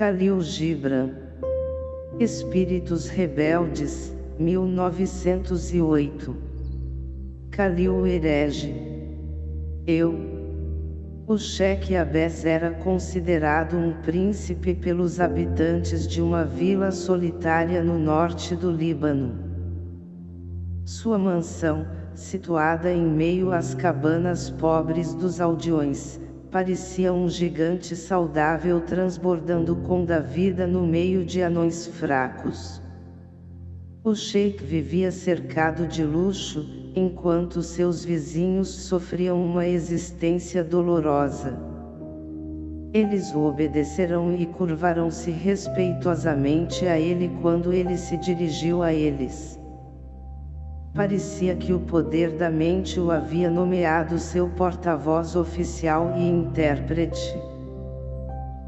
Khalil Gibran. Espíritos Rebeldes, 1908. Khalil Herege. Eu. O Sheikh Abes era considerado um príncipe pelos habitantes de uma vila solitária no norte do Líbano. Sua mansão, situada em meio às cabanas pobres dos aldeões, parecia um gigante saudável transbordando com da vida no meio de anões fracos. O sheik vivia cercado de luxo, enquanto seus vizinhos sofriam uma existência dolorosa. Eles o obedecerão e curvarão-se respeitosamente a ele quando ele se dirigiu a eles. Parecia que o poder da mente o havia nomeado seu porta-voz oficial e intérprete.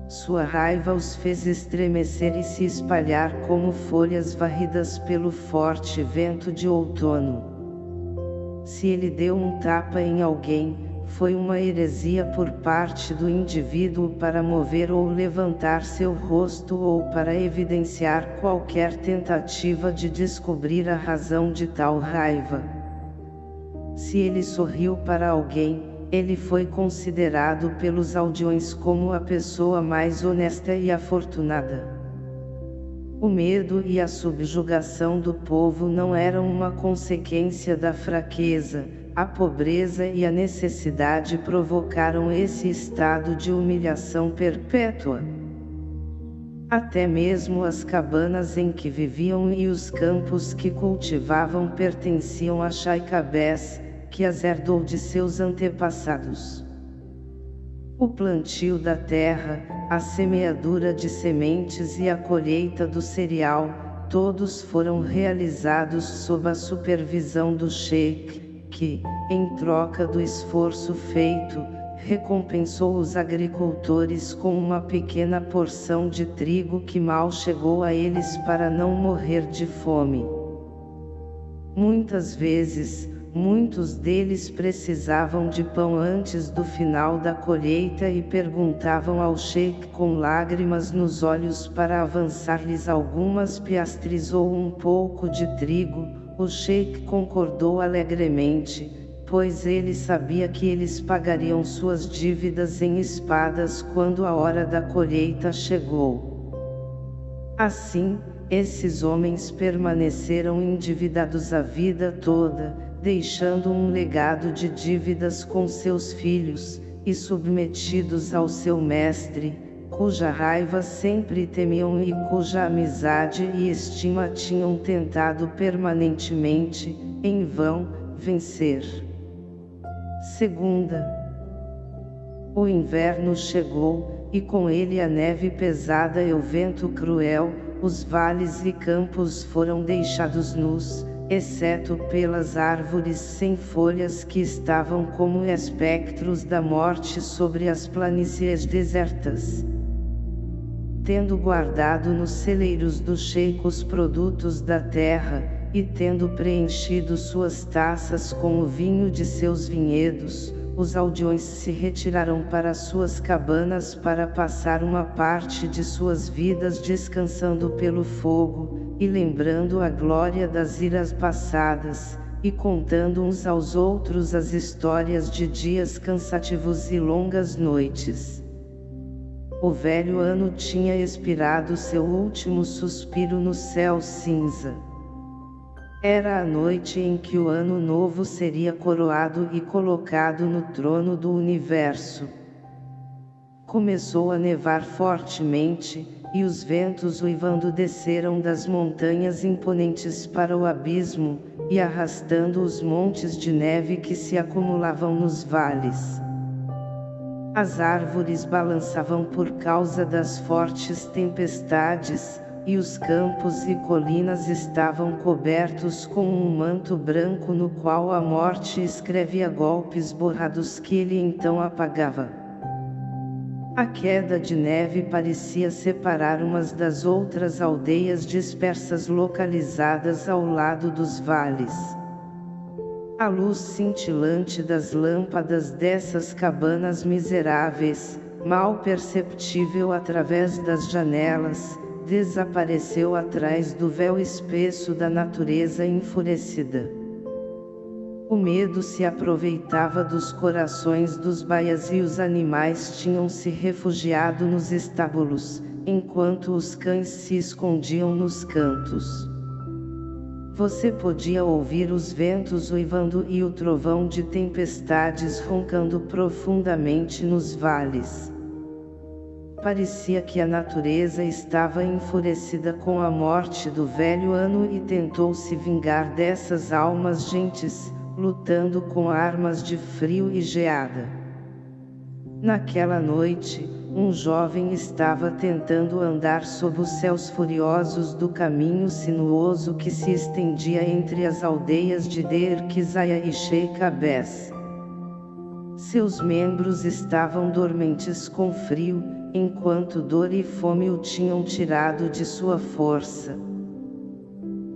Sua raiva os fez estremecer e se espalhar como folhas varridas pelo forte vento de outono. Se ele deu um tapa em alguém, foi uma heresia por parte do indivíduo para mover ou levantar seu rosto ou para evidenciar qualquer tentativa de descobrir a razão de tal raiva. Se ele sorriu para alguém, ele foi considerado pelos aldeões como a pessoa mais honesta e afortunada. O medo e a subjugação do povo não eram uma consequência da fraqueza, a pobreza e a necessidade provocaram esse estado de humilhação perpétua. Até mesmo as cabanas em que viviam e os campos que cultivavam pertenciam a Chaicabés, que as herdou de seus antepassados. O plantio da terra, a semeadura de sementes e a colheita do cereal, todos foram realizados sob a supervisão do sheik, que, em troca do esforço feito, recompensou os agricultores com uma pequena porção de trigo que mal chegou a eles para não morrer de fome. Muitas vezes, muitos deles precisavam de pão antes do final da colheita e perguntavam ao sheik com lágrimas nos olhos para avançar-lhes algumas piastres ou um pouco de trigo, o sheik concordou alegremente, pois ele sabia que eles pagariam suas dívidas em espadas quando a hora da colheita chegou. Assim, esses homens permaneceram endividados a vida toda, deixando um legado de dívidas com seus filhos, e submetidos ao seu mestre, cuja raiva sempre temiam e cuja amizade e estima tinham tentado permanentemente, em vão, vencer. Segunda. O inverno chegou, e com ele a neve pesada e o vento cruel, os vales e campos foram deixados nus, exceto pelas árvores sem folhas que estavam como espectros da morte sobre as planícies desertas tendo guardado nos celeiros do sheik os produtos da terra, e tendo preenchido suas taças com o vinho de seus vinhedos, os aldeões se retiraram para suas cabanas para passar uma parte de suas vidas descansando pelo fogo, e lembrando a glória das iras passadas, e contando uns aos outros as histórias de dias cansativos e longas noites. O velho ano tinha expirado seu último suspiro no céu cinza. Era a noite em que o ano novo seria coroado e colocado no trono do universo. Começou a nevar fortemente, e os ventos uivando desceram das montanhas imponentes para o abismo, e arrastando os montes de neve que se acumulavam nos vales. As árvores balançavam por causa das fortes tempestades, e os campos e colinas estavam cobertos com um manto branco no qual a morte escrevia golpes borrados que ele então apagava. A queda de neve parecia separar umas das outras aldeias dispersas localizadas ao lado dos vales. A luz cintilante das lâmpadas dessas cabanas miseráveis, mal perceptível através das janelas, desapareceu atrás do véu espesso da natureza enfurecida. O medo se aproveitava dos corações dos baias e os animais tinham se refugiado nos estábulos, enquanto os cães se escondiam nos cantos. Você podia ouvir os ventos uivando e o trovão de tempestades roncando profundamente nos vales. Parecia que a natureza estava enfurecida com a morte do velho ano e tentou se vingar dessas almas gentes, lutando com armas de frio e geada. Naquela noite, um jovem estava tentando andar sob os céus furiosos do caminho sinuoso que se estendia entre as aldeias de Kizaya e Sheikh Abes. Seus membros estavam dormentes com frio, enquanto dor e fome o tinham tirado de sua força.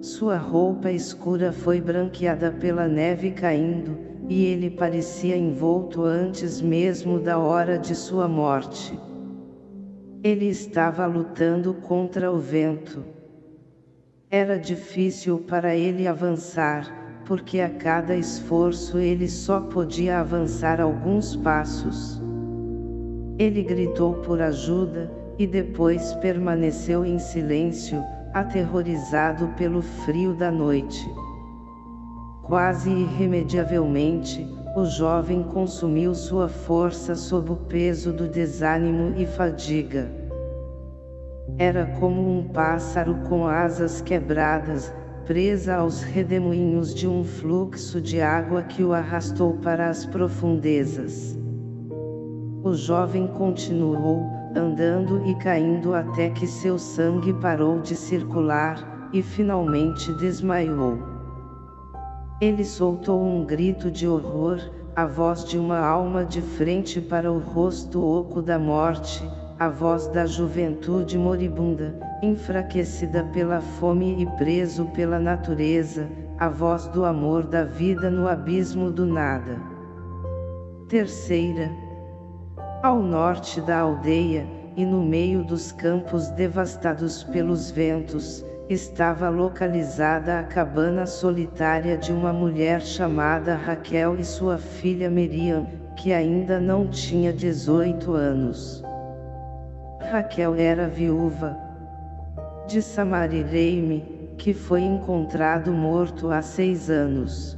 Sua roupa escura foi branqueada pela neve caindo, e ele parecia envolto antes mesmo da hora de sua morte. Ele estava lutando contra o vento. Era difícil para ele avançar, porque a cada esforço ele só podia avançar alguns passos. Ele gritou por ajuda, e depois permaneceu em silêncio, aterrorizado pelo frio da noite. Quase irremediavelmente, o jovem consumiu sua força sob o peso do desânimo e fadiga. Era como um pássaro com asas quebradas, presa aos redemoinhos de um fluxo de água que o arrastou para as profundezas. O jovem continuou, andando e caindo até que seu sangue parou de circular, e finalmente desmaiou. Ele soltou um grito de horror, a voz de uma alma de frente para o rosto oco da morte, a voz da juventude moribunda, enfraquecida pela fome e preso pela natureza, a voz do amor da vida no abismo do nada. Terceira, ao norte da aldeia, e no meio dos campos devastados pelos ventos, estava localizada a cabana solitária de uma mulher chamada Raquel e sua filha Miriam, que ainda não tinha 18 anos. Raquel era viúva de Samarireime, que foi encontrado morto há seis anos.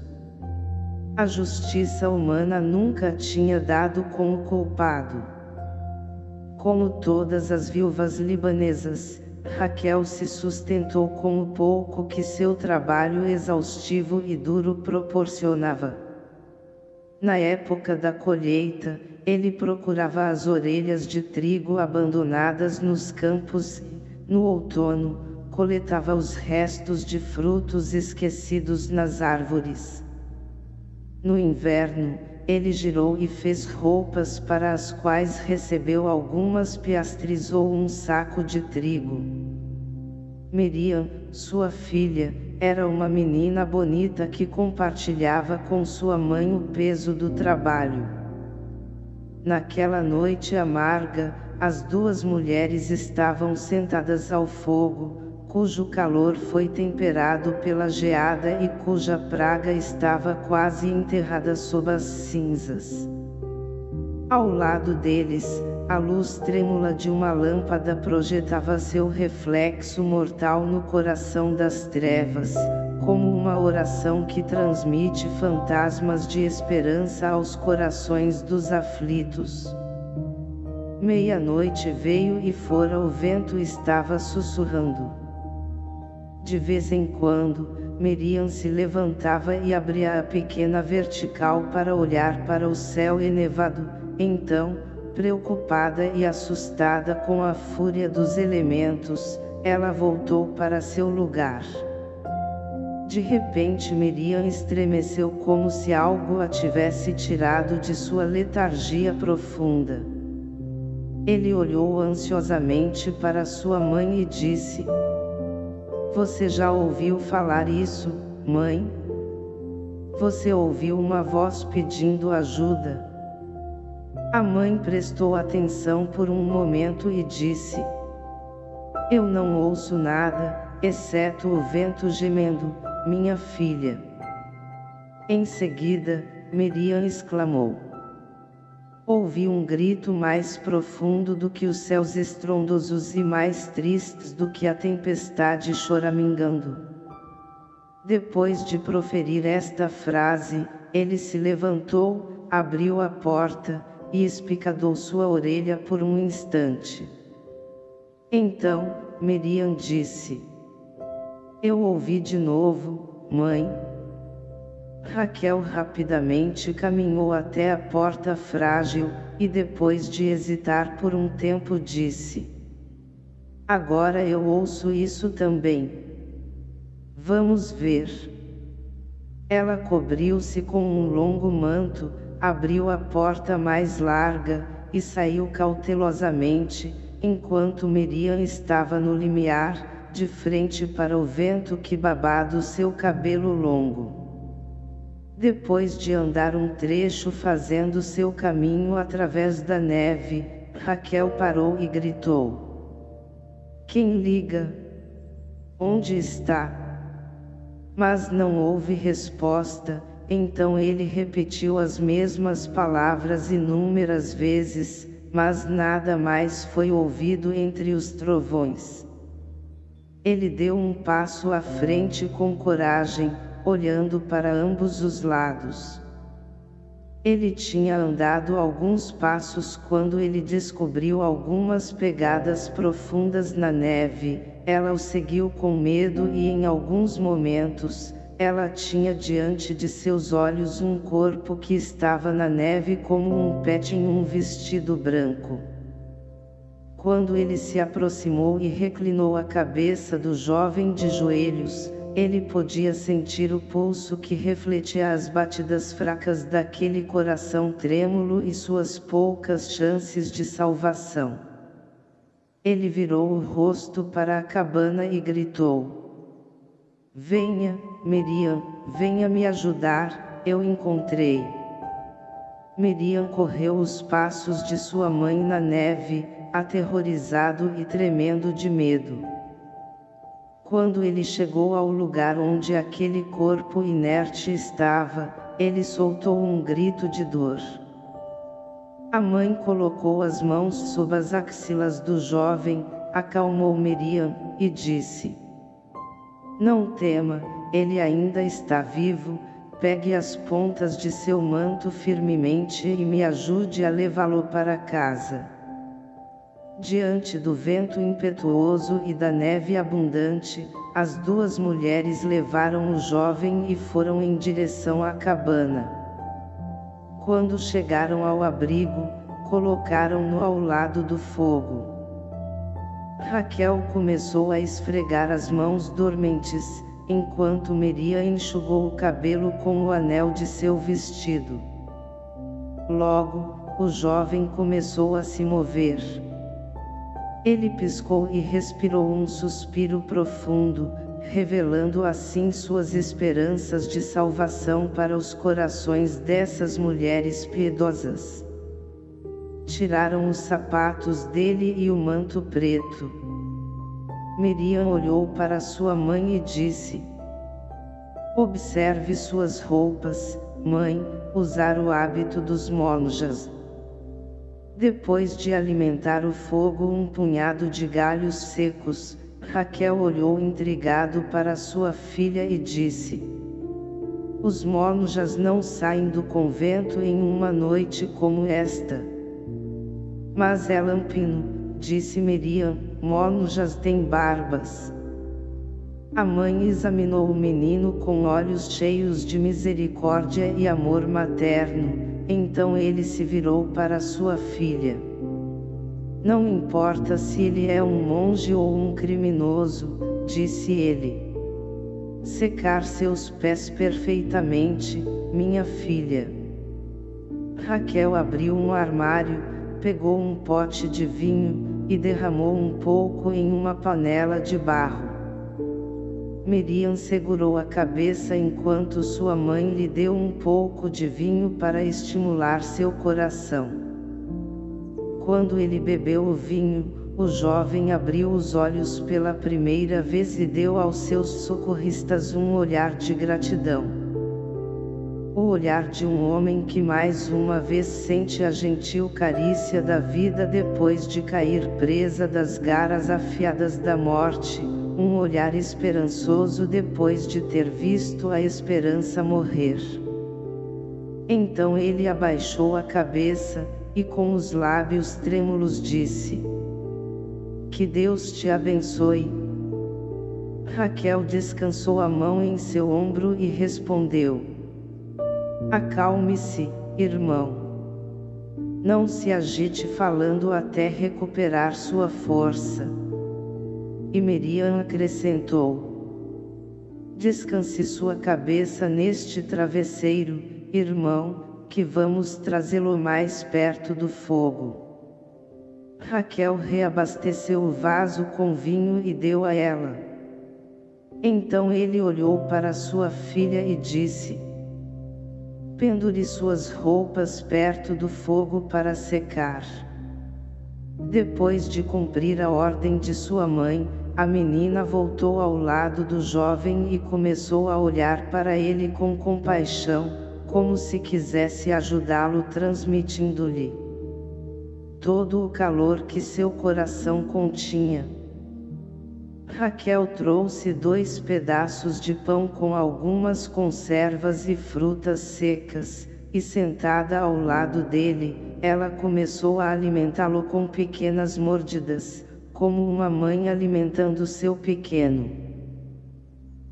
A justiça humana nunca tinha dado com o culpado. Como todas as viúvas libanesas, Raquel se sustentou com o pouco que seu trabalho exaustivo e duro proporcionava. Na época da colheita, ele procurava as orelhas de trigo abandonadas nos campos e, no outono, coletava os restos de frutos esquecidos nas árvores. No inverno, ele girou e fez roupas para as quais recebeu algumas piastres ou um saco de trigo. Miriam, sua filha, era uma menina bonita que compartilhava com sua mãe o peso do trabalho. Naquela noite amarga, as duas mulheres estavam sentadas ao fogo, cujo calor foi temperado pela geada e cuja praga estava quase enterrada sob as cinzas. Ao lado deles, a luz trêmula de uma lâmpada projetava seu reflexo mortal no coração das trevas, como uma oração que transmite fantasmas de esperança aos corações dos aflitos. Meia-noite veio e fora o vento estava sussurrando. De vez em quando, Miriam se levantava e abria a pequena vertical para olhar para o céu enevado, então, preocupada e assustada com a fúria dos elementos, ela voltou para seu lugar. De repente Miriam estremeceu como se algo a tivesse tirado de sua letargia profunda. Ele olhou ansiosamente para sua mãe e disse, você já ouviu falar isso, mãe? Você ouviu uma voz pedindo ajuda? A mãe prestou atenção por um momento e disse: Eu não ouço nada, exceto o vento gemendo, minha filha. Em seguida, Miriam exclamou. Ouvi um grito mais profundo do que os céus estrondosos e mais tristes do que a tempestade choramingando. Depois de proferir esta frase, ele se levantou, abriu a porta, e espicadou sua orelha por um instante. Então, Miriam disse: Eu ouvi de novo, mãe, Raquel rapidamente caminhou até a porta frágil, e depois de hesitar por um tempo disse. Agora eu ouço isso também. Vamos ver. Ela cobriu-se com um longo manto, abriu a porta mais larga, e saiu cautelosamente, enquanto Miriam estava no limiar, de frente para o vento que babado seu cabelo longo. Depois de andar um trecho fazendo seu caminho através da neve, Raquel parou e gritou. Quem liga? Onde está? Mas não houve resposta, então ele repetiu as mesmas palavras inúmeras vezes, mas nada mais foi ouvido entre os trovões. Ele deu um passo à frente com coragem, olhando para ambos os lados. Ele tinha andado alguns passos quando ele descobriu algumas pegadas profundas na neve, ela o seguiu com medo e em alguns momentos, ela tinha diante de seus olhos um corpo que estava na neve como um pet em um vestido branco. Quando ele se aproximou e reclinou a cabeça do jovem de joelhos, ele podia sentir o pulso que refletia as batidas fracas daquele coração trêmulo e suas poucas chances de salvação. Ele virou o rosto para a cabana e gritou. Venha, Miriam, venha me ajudar, eu encontrei. Miriam correu os passos de sua mãe na neve, aterrorizado e tremendo de medo. Quando ele chegou ao lugar onde aquele corpo inerte estava, ele soltou um grito de dor. A mãe colocou as mãos sob as axilas do jovem, acalmou Miriam, e disse: Não tema, ele ainda está vivo, pegue as pontas de seu manto firmemente e me ajude a levá-lo para casa. Diante do vento impetuoso e da neve abundante, as duas mulheres levaram o jovem e foram em direção à cabana. Quando chegaram ao abrigo, colocaram-no ao lado do fogo. Raquel começou a esfregar as mãos dormentes, enquanto Meria enxugou o cabelo com o anel de seu vestido. Logo, o jovem começou a se mover. Ele piscou e respirou um suspiro profundo, revelando assim suas esperanças de salvação para os corações dessas mulheres piedosas. Tiraram os sapatos dele e o manto preto. Miriam olhou para sua mãe e disse: Observe suas roupas, mãe, usar o hábito dos monjas. Depois de alimentar o fogo um punhado de galhos secos, Raquel olhou intrigado para sua filha e disse: Os monjas não saem do convento em uma noite como esta. Mas é lampino, disse Miriam, monjas têm barbas. A mãe examinou o menino com olhos cheios de misericórdia e amor materno, então ele se virou para sua filha. Não importa se ele é um monge ou um criminoso, disse ele. Secar seus pés perfeitamente, minha filha. Raquel abriu um armário, pegou um pote de vinho, e derramou um pouco em uma panela de barro. Miriam segurou a cabeça enquanto sua mãe lhe deu um pouco de vinho para estimular seu coração. Quando ele bebeu o vinho, o jovem abriu os olhos pela primeira vez e deu aos seus socorristas um olhar de gratidão. O olhar de um homem que mais uma vez sente a gentil carícia da vida depois de cair presa das garras afiadas da morte, um olhar esperançoso depois de ter visto a esperança morrer. Então ele abaixou a cabeça, e com os lábios trêmulos disse, que Deus te abençoe. Raquel descansou a mão em seu ombro e respondeu: Acalme-se, irmão. Não se agite falando até recuperar sua força. E Miriam acrescentou: Descanse sua cabeça neste travesseiro, irmão, que vamos trazê-lo mais perto do fogo. Raquel reabasteceu o vaso com vinho e deu a ela. Então ele olhou para sua filha e disse, Pendure suas roupas perto do fogo para secar. Depois de cumprir a ordem de sua mãe, a menina voltou ao lado do jovem e começou a olhar para ele com compaixão, como se quisesse ajudá-lo transmitindo-lhe todo o calor que seu coração continha. Raquel trouxe dois pedaços de pão com algumas conservas e frutas secas, e sentada ao lado dele, ela começou a alimentá-lo com pequenas mordidas, como uma mãe alimentando seu pequeno.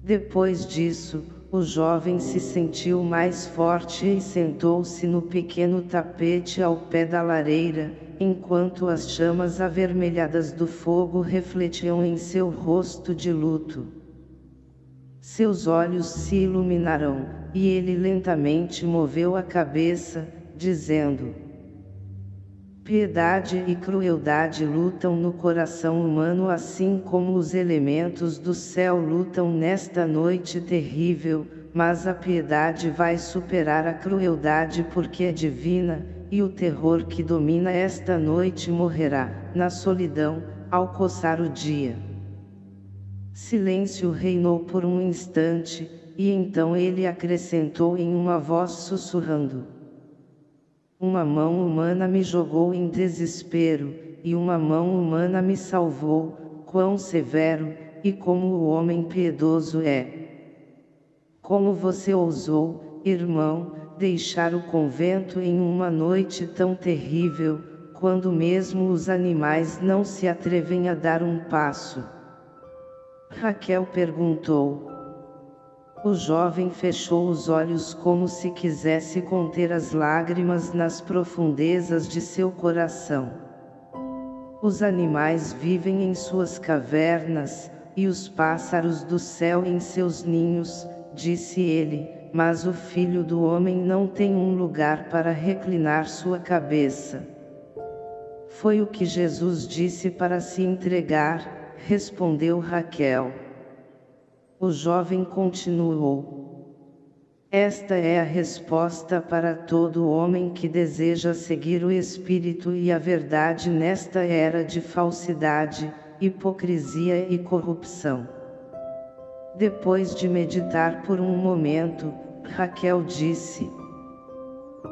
Depois disso, o jovem se sentiu mais forte e sentou-se no pequeno tapete ao pé da lareira, enquanto as chamas avermelhadas do fogo refletiam em seu rosto de luto. Seus olhos se iluminaram, e ele lentamente moveu a cabeça, dizendo: Piedade e crueldade lutam no coração humano assim como os elementos do céu lutam nesta noite terrível, mas a piedade vai superar a crueldade porque é divina, e o terror que domina esta noite morrerá, na solidão, ao coçar o dia. Silêncio reinou por um instante, e então ele acrescentou em uma voz sussurrando. Uma mão humana me jogou em desespero, e uma mão humana me salvou, quão severo, e como o homem piedoso é. Como você ousou, irmão, deixar o convento em uma noite tão terrível, quando mesmo os animais não se atrevem a dar um passo. Raquel perguntou. O jovem fechou os olhos como se quisesse conter as lágrimas nas profundezas de seu coração. Os animais vivem em suas cavernas, e os pássaros do céu em seus ninhos, disse ele, mas o filho do homem não tem um lugar para reclinar sua cabeça. Foi o que Jesus disse para se entregar, respondeu Raquel. O jovem continuou. Esta é a resposta para todo homem que deseja seguir o Espírito e a verdade nesta era de falsidade, hipocrisia e corrupção. Depois de meditar por um momento, Raquel disse.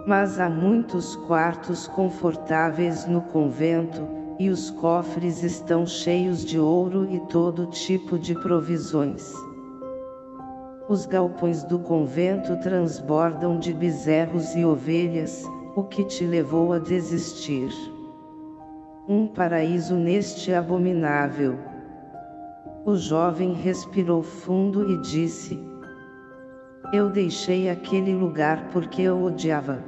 Mas há muitos quartos confortáveis no convento, e os cofres estão cheios de ouro e todo tipo de provisões. Os galpões do convento transbordam de bezerros e ovelhas, o que te levou a desistir. Um paraíso neste abominável. O jovem respirou fundo e disse, eu deixei aquele lugar porque eu odiava.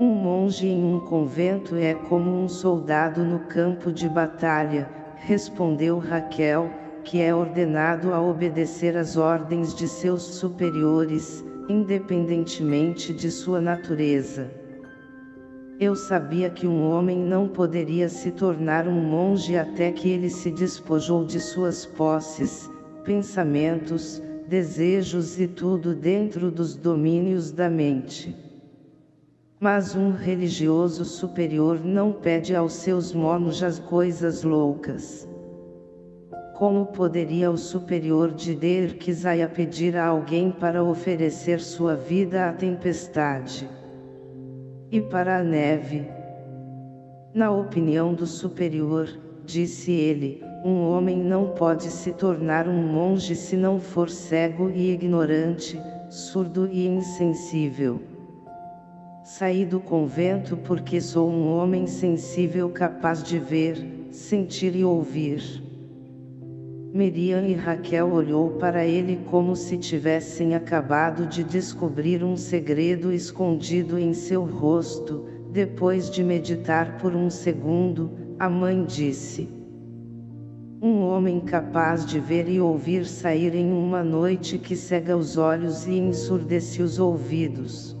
Um monge em um convento é como um soldado no campo de batalha, respondeu Raquel, que é ordenado a obedecer às ordens de seus superiores, independentemente de sua natureza. Eu sabia que um homem não poderia se tornar um monge até que ele se despojou de suas posses, pensamentos, desejos e tudo dentro dos domínios da mente. Mas um religioso superior não pede aos seus monjas coisas loucas. Como poderia o superior de Derkisaya pedir a alguém para oferecer sua vida à tempestade? E para a neve? Na opinião do superior, disse ele, um homem não pode se tornar um monge se não for cego e ignorante, surdo e insensível. Saí do convento porque sou um homem sensível capaz de ver, sentir e ouvir. Miriam e Raquel olhou para ele como se tivessem acabado de descobrir um segredo escondido em seu rosto, depois de meditar por um segundo, a mãe disse. Um homem capaz de ver e ouvir sair em uma noite que cega os olhos e ensurdece os ouvidos.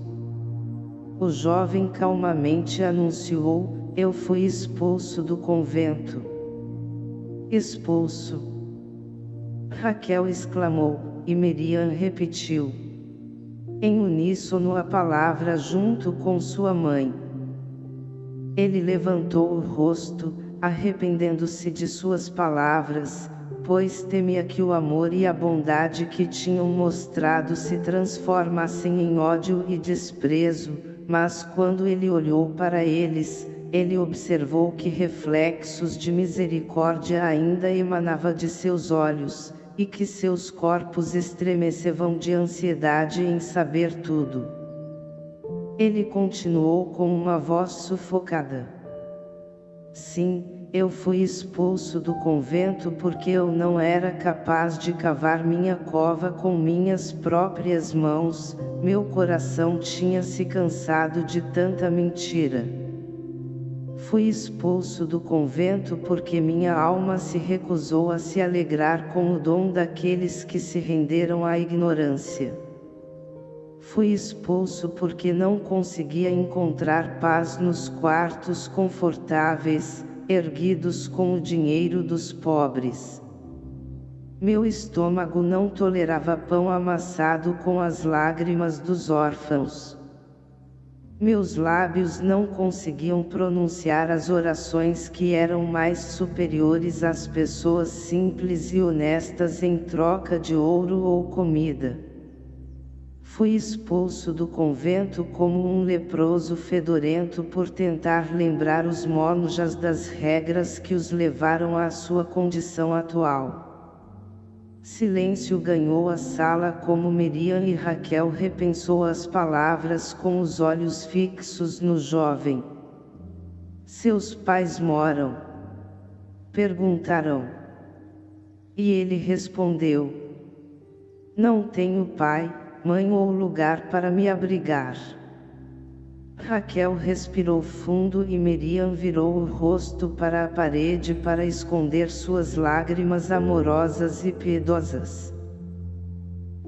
O jovem calmamente anunciou, eu fui expulso do convento. Expulso. Raquel exclamou, e Miriam repetiu. Em uníssono a palavra junto com sua mãe. Ele levantou o rosto, arrependendo-se de suas palavras, pois temia que o amor e a bondade que tinham mostrado se transformassem em ódio e desprezo, mas quando ele olhou para eles, ele observou que reflexos de misericórdia ainda emanava de seus olhos, e que seus corpos estremecevam de ansiedade em saber tudo. Ele continuou com uma voz sufocada. Sim, eu fui expulso do convento porque eu não era capaz de cavar minha cova com minhas próprias mãos, meu coração tinha se cansado de tanta mentira. Fui expulso do convento porque minha alma se recusou a se alegrar com o dom daqueles que se renderam à ignorância. Fui expulso porque não conseguia encontrar paz nos quartos confortáveis, erguidos com o dinheiro dos pobres. Meu estômago não tolerava pão amassado com as lágrimas dos órfãos. Meus lábios não conseguiam pronunciar as orações que eram mais superiores às pessoas simples e honestas em troca de ouro ou comida. Fui expulso do convento como um leproso fedorento por tentar lembrar os monjas das regras que os levaram à sua condição atual. Silêncio ganhou a sala como Miriam e Raquel repensou as palavras com os olhos fixos no jovem. Seus pais moram? Perguntaram. E ele respondeu. Não tenho pai, mãe ou lugar para me abrigar. Raquel respirou fundo e Miriam virou o rosto para a parede para esconder suas lágrimas amorosas e piedosas.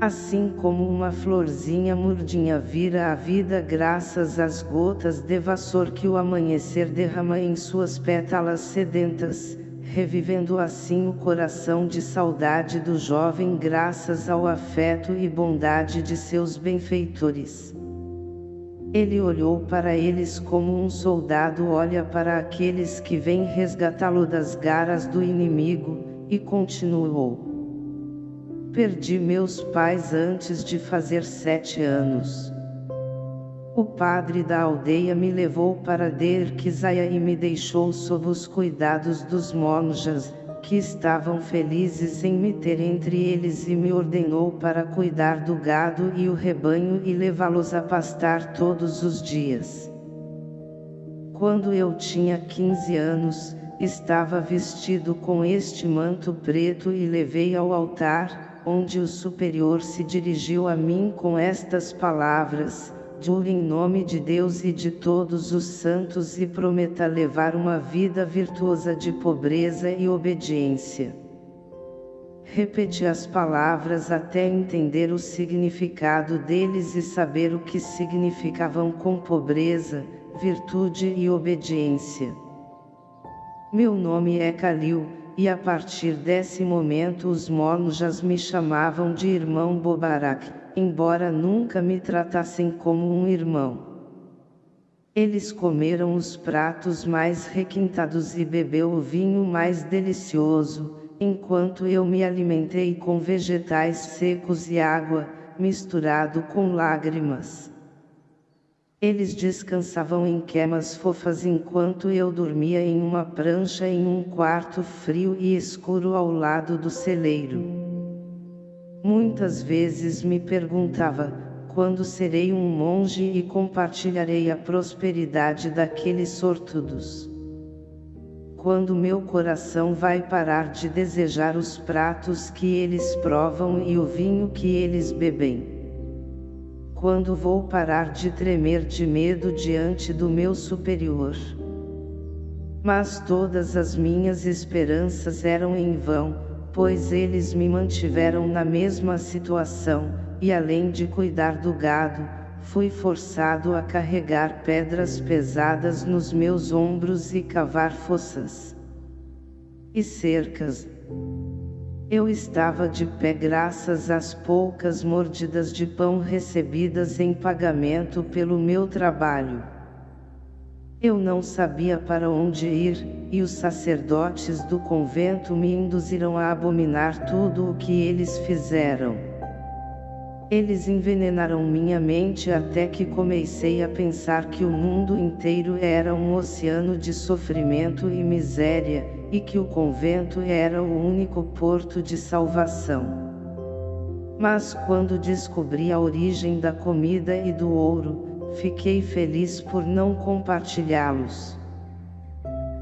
Assim como uma florzinha murdinha vira a vida graças às gotas de vassour que o amanhecer derrama em suas pétalas sedentas, revivendo assim o coração de saudade do jovem graças ao afeto e bondade de seus benfeitores. Ele olhou para eles como um soldado olha para aqueles que vêm resgatá-lo das garras do inimigo, e continuou. Perdi meus pais antes de fazer sete anos. O padre da aldeia me levou para Derkisaya e me deixou sob os cuidados dos monjas, que estavam felizes em me ter entre eles e me ordenou para cuidar do gado e o rebanho e levá-los a pastar todos os dias. Quando eu tinha 15 anos, estava vestido com este manto preto e levei ao altar, onde o superior se dirigiu a mim com estas palavras, Jure em nome de Deus e de todos os santos e prometa levar uma vida virtuosa de pobreza e obediência. Repeti as palavras até entender o significado deles e saber o que significavam com pobreza, virtude e obediência. Meu nome é Kalil, e a partir desse momento os monjas me chamavam de irmão Bobarak embora nunca me tratassem como um irmão. Eles comeram os pratos mais requintados e bebeu o vinho mais delicioso, enquanto eu me alimentei com vegetais secos e água, misturado com lágrimas. Eles descansavam em quemas fofas enquanto eu dormia em uma prancha em um quarto frio e escuro ao lado do celeiro. Muitas vezes me perguntava, quando serei um monge e compartilharei a prosperidade daqueles sortudos. Quando meu coração vai parar de desejar os pratos que eles provam e o vinho que eles bebem quando vou parar de tremer de medo diante do meu superior. Mas todas as minhas esperanças eram em vão, pois eles me mantiveram na mesma situação, e além de cuidar do gado, fui forçado a carregar pedras pesadas nos meus ombros e cavar fossas e cercas, eu estava de pé graças às poucas mordidas de pão recebidas em pagamento pelo meu trabalho. Eu não sabia para onde ir, e os sacerdotes do convento me induziram a abominar tudo o que eles fizeram. Eles envenenaram minha mente até que comecei a pensar que o mundo inteiro era um oceano de sofrimento e miséria, e que o convento era o único porto de salvação. Mas quando descobri a origem da comida e do ouro, fiquei feliz por não compartilhá-los.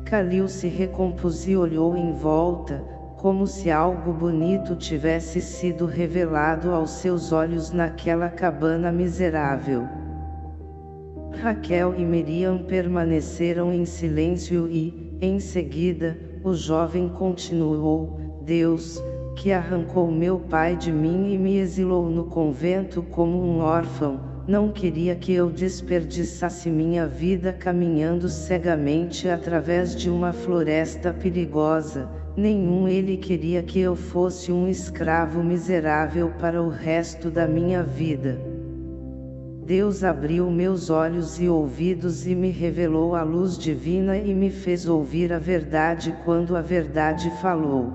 Calil se recompôs e olhou em volta, como se algo bonito tivesse sido revelado aos seus olhos naquela cabana miserável. Raquel e Miriam permaneceram em silêncio e, em seguida, o jovem continuou, Deus, que arrancou meu pai de mim e me exilou no convento como um órfão, não queria que eu desperdiçasse minha vida caminhando cegamente através de uma floresta perigosa, nenhum ele queria que eu fosse um escravo miserável para o resto da minha vida. Deus abriu meus olhos e ouvidos e me revelou a luz divina e me fez ouvir a verdade quando a verdade falou.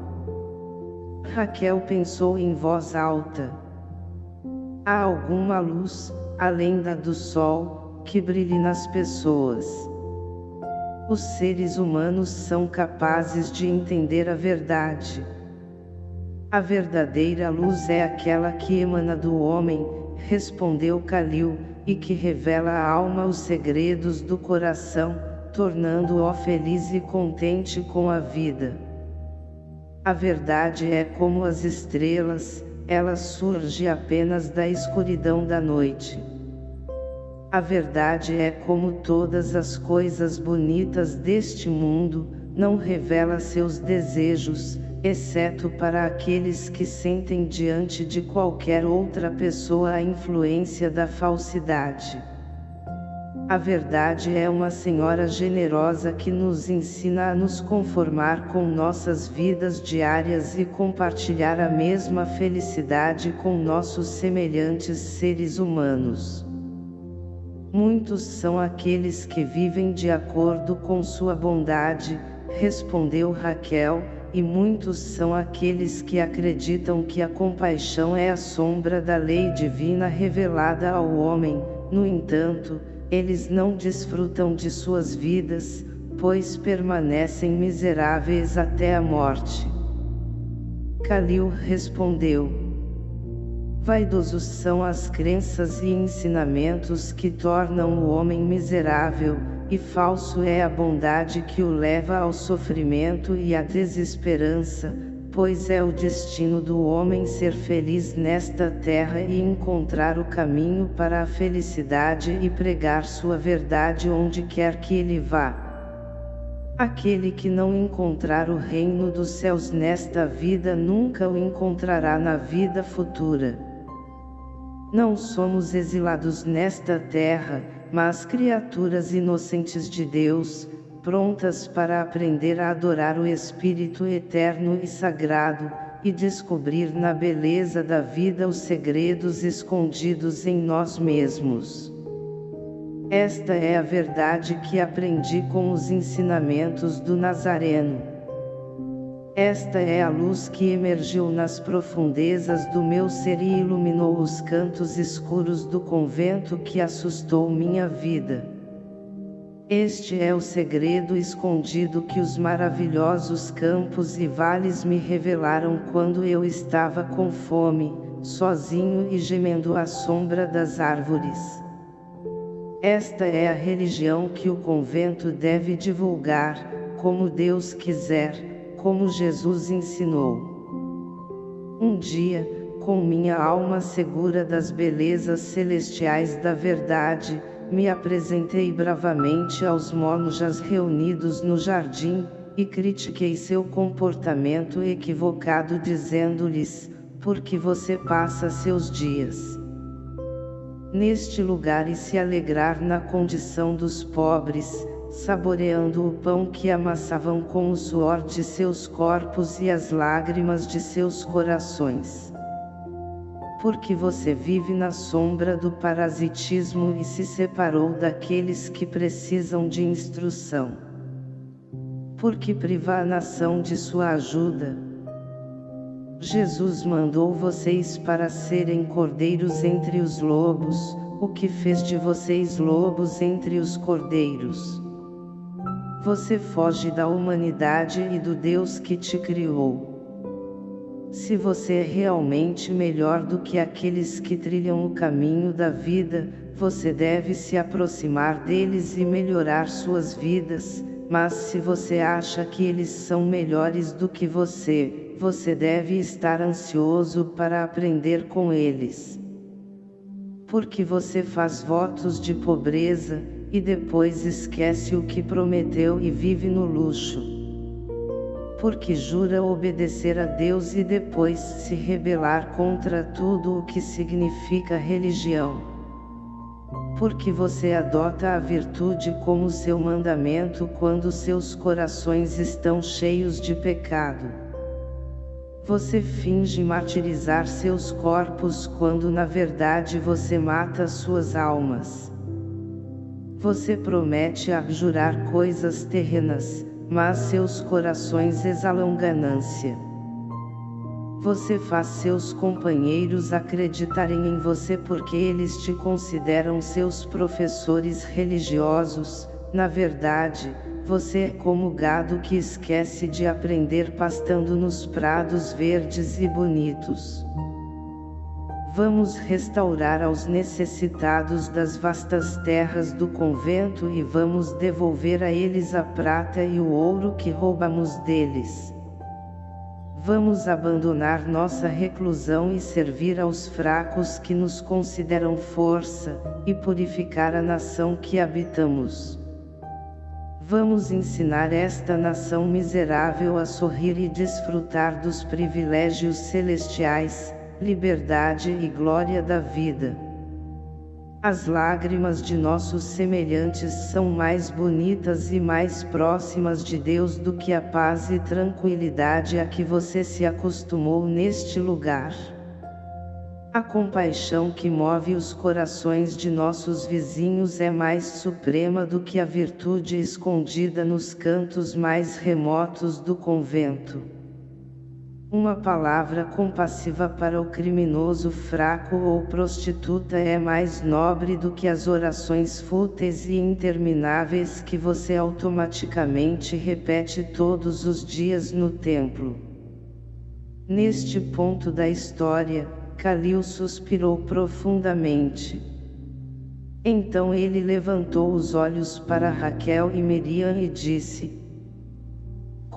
Raquel pensou em voz alta. Há alguma luz, além da do sol, que brilhe nas pessoas. Os seres humanos são capazes de entender a verdade. A verdadeira luz é aquela que emana do homem, respondeu Calil, e que revela à alma os segredos do coração, tornando-o feliz e contente com a vida. A verdade é como as estrelas, ela surge apenas da escuridão da noite. A verdade é como todas as coisas bonitas deste mundo, não revela seus desejos, exceto para aqueles que sentem diante de qualquer outra pessoa a influência da falsidade. A verdade é uma senhora generosa que nos ensina a nos conformar com nossas vidas diárias e compartilhar a mesma felicidade com nossos semelhantes seres humanos. Muitos são aqueles que vivem de acordo com sua bondade, respondeu Raquel, e muitos são aqueles que acreditam que a compaixão é a sombra da lei divina revelada ao homem, no entanto, eles não desfrutam de suas vidas, pois permanecem miseráveis até a morte. Calil respondeu, Vaidosos são as crenças e ensinamentos que tornam o homem miserável, e falso é a bondade que o leva ao sofrimento e à desesperança, pois é o destino do homem ser feliz nesta terra e encontrar o caminho para a felicidade e pregar sua verdade onde quer que ele vá. Aquele que não encontrar o reino dos céus nesta vida nunca o encontrará na vida futura. Não somos exilados nesta terra, mas criaturas inocentes de Deus, prontas para aprender a adorar o Espírito eterno e sagrado, e descobrir na beleza da vida os segredos escondidos em nós mesmos. Esta é a verdade que aprendi com os ensinamentos do Nazareno. Esta é a luz que emergiu nas profundezas do meu ser e iluminou os cantos escuros do convento que assustou minha vida. Este é o segredo escondido que os maravilhosos campos e vales me revelaram quando eu estava com fome, sozinho e gemendo à sombra das árvores. Esta é a religião que o convento deve divulgar, como Deus quiser, como Jesus ensinou. Um dia, com minha alma segura das belezas celestiais da verdade, me apresentei bravamente aos monjas reunidos no jardim, e critiquei seu comportamento equivocado dizendo-lhes, por que você passa seus dias neste lugar e se alegrar na condição dos pobres, saboreando o pão que amassavam com o suor de seus corpos e as lágrimas de seus corações. Porque você vive na sombra do parasitismo e se separou daqueles que precisam de instrução. Porque priva a nação de sua ajuda, Jesus mandou vocês para serem cordeiros entre os lobos, o que fez de vocês lobos entre os cordeiros. Você foge da humanidade e do Deus que te criou. Se você é realmente melhor do que aqueles que trilham o caminho da vida, você deve se aproximar deles e melhorar suas vidas, mas se você acha que eles são melhores do que você, você deve estar ansioso para aprender com eles. Porque você faz votos de pobreza, e depois esquece o que prometeu e vive no luxo. Porque jura obedecer a Deus e depois se rebelar contra tudo o que significa religião. Porque você adota a virtude como seu mandamento quando seus corações estão cheios de pecado. Você finge martirizar seus corpos quando na verdade você mata suas almas. Você promete abjurar coisas terrenas, mas seus corações exalam ganância. Você faz seus companheiros acreditarem em você porque eles te consideram seus professores religiosos, na verdade, você é como gado que esquece de aprender pastando nos prados verdes e bonitos. Vamos restaurar aos necessitados das vastas terras do convento e vamos devolver a eles a prata e o ouro que roubamos deles. Vamos abandonar nossa reclusão e servir aos fracos que nos consideram força, e purificar a nação que habitamos. Vamos ensinar esta nação miserável a sorrir e desfrutar dos privilégios celestiais, liberdade e glória da vida. As lágrimas de nossos semelhantes são mais bonitas e mais próximas de Deus do que a paz e tranquilidade a que você se acostumou neste lugar. A compaixão que move os corações de nossos vizinhos é mais suprema do que a virtude escondida nos cantos mais remotos do convento. Uma palavra compassiva para o criminoso fraco ou prostituta é mais nobre do que as orações fúteis e intermináveis que você automaticamente repete todos os dias no templo. Neste ponto da história, Calil suspirou profundamente. Então ele levantou os olhos para Raquel e Miriam e disse,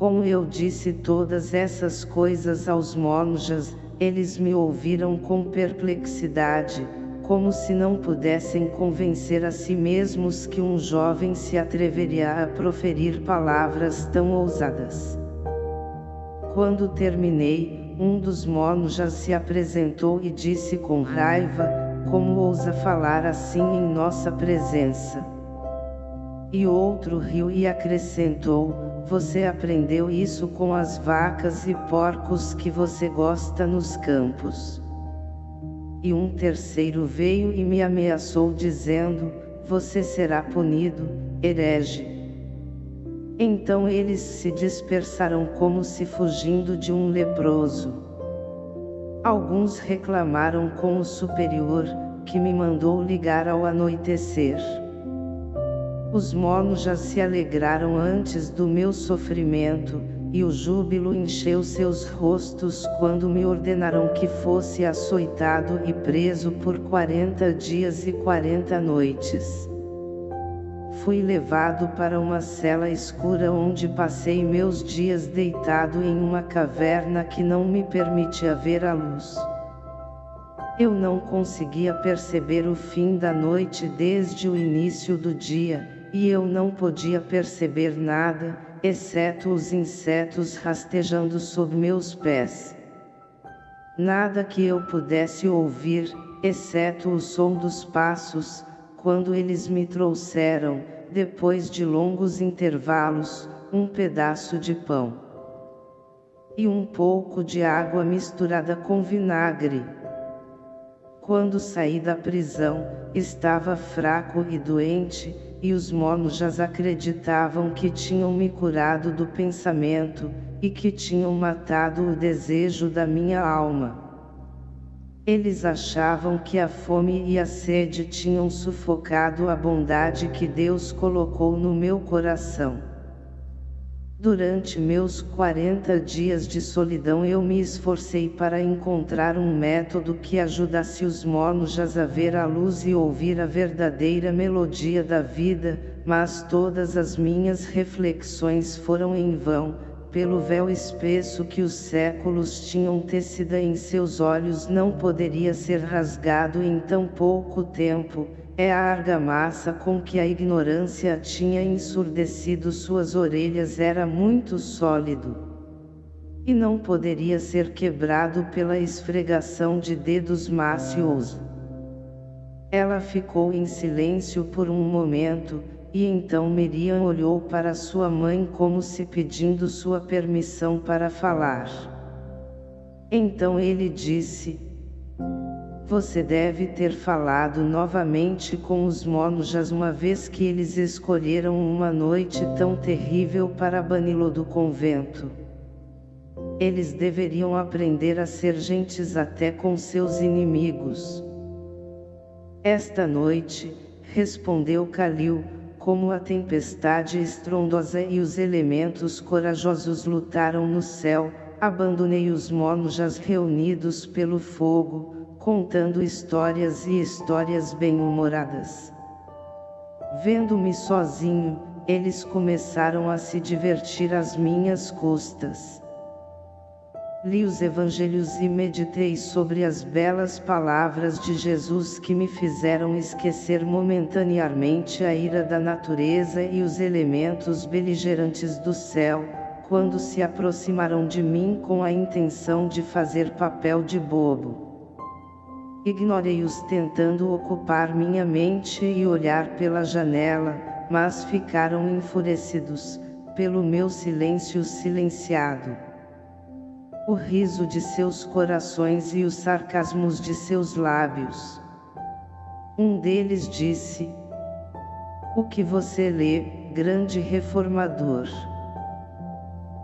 Como eu disse todas essas coisas aos monjas, eles me ouviram com perplexidade, como se não pudessem convencer a si mesmos que um jovem se atreveria a proferir palavras tão ousadas. Quando terminei, um dos já se apresentou e disse com raiva, como ousa falar assim em nossa presença? E outro riu e acrescentou, você aprendeu isso com as vacas e porcos que você gosta nos campos. E um terceiro veio e me ameaçou dizendo, você será punido, herege. Então eles se dispersaram como se fugindo de um leproso. Alguns reclamaram com o superior, que me mandou ligar ao anoitecer. Os monos já se alegraram antes do meu sofrimento, e o júbilo encheu seus rostos quando me ordenaram que fosse açoitado e preso por quarenta dias e quarenta noites. Fui levado para uma cela escura onde passei meus dias deitado em uma caverna que não me permitia ver a luz. Eu não conseguia perceber o fim da noite desde o início do dia, e eu não podia perceber nada, exceto os insetos rastejando sob meus pés. Nada que eu pudesse ouvir, exceto o som dos passos, quando eles me trouxeram, depois de longos intervalos, um pedaço de pão. E um pouco de água misturada com vinagre. Quando saí da prisão, estava fraco e doente, e os monjas acreditavam que tinham me curado do pensamento, e que tinham matado o desejo da minha alma. Eles achavam que a fome e a sede tinham sufocado a bondade que Deus colocou no meu coração. Durante meus 40 dias de solidão eu me esforcei para encontrar um método que ajudasse os monjas a ver a luz e ouvir a verdadeira melodia da vida, mas todas as minhas reflexões foram em vão, pelo véu espesso que os séculos tinham tecida em seus olhos não poderia ser rasgado em tão pouco tempo, é a argamassa com que a ignorância tinha ensurdecido suas orelhas era muito sólido. E não poderia ser quebrado pela esfregação de dedos mácios. Ela ficou em silêncio por um momento, e então Miriam olhou para sua mãe como se pedindo sua permissão para falar. Então ele disse, você deve ter falado novamente com os monjas uma vez que eles escolheram uma noite tão terrível para bani-lo do convento. Eles deveriam aprender a ser gentis até com seus inimigos. Esta noite, respondeu Calil, como a tempestade estrondosa e os elementos corajosos lutaram no céu, abandonei os monjas reunidos pelo fogo, contando histórias e histórias bem-humoradas. Vendo-me sozinho, eles começaram a se divertir às minhas custas. Li os evangelhos e meditei sobre as belas palavras de Jesus que me fizeram esquecer momentaneamente a ira da natureza e os elementos beligerantes do céu, quando se aproximaram de mim com a intenção de fazer papel de bobo. Ignorei-os tentando ocupar minha mente e olhar pela janela, mas ficaram enfurecidos, pelo meu silêncio silenciado. O riso de seus corações e os sarcasmos de seus lábios. Um deles disse, O que você lê, grande reformador?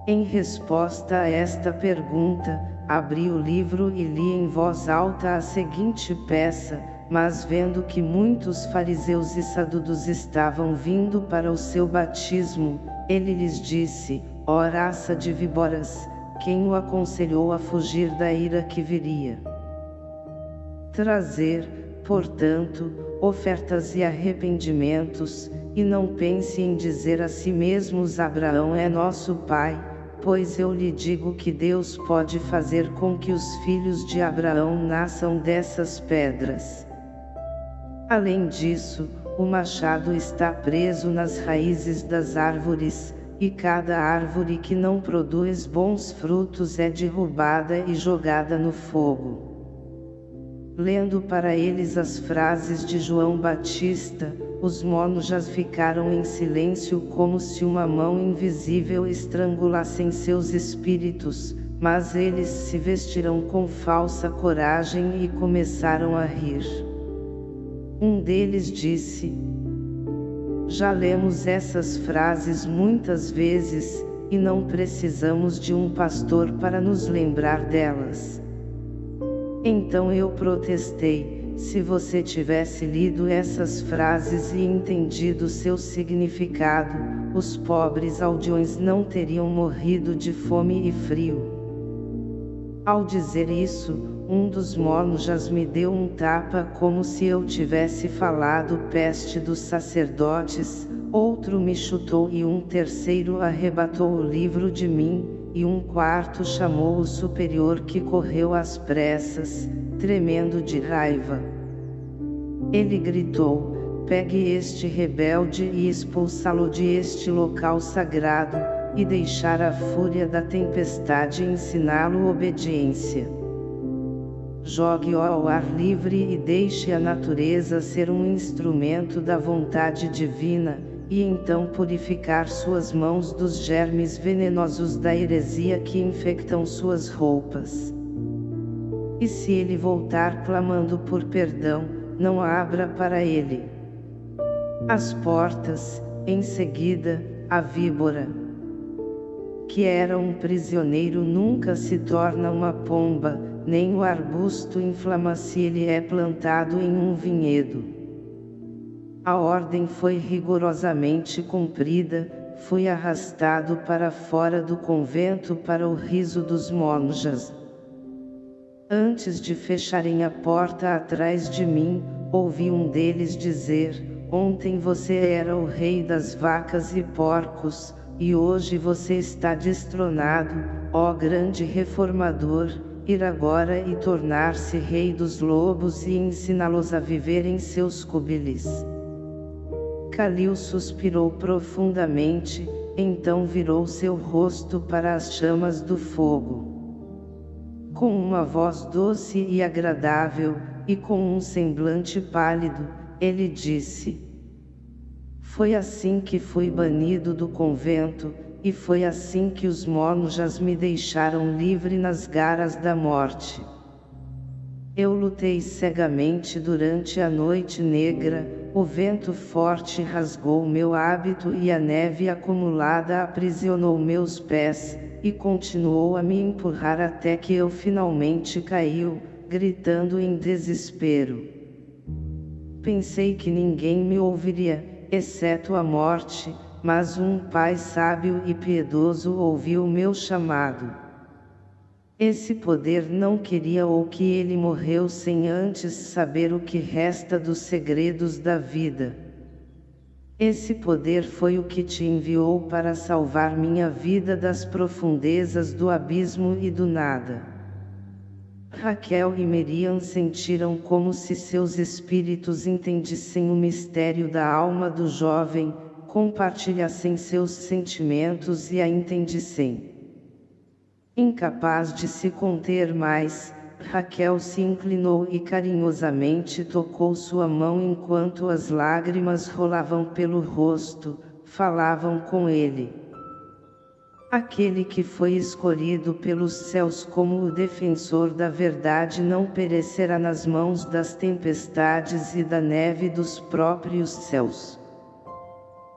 Em resposta a esta pergunta, abri o livro e li em voz alta a seguinte peça, mas vendo que muitos fariseus e sadudos estavam vindo para o seu batismo, ele lhes disse, ó raça de víboras, quem o aconselhou a fugir da ira que viria? Trazer, portanto, ofertas e arrependimentos, e não pense em dizer a si mesmos Abraão é nosso pai, pois eu lhe digo que Deus pode fazer com que os filhos de Abraão nasçam dessas pedras. Além disso, o machado está preso nas raízes das árvores, e cada árvore que não produz bons frutos é derrubada e jogada no fogo. Lendo para eles as frases de João Batista, os monjas ficaram em silêncio como se uma mão invisível estrangulasse seus espíritos, mas eles se vestiram com falsa coragem e começaram a rir. Um deles disse, Já lemos essas frases muitas vezes, e não precisamos de um pastor para nos lembrar delas. Então eu protestei, se você tivesse lido essas frases e entendido seu significado, os pobres aldeões não teriam morrido de fome e frio. Ao dizer isso, um dos monjas me deu um tapa como se eu tivesse falado peste dos sacerdotes, outro me chutou e um terceiro arrebatou o livro de mim, e um quarto chamou o superior que correu às pressas, tremendo de raiva. Ele gritou, pegue este rebelde e expulsá-lo de este local sagrado, e deixar a fúria da tempestade ensiná-lo obediência. Jogue-o ao ar livre e deixe a natureza ser um instrumento da vontade divina, e então purificar suas mãos dos germes venenosos da heresia que infectam suas roupas. E se ele voltar clamando por perdão, não abra para ele as portas, em seguida, a víbora. Que era um prisioneiro nunca se torna uma pomba, nem o arbusto inflama se ele é plantado em um vinhedo. A ordem foi rigorosamente cumprida, fui arrastado para fora do convento para o riso dos monjas. Antes de fecharem a porta atrás de mim, ouvi um deles dizer, ontem você era o rei das vacas e porcos, e hoje você está destronado, ó grande reformador, ir agora e tornar-se rei dos lobos e ensiná-los a viver em seus cubilis. Calil suspirou profundamente, então virou seu rosto para as chamas do fogo. Com uma voz doce e agradável, e com um semblante pálido, ele disse: Foi assim que fui banido do convento, e foi assim que os monjas me deixaram livre nas garas da morte. Eu lutei cegamente durante a noite negra, o vento forte rasgou meu hábito e a neve acumulada aprisionou meus pés, e continuou a me empurrar até que eu finalmente caiu, gritando em desespero. Pensei que ninguém me ouviria, exceto a morte, mas um pai sábio e piedoso ouviu meu chamado. Esse poder não queria ou que ele morreu sem antes saber o que resta dos segredos da vida. Esse poder foi o que te enviou para salvar minha vida das profundezas do abismo e do nada. Raquel e Miriam sentiram como se seus espíritos entendissem o mistério da alma do jovem, compartilhassem seus sentimentos e a entendissem. Incapaz de se conter mais, Raquel se inclinou e carinhosamente tocou sua mão enquanto as lágrimas rolavam pelo rosto, falavam com ele. Aquele que foi escolhido pelos céus como o defensor da verdade não perecerá nas mãos das tempestades e da neve dos próprios céus.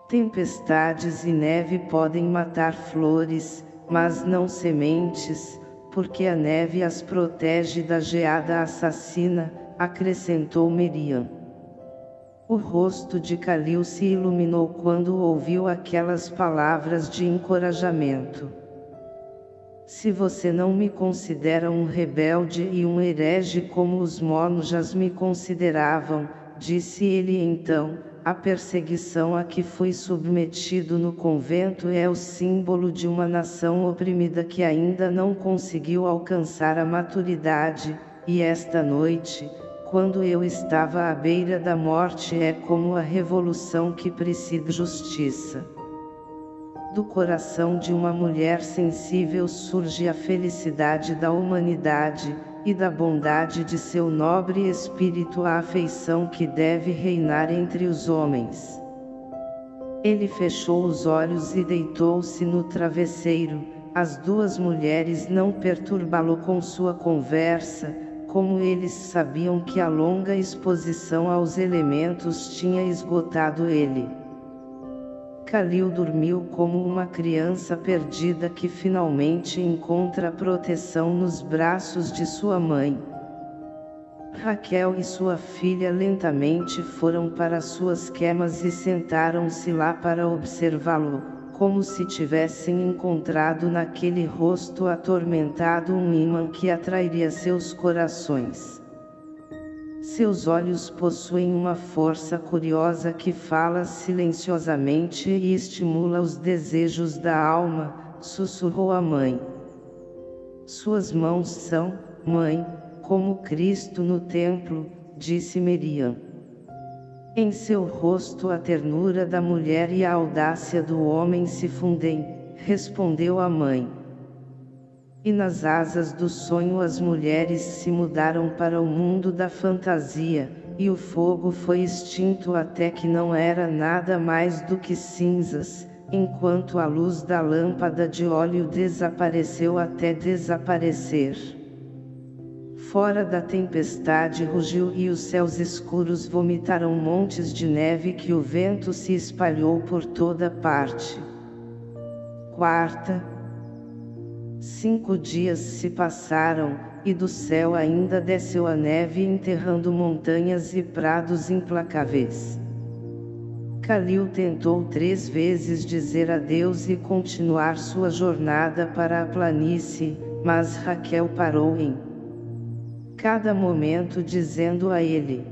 Tempestades e neve podem matar flores, mas não sementes, porque a neve as protege da geada assassina, acrescentou Miriam. O rosto de Calil se iluminou quando ouviu aquelas palavras de encorajamento. Se você não me considera um rebelde e um herege como os monjas me consideravam, disse ele então, a perseguição a que fui submetido no convento é o símbolo de uma nação oprimida que ainda não conseguiu alcançar a maturidade, e esta noite, quando eu estava à beira da morte é como a revolução que precede justiça. Do coração de uma mulher sensível surge a felicidade da humanidade, e da bondade de seu nobre espírito a afeição que deve reinar entre os homens. Ele fechou os olhos e deitou-se no travesseiro, as duas mulheres não perturbá-lo com sua conversa, como eles sabiam que a longa exposição aos elementos tinha esgotado ele. Calil dormiu como uma criança perdida que finalmente encontra proteção nos braços de sua mãe. Raquel e sua filha lentamente foram para suas quemas e sentaram-se lá para observá-lo, como se tivessem encontrado naquele rosto atormentado um imã que atrairia seus corações. Seus olhos possuem uma força curiosa que fala silenciosamente e estimula os desejos da alma, sussurrou a mãe. Suas mãos são, mãe, como Cristo no templo, disse Miriam. Em seu rosto a ternura da mulher e a audácia do homem se fundem, respondeu a mãe. E nas asas do sonho as mulheres se mudaram para o mundo da fantasia, e o fogo foi extinto até que não era nada mais do que cinzas, enquanto a luz da lâmpada de óleo desapareceu até desaparecer. Fora da tempestade rugiu e os céus escuros vomitaram montes de neve que o vento se espalhou por toda parte. Quarta, Cinco dias se passaram, e do céu ainda desceu a neve enterrando montanhas e prados implacáveis. Calil tentou três vezes dizer adeus e continuar sua jornada para a planície, mas Raquel parou em cada momento dizendo a ele: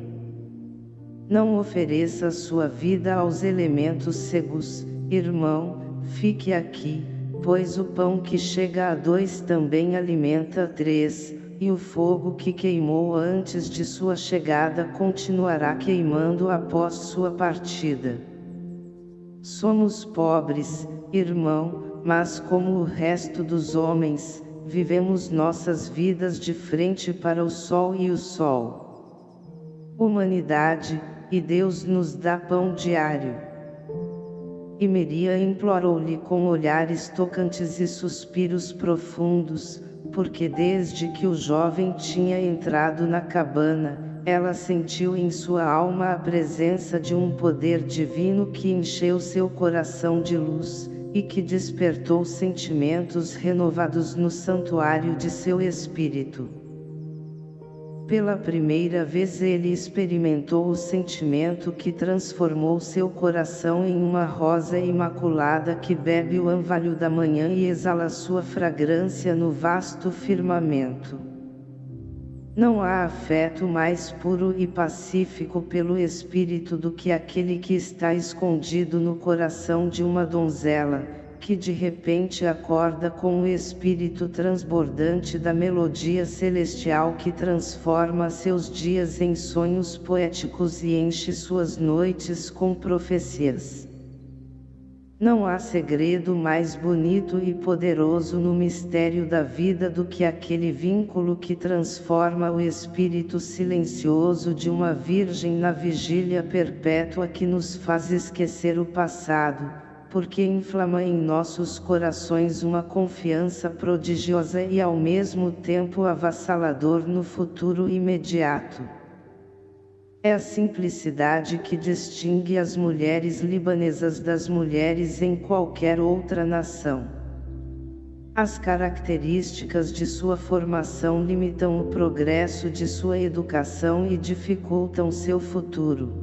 Não ofereça sua vida aos elementos cegos, irmão, fique aqui pois o pão que chega a dois também alimenta três, e o fogo que queimou antes de sua chegada continuará queimando após sua partida. Somos pobres, irmão, mas como o resto dos homens, vivemos nossas vidas de frente para o sol e o sol. Humanidade, e Deus nos dá pão diário. E Meria implorou-lhe com olhares tocantes e suspiros profundos, porque desde que o jovem tinha entrado na cabana, ela sentiu em sua alma a presença de um poder divino que encheu seu coração de luz, e que despertou sentimentos renovados no santuário de seu espírito. Pela primeira vez ele experimentou o sentimento que transformou seu coração em uma rosa imaculada que bebe o anvalho da manhã e exala sua fragrância no vasto firmamento. Não há afeto mais puro e pacífico pelo espírito do que aquele que está escondido no coração de uma donzela, que de repente acorda com o espírito transbordante da melodia celestial que transforma seus dias em sonhos poéticos e enche suas noites com profecias. Não há segredo mais bonito e poderoso no mistério da vida do que aquele vínculo que transforma o espírito silencioso de uma virgem na vigília perpétua que nos faz esquecer o passado, porque inflama em nossos corações uma confiança prodigiosa e ao mesmo tempo avassalador no futuro imediato. É a simplicidade que distingue as mulheres libanesas das mulheres em qualquer outra nação. As características de sua formação limitam o progresso de sua educação e dificultam seu futuro.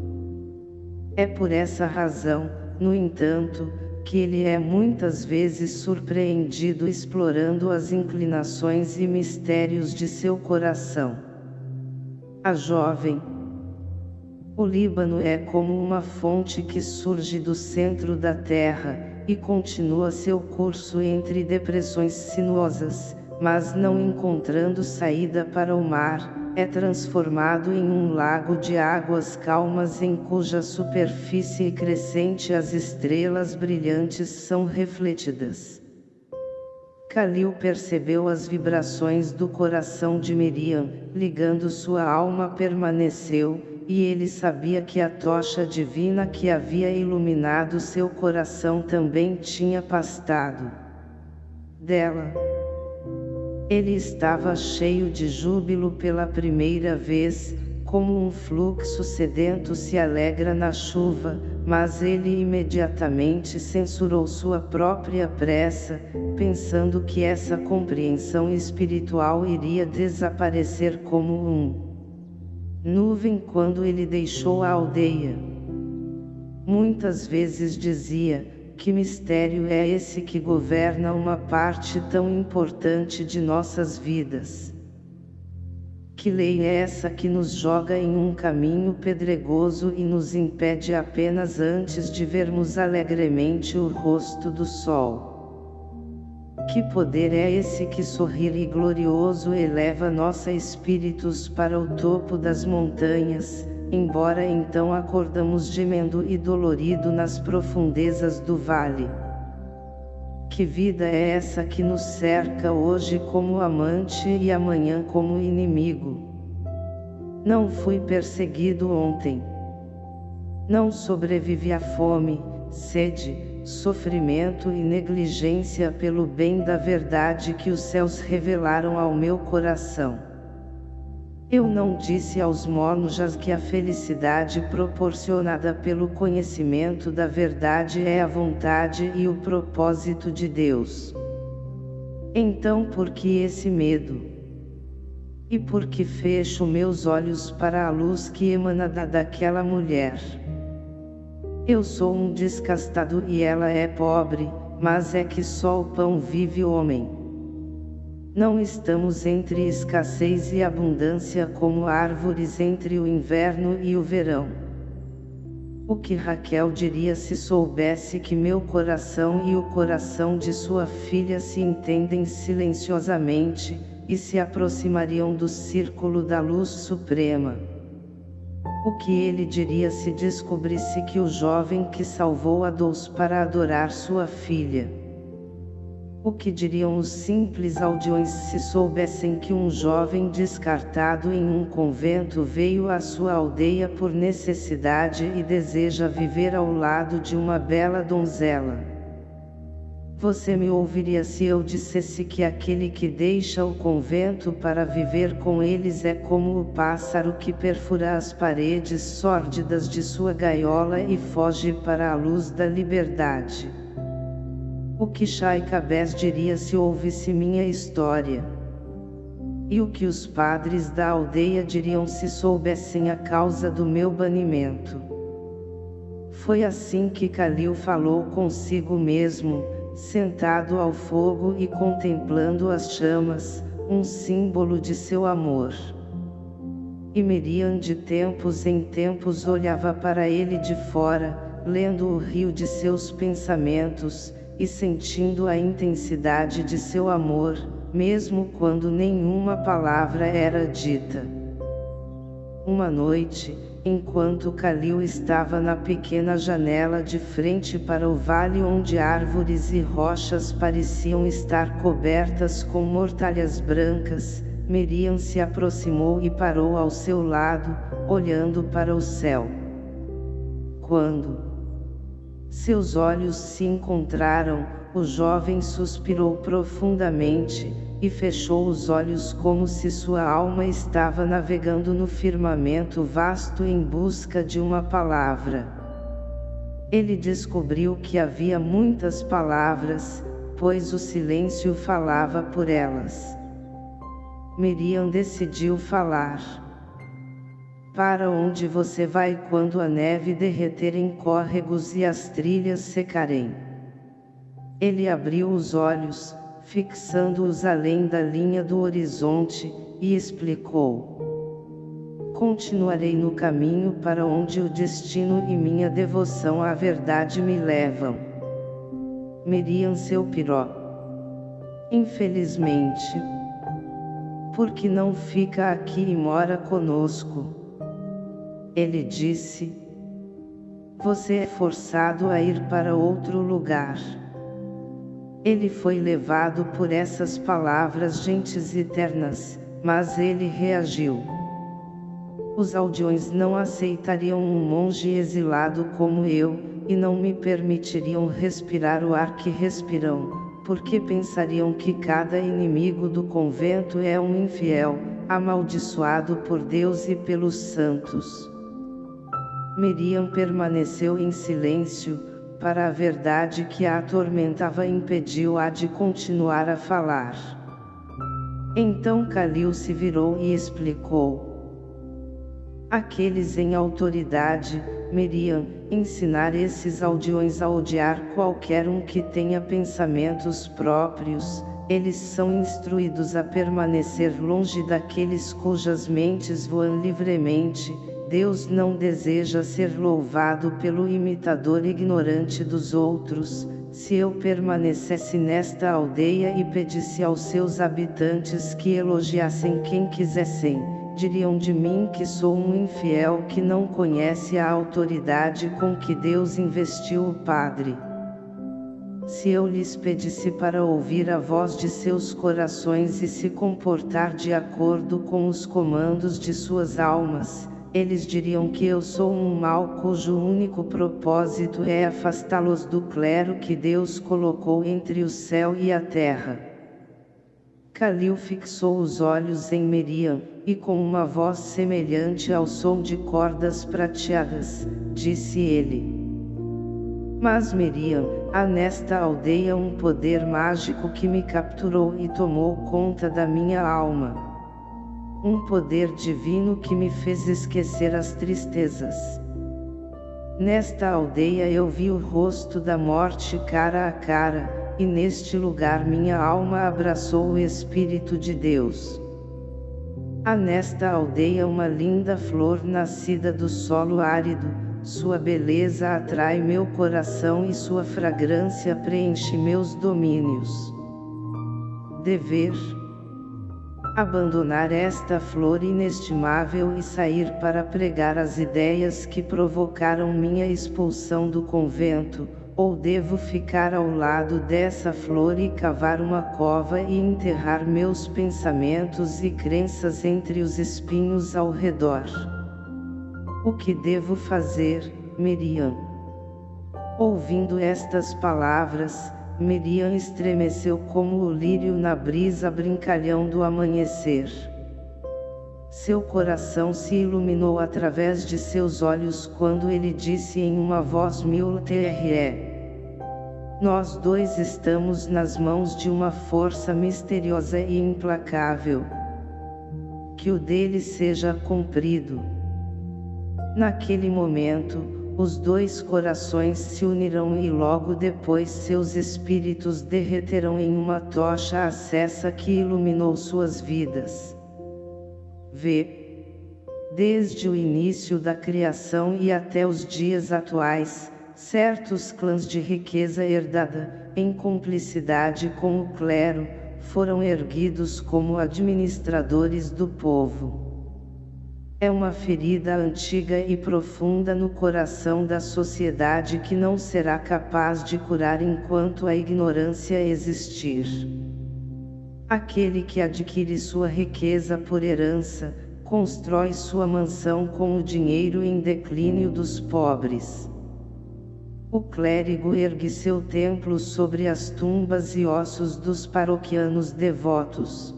É por essa razão, no entanto, que ele é muitas vezes surpreendido explorando as inclinações e mistérios de seu coração. A jovem, o Líbano é como uma fonte que surge do centro da terra, e continua seu curso entre depressões sinuosas, mas não encontrando saída para o mar, é transformado em um lago de águas calmas em cuja superfície crescente as estrelas brilhantes são refletidas. Calil percebeu as vibrações do coração de Miriam, ligando sua alma permaneceu, e ele sabia que a tocha divina que havia iluminado seu coração também tinha pastado dela. Ele estava cheio de júbilo pela primeira vez, como um fluxo sedento se alegra na chuva, mas ele imediatamente censurou sua própria pressa, pensando que essa compreensão espiritual iria desaparecer como um nuvem quando ele deixou a aldeia. Muitas vezes dizia, que mistério é esse que governa uma parte tão importante de nossas vidas? Que lei é essa que nos joga em um caminho pedregoso e nos impede apenas antes de vermos alegremente o rosto do sol? Que poder é esse que sorrir e glorioso eleva nossos espíritos para o topo das montanhas, embora então acordamos gemendo e dolorido nas profundezas do vale. Que vida é essa que nos cerca hoje como amante e amanhã como inimigo? Não fui perseguido ontem. Não sobrevivi à fome, sede, sofrimento e negligência pelo bem da verdade que os céus revelaram ao meu coração. Eu não disse aos monjas que a felicidade proporcionada pelo conhecimento da verdade é a vontade e o propósito de Deus. Então por que esse medo? E por que fecho meus olhos para a luz que emana da daquela mulher? Eu sou um descastado e ela é pobre, mas é que só o pão vive o homem. Não estamos entre escassez e abundância como árvores entre o inverno e o verão. O que Raquel diria se soubesse que meu coração e o coração de sua filha se entendem silenciosamente, e se aproximariam do círculo da luz suprema? O que ele diria se descobrisse que o jovem que salvou a Deus para adorar sua filha? O que diriam os simples aldeões se soubessem que um jovem descartado em um convento veio à sua aldeia por necessidade e deseja viver ao lado de uma bela donzela? Você me ouviria se eu dissesse que aquele que deixa o convento para viver com eles é como o pássaro que perfura as paredes sórdidas de sua gaiola e foge para a luz da liberdade. O que Shai Cabés diria se ouvisse minha história? E o que os padres da aldeia diriam se soubessem a causa do meu banimento? Foi assim que Calil falou consigo mesmo, sentado ao fogo e contemplando as chamas, um símbolo de seu amor. E Miriam de tempos em tempos olhava para ele de fora, lendo o rio de seus pensamentos, e sentindo a intensidade de seu amor, mesmo quando nenhuma palavra era dita. Uma noite, enquanto Calil estava na pequena janela de frente para o vale onde árvores e rochas pareciam estar cobertas com mortalhas brancas, Miriam se aproximou e parou ao seu lado, olhando para o céu. Quando seus olhos se encontraram, o jovem suspirou profundamente, e fechou os olhos como se sua alma estava navegando no firmamento vasto em busca de uma palavra. Ele descobriu que havia muitas palavras, pois o silêncio falava por elas. Miriam decidiu falar. Para onde você vai quando a neve derreter em córregos e as trilhas secarem? Ele abriu os olhos, fixando-os além da linha do horizonte, e explicou. Continuarei no caminho para onde o destino e minha devoção à verdade me levam. Miriam seu piró. Infelizmente. Porque não fica aqui e mora conosco. Ele disse: Você é forçado a ir para outro lugar. Ele foi levado por essas palavras gentes eternas, mas ele reagiu. Os aldeões não aceitariam um monge exilado como eu, e não me permitiriam respirar o ar que respiram, porque pensariam que cada inimigo do convento é um infiel, amaldiçoado por Deus e pelos santos. Miriam permaneceu em silêncio, para a verdade que a atormentava impediu-a de continuar a falar. Então Calil se virou e explicou. Aqueles em autoridade, Miriam, ensinar esses aldeões a odiar qualquer um que tenha pensamentos próprios, eles são instruídos a permanecer longe daqueles cujas mentes voam livremente, Deus não deseja ser louvado pelo imitador ignorante dos outros, se eu permanecesse nesta aldeia e pedisse aos seus habitantes que elogiassem quem quisessem, diriam de mim que sou um infiel que não conhece a autoridade com que Deus investiu o Padre. Se eu lhes pedisse para ouvir a voz de seus corações e se comportar de acordo com os comandos de suas almas, eles diriam que eu sou um mal cujo único propósito é afastá-los do clero que Deus colocou entre o céu e a terra. Calil fixou os olhos em Miriam, e com uma voz semelhante ao som de cordas prateadas, disse ele. Mas Miriam, há nesta aldeia um poder mágico que me capturou e tomou conta da minha alma um poder divino que me fez esquecer as tristezas. Nesta aldeia eu vi o rosto da morte cara a cara, e neste lugar minha alma abraçou o Espírito de Deus. Há nesta aldeia uma linda flor nascida do solo árido, sua beleza atrai meu coração e sua fragrância preenche meus domínios. Dever abandonar esta flor inestimável e sair para pregar as ideias que provocaram minha expulsão do convento, ou devo ficar ao lado dessa flor e cavar uma cova e enterrar meus pensamentos e crenças entre os espinhos ao redor? O que devo fazer, Miriam? Ouvindo estas palavras, Miriam estremeceu como o lírio na brisa brincalhão do amanhecer. Seu coração se iluminou através de seus olhos quando ele disse em uma voz mil-tre. Nós dois estamos nas mãos de uma força misteriosa e implacável. Que o dele seja cumprido. Naquele momento, os dois corações se unirão e logo depois seus espíritos derreterão em uma tocha acesa que iluminou suas vidas. V. Desde o início da criação e até os dias atuais, certos clãs de riqueza herdada, em cumplicidade com o clero, foram erguidos como administradores do povo. É uma ferida antiga e profunda no coração da sociedade que não será capaz de curar enquanto a ignorância existir. Aquele que adquire sua riqueza por herança, constrói sua mansão com o dinheiro em declínio dos pobres. O clérigo ergue seu templo sobre as tumbas e ossos dos paroquianos devotos.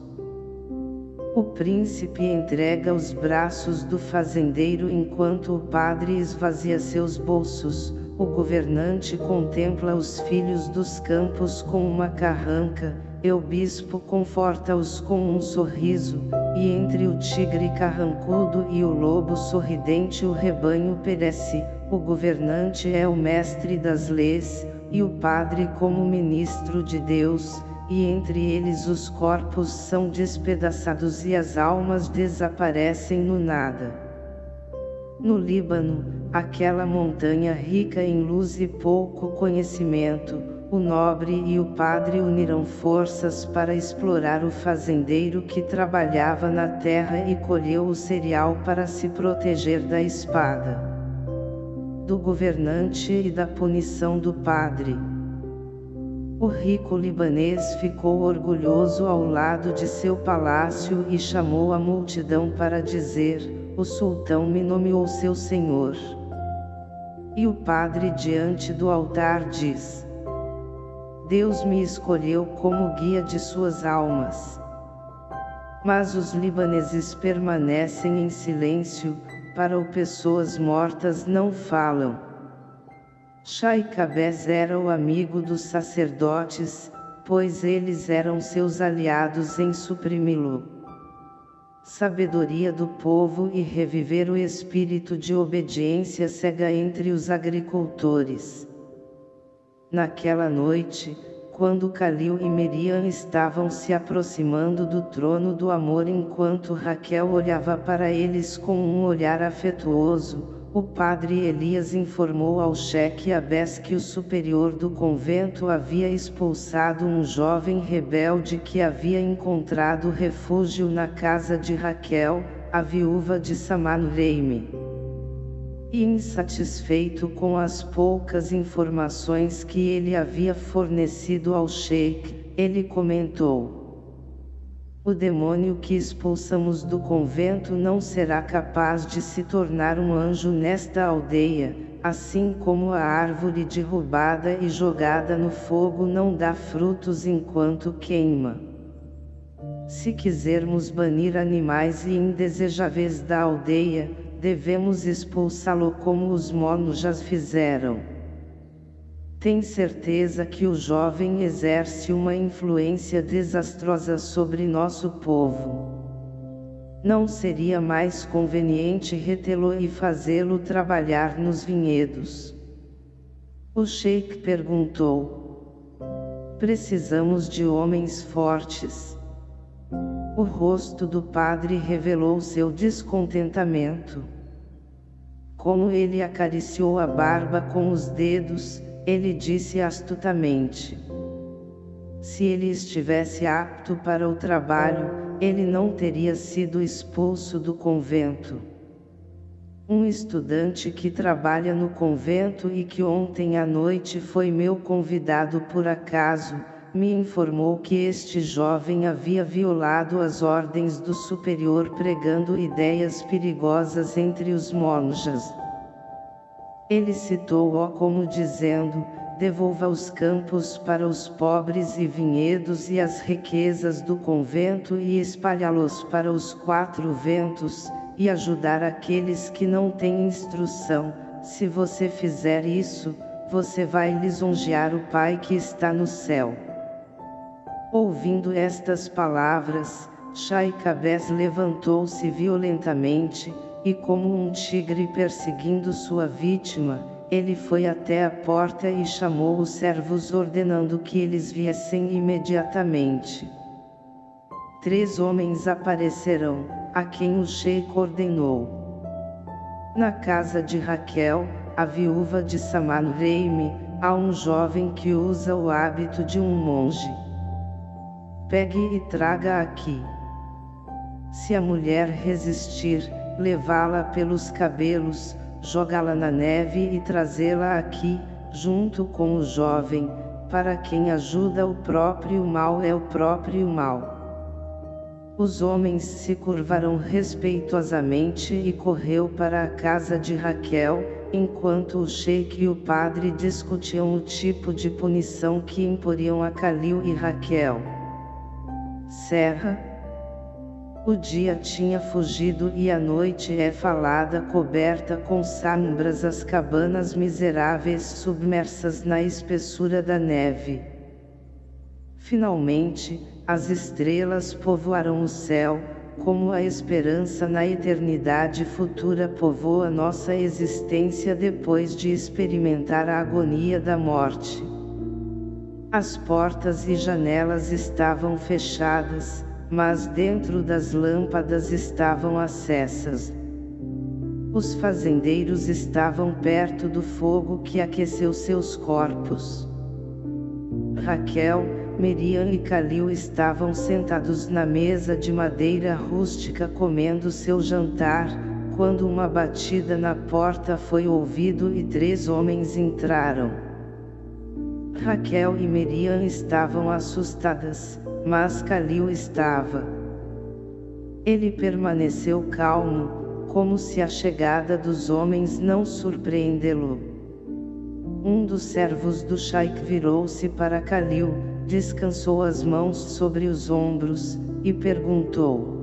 O príncipe entrega os braços do fazendeiro enquanto o padre esvazia seus bolsos, o governante contempla os filhos dos campos com uma carranca, e o bispo conforta-os com um sorriso, e entre o tigre carrancudo e o lobo sorridente o rebanho perece, o governante é o mestre das leis, e o padre como ministro de Deus, e entre eles os corpos são despedaçados e as almas desaparecem no nada. No Líbano, aquela montanha rica em luz e pouco conhecimento, o nobre e o padre unirão forças para explorar o fazendeiro que trabalhava na terra e colheu o cereal para se proteger da espada. Do governante e da punição do padre. O rico libanês ficou orgulhoso ao lado de seu palácio e chamou a multidão para dizer, o sultão me nomeou seu senhor. E o padre diante do altar diz, Deus me escolheu como guia de suas almas. Mas os libaneses permanecem em silêncio, para o pessoas mortas não falam. Shaikabes era o amigo dos sacerdotes, pois eles eram seus aliados em suprimi-lo. Sabedoria do povo e reviver o espírito de obediência cega entre os agricultores. Naquela noite, quando Calil e Meriam estavam se aproximando do trono do amor enquanto Raquel olhava para eles com um olhar afetuoso, o padre Elias informou ao cheque Abés que o superior do convento havia expulsado um jovem rebelde que havia encontrado refúgio na casa de Raquel, a viúva de Samanreime. E insatisfeito com as poucas informações que ele havia fornecido ao sheik, ele comentou. O demônio que expulsamos do convento não será capaz de se tornar um anjo nesta aldeia, assim como a árvore derrubada e jogada no fogo não dá frutos enquanto queima. Se quisermos banir animais e indesejáveis da aldeia, devemos expulsá-lo como os monjas fizeram. Tem certeza que o jovem exerce uma influência desastrosa sobre nosso povo. Não seria mais conveniente retê-lo e fazê-lo trabalhar nos vinhedos? O sheik perguntou. Precisamos de homens fortes. O rosto do padre revelou seu descontentamento. Como ele acariciou a barba com os dedos, ele disse astutamente. Se ele estivesse apto para o trabalho, ele não teria sido expulso do convento. Um estudante que trabalha no convento e que ontem à noite foi meu convidado por acaso, me informou que este jovem havia violado as ordens do superior pregando ideias perigosas entre os monjas. Ele citou-o como dizendo, devolva os campos para os pobres e vinhedos e as riquezas do convento e espalhá-los para os quatro ventos, e ajudar aqueles que não têm instrução, se você fizer isso, você vai lisonjear o Pai que está no céu. Ouvindo estas palavras, Shaikabes levantou-se violentamente, e como um tigre perseguindo sua vítima, ele foi até a porta e chamou os servos ordenando que eles viessem imediatamente. Três homens aparecerão, a quem o sheik ordenou. Na casa de Raquel, a viúva de Samanreime, há um jovem que usa o hábito de um monge. Pegue e traga aqui. Se a mulher resistir, levá-la pelos cabelos, jogá-la na neve e trazê-la aqui, junto com o jovem, para quem ajuda o próprio mal é o próprio mal. Os homens se curvaram respeitosamente e correu para a casa de Raquel, enquanto o sheik e o padre discutiam o tipo de punição que imporiam a Calil e Raquel serra. O dia tinha fugido e a noite é falada coberta com sombras as cabanas miseráveis submersas na espessura da neve. Finalmente, as estrelas povoaram o céu, como a esperança na eternidade futura povoa nossa existência depois de experimentar a agonia da morte. As portas e janelas estavam fechadas, mas dentro das lâmpadas estavam acessas. Os fazendeiros estavam perto do fogo que aqueceu seus corpos. Raquel, Miriam e Calil estavam sentados na mesa de madeira rústica comendo seu jantar, quando uma batida na porta foi ouvido e três homens entraram. Raquel e Miriam estavam assustadas, mas Calil estava. Ele permaneceu calmo, como se a chegada dos homens não surpreendê-lo. Um dos servos do Shaik virou-se para Calil, descansou as mãos sobre os ombros, e perguntou.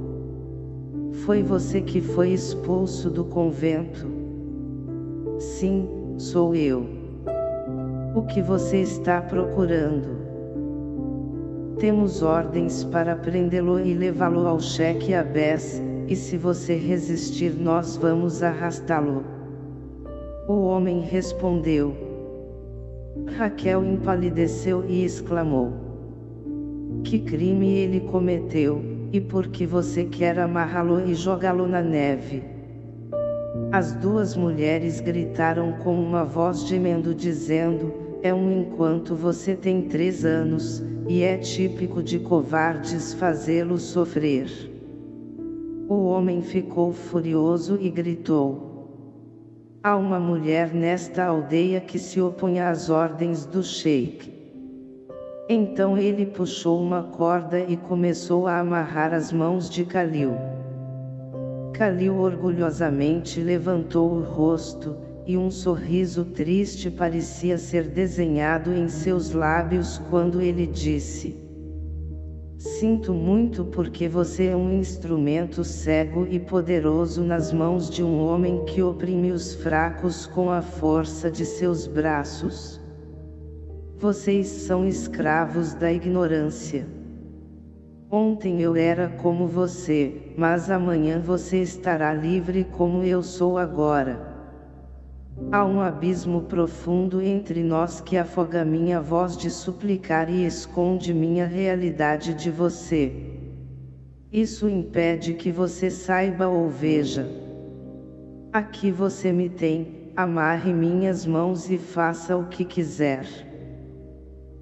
Foi você que foi expulso do convento? Sim, sou eu. O que você está procurando? Temos ordens para prendê-lo e levá-lo ao cheque Abés, e se você resistir nós vamos arrastá-lo. O homem respondeu. Raquel empalideceu e exclamou. Que crime ele cometeu, e por que você quer amarrá-lo e jogá-lo na neve? As duas mulheres gritaram com uma voz gemendo dizendo, é um enquanto você tem três anos, e é típico de covardes fazê-lo sofrer. O homem ficou furioso e gritou. Há uma mulher nesta aldeia que se opõe às ordens do sheik. Então ele puxou uma corda e começou a amarrar as mãos de Calil. Calil orgulhosamente levantou o rosto, e um sorriso triste parecia ser desenhado em seus lábios quando ele disse Sinto muito porque você é um instrumento cego e poderoso nas mãos de um homem que oprime os fracos com a força de seus braços. Vocês são escravos da ignorância. Ontem eu era como você, mas amanhã você estará livre como eu sou agora. Há um abismo profundo entre nós que afoga minha voz de suplicar e esconde minha realidade de você. Isso impede que você saiba ou veja. Aqui você me tem, amarre minhas mãos e faça o que quiser.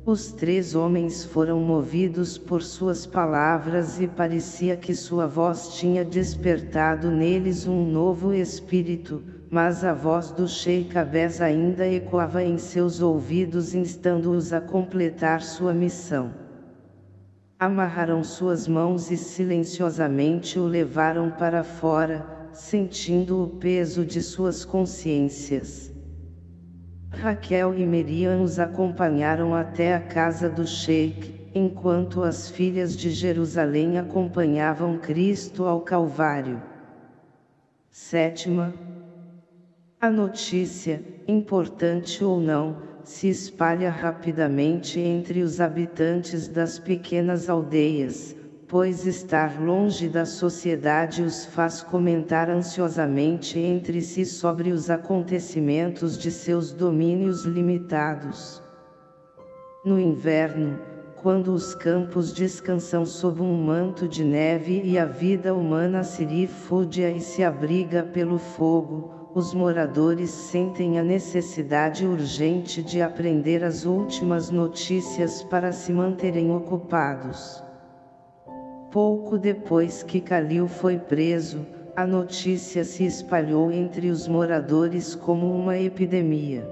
Os três homens foram movidos por suas palavras e parecia que sua voz tinha despertado neles um novo espírito, mas a voz do Sheikh Abes ainda ecoava em seus ouvidos instando-os a completar sua missão. Amarraram suas mãos e silenciosamente o levaram para fora, sentindo o peso de suas consciências. Raquel e Miriam os acompanharam até a casa do Sheik, enquanto as filhas de Jerusalém acompanhavam Cristo ao Calvário. Sétima, a notícia, importante ou não, se espalha rapidamente entre os habitantes das pequenas aldeias, pois estar longe da sociedade os faz comentar ansiosamente entre si sobre os acontecimentos de seus domínios limitados. No inverno, quando os campos descansam sob um manto de neve e a vida humana se rifúdia e se abriga pelo fogo, os moradores sentem a necessidade urgente de aprender as últimas notícias para se manterem ocupados. Pouco depois que Calil foi preso, a notícia se espalhou entre os moradores como uma epidemia.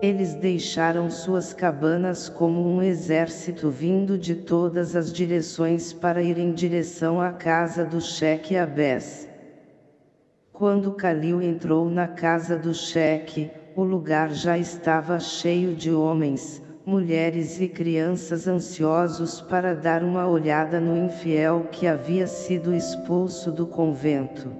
Eles deixaram suas cabanas como um exército vindo de todas as direções para ir em direção à casa do cheque Abés. Quando Calil entrou na casa do cheque, o lugar já estava cheio de homens, mulheres e crianças ansiosos para dar uma olhada no infiel que havia sido expulso do convento.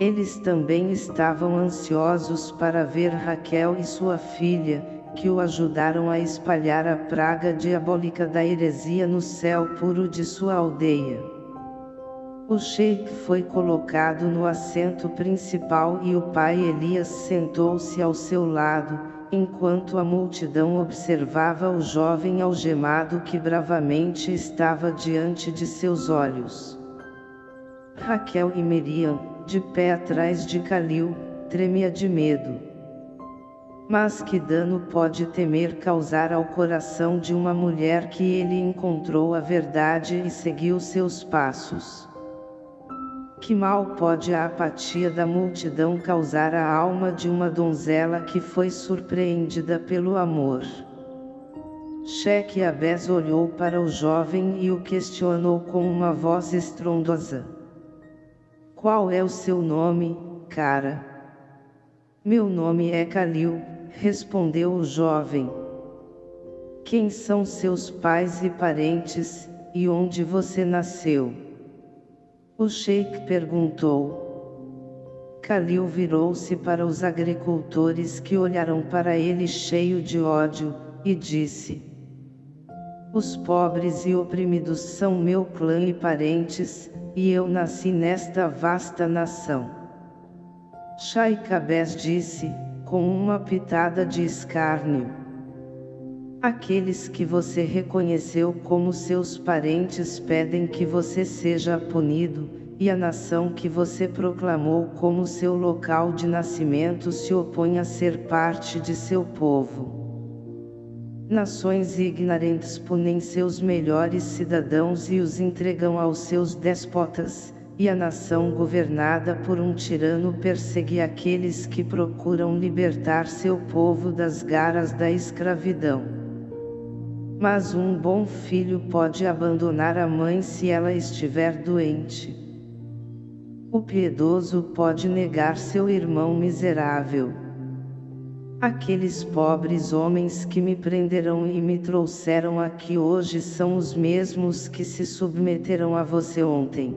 Eles também estavam ansiosos para ver Raquel e sua filha, que o ajudaram a espalhar a praga diabólica da heresia no céu puro de sua aldeia. O sheik foi colocado no assento principal e o pai Elias sentou-se ao seu lado, enquanto a multidão observava o jovem algemado que bravamente estava diante de seus olhos. Raquel e Miriam, de pé atrás de Calil, tremia de medo. Mas que dano pode temer causar ao coração de uma mulher que ele encontrou a verdade e seguiu seus passos? Que mal pode a apatia da multidão causar à alma de uma donzela que foi surpreendida pelo amor? Cheque Abés olhou para o jovem e o questionou com uma voz estrondosa. Qual é o seu nome, cara? Meu nome é Calil, respondeu o jovem. Quem são seus pais e parentes, e onde você nasceu? O sheik perguntou. Khalil virou-se para os agricultores que olharam para ele cheio de ódio, e disse. Os pobres e oprimidos são meu clã e parentes, e eu nasci nesta vasta nação. Shaikabes disse, com uma pitada de escárnio. Aqueles que você reconheceu como seus parentes pedem que você seja punido, e a nação que você proclamou como seu local de nascimento se opõe a ser parte de seu povo. Nações ignorantes punem seus melhores cidadãos e os entregam aos seus despotas, e a nação governada por um tirano persegue aqueles que procuram libertar seu povo das garras da escravidão. Mas um bom filho pode abandonar a mãe se ela estiver doente. O piedoso pode negar seu irmão miserável. Aqueles pobres homens que me prenderam e me trouxeram aqui hoje são os mesmos que se submeteram a você ontem.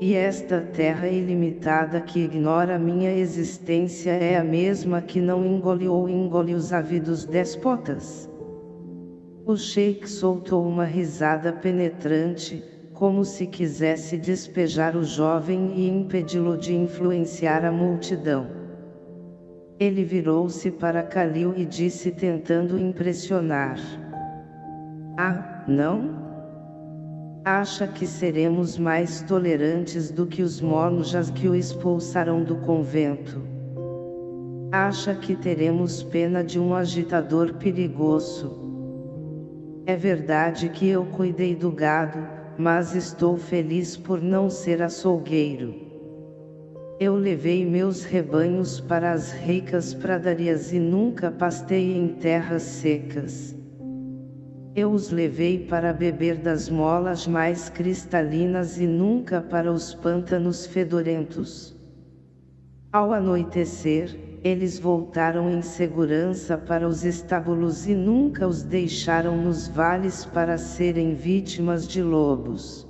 E esta terra ilimitada que ignora minha existência é a mesma que não engole ou engole os ávidos despotas. O sheik soltou uma risada penetrante, como se quisesse despejar o jovem e impedi-lo de influenciar a multidão. Ele virou-se para Kalil e disse tentando impressionar. Ah, não? Acha que seremos mais tolerantes do que os monjas que o expulsaram do convento? Acha que teremos pena de um agitador perigoso? É verdade que eu cuidei do gado, mas estou feliz por não ser açougueiro. Eu levei meus rebanhos para as ricas pradarias e nunca pastei em terras secas. Eu os levei para beber das molas mais cristalinas e nunca para os pântanos fedorentos. Ao anoitecer, eles voltaram em segurança para os estábulos e nunca os deixaram nos vales para serem vítimas de lobos.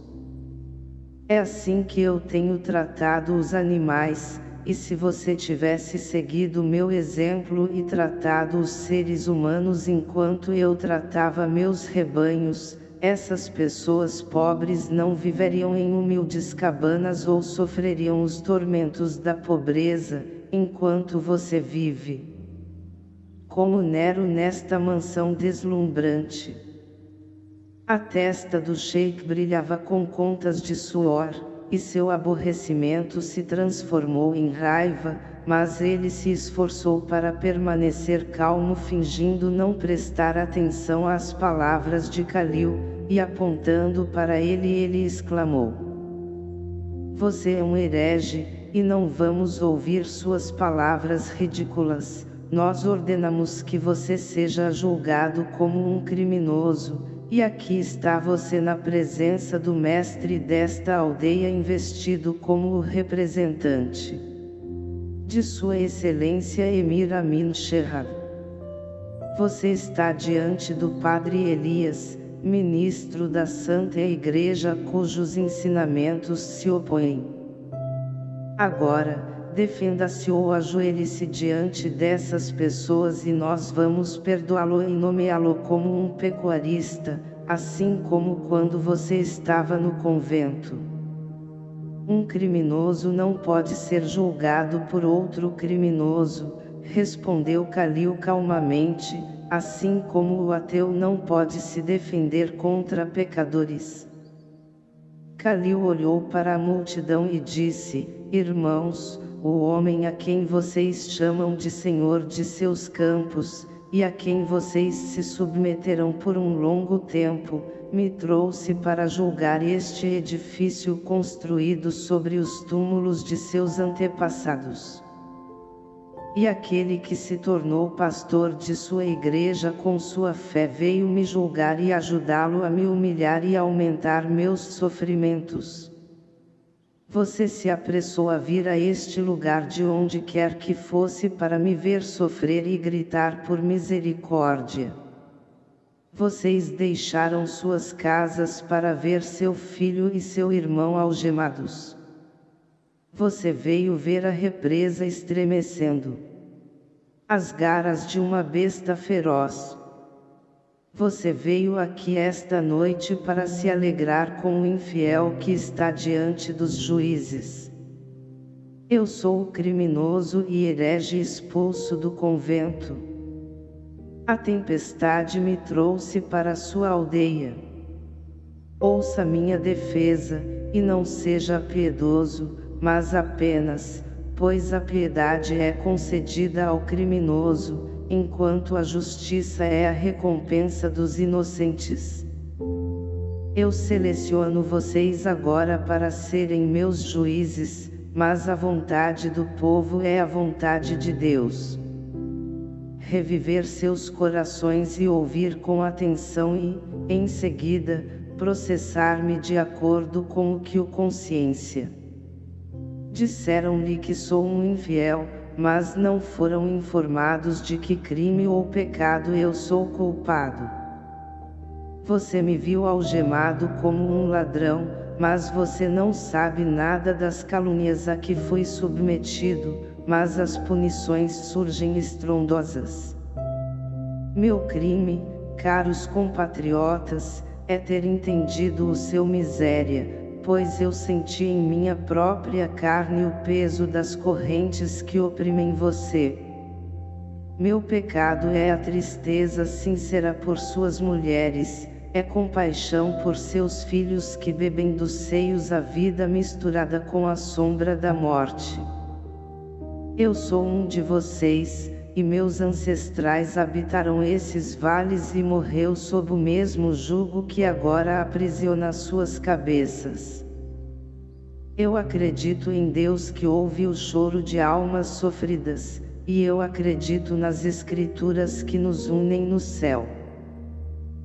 É assim que eu tenho tratado os animais, e se você tivesse seguido meu exemplo e tratado os seres humanos enquanto eu tratava meus rebanhos, essas pessoas pobres não viveriam em humildes cabanas ou sofreriam os tormentos da pobreza, enquanto você vive. Como Nero nesta mansão deslumbrante. A testa do sheik brilhava com contas de suor, e seu aborrecimento se transformou em raiva, mas ele se esforçou para permanecer calmo fingindo não prestar atenção às palavras de Kalil, e apontando para ele ele exclamou. Você é um herege, e não vamos ouvir suas palavras ridículas, nós ordenamos que você seja julgado como um criminoso, e aqui está você na presença do mestre desta aldeia investido como o representante de Sua Excelência Emir Amin Sherrab. Você está diante do Padre Elias, ministro da Santa Igreja cujos ensinamentos se opõem Agora, defenda-se ou ajoelhe-se diante dessas pessoas e nós vamos perdoá-lo e nomeá-lo como um pecuarista, assim como quando você estava no convento. Um criminoso não pode ser julgado por outro criminoso, respondeu Calil calmamente, assim como o ateu não pode se defender contra pecadores. Calil olhou para a multidão e disse, Irmãos, o homem a quem vocês chamam de Senhor de seus campos, e a quem vocês se submeterão por um longo tempo, me trouxe para julgar este edifício construído sobre os túmulos de seus antepassados. E aquele que se tornou pastor de sua igreja com sua fé veio me julgar e ajudá-lo a me humilhar e aumentar meus sofrimentos. Você se apressou a vir a este lugar de onde quer que fosse para me ver sofrer e gritar por misericórdia. Vocês deixaram suas casas para ver seu filho e seu irmão algemados. Você veio ver a represa estremecendo. As garras de uma besta feroz. Você veio aqui esta noite para se alegrar com o infiel que está diante dos juízes. Eu sou o criminoso e herege expulso do convento. A tempestade me trouxe para sua aldeia. Ouça minha defesa, e não seja piedoso, mas apenas, pois a piedade é concedida ao criminoso, enquanto a justiça é a recompensa dos inocentes. Eu seleciono vocês agora para serem meus juízes, mas a vontade do povo é a vontade de Deus. Reviver seus corações e ouvir com atenção e, em seguida, processar-me de acordo com o que o consciência. Disseram-lhe que sou um infiel, mas não foram informados de que crime ou pecado eu sou culpado. Você me viu algemado como um ladrão, mas você não sabe nada das calúnias a que fui submetido, mas as punições surgem estrondosas. Meu crime, caros compatriotas, é ter entendido o seu miséria, pois eu senti em minha própria carne o peso das correntes que oprimem você. Meu pecado é a tristeza sincera por suas mulheres, é compaixão por seus filhos que bebem dos seios a vida misturada com a sombra da morte. Eu sou um de vocês, e meus ancestrais habitaram esses vales e morreu sob o mesmo jugo que agora aprisiona suas cabeças. Eu acredito em Deus que ouve o choro de almas sofridas, e eu acredito nas escrituras que nos unem no céu.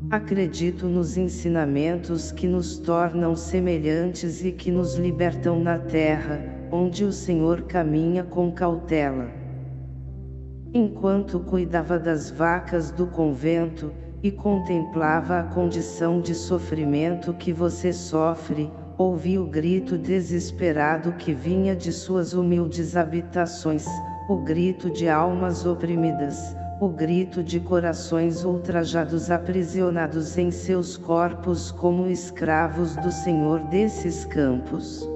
Acredito nos ensinamentos que nos tornam semelhantes e que nos libertam na terra, onde o Senhor caminha com cautela. Enquanto cuidava das vacas do convento, e contemplava a condição de sofrimento que você sofre, ouvi o grito desesperado que vinha de suas humildes habitações, o grito de almas oprimidas, o grito de corações ultrajados aprisionados em seus corpos como escravos do Senhor desses campos.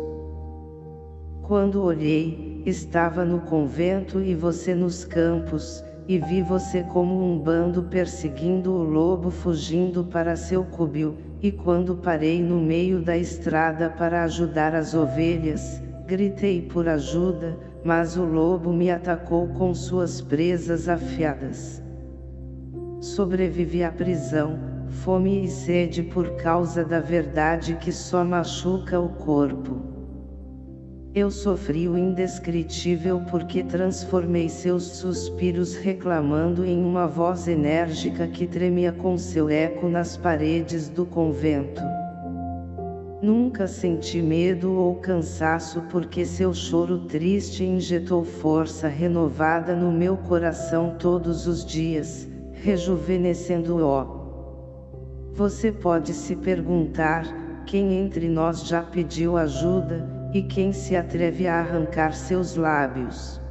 Quando olhei, estava no convento e você nos campos, e vi você como um bando perseguindo o lobo fugindo para seu cubio, e quando parei no meio da estrada para ajudar as ovelhas, gritei por ajuda, mas o lobo me atacou com suas presas afiadas. Sobrevivi à prisão, fome e sede por causa da verdade que só machuca o corpo. Eu sofri o indescritível porque transformei seus suspiros reclamando em uma voz enérgica que tremia com seu eco nas paredes do convento. Nunca senti medo ou cansaço porque seu choro triste injetou força renovada no meu coração todos os dias, rejuvenescendo-o. Você pode se perguntar, quem entre nós já pediu ajuda, e quem se atreve a arrancar seus lábios?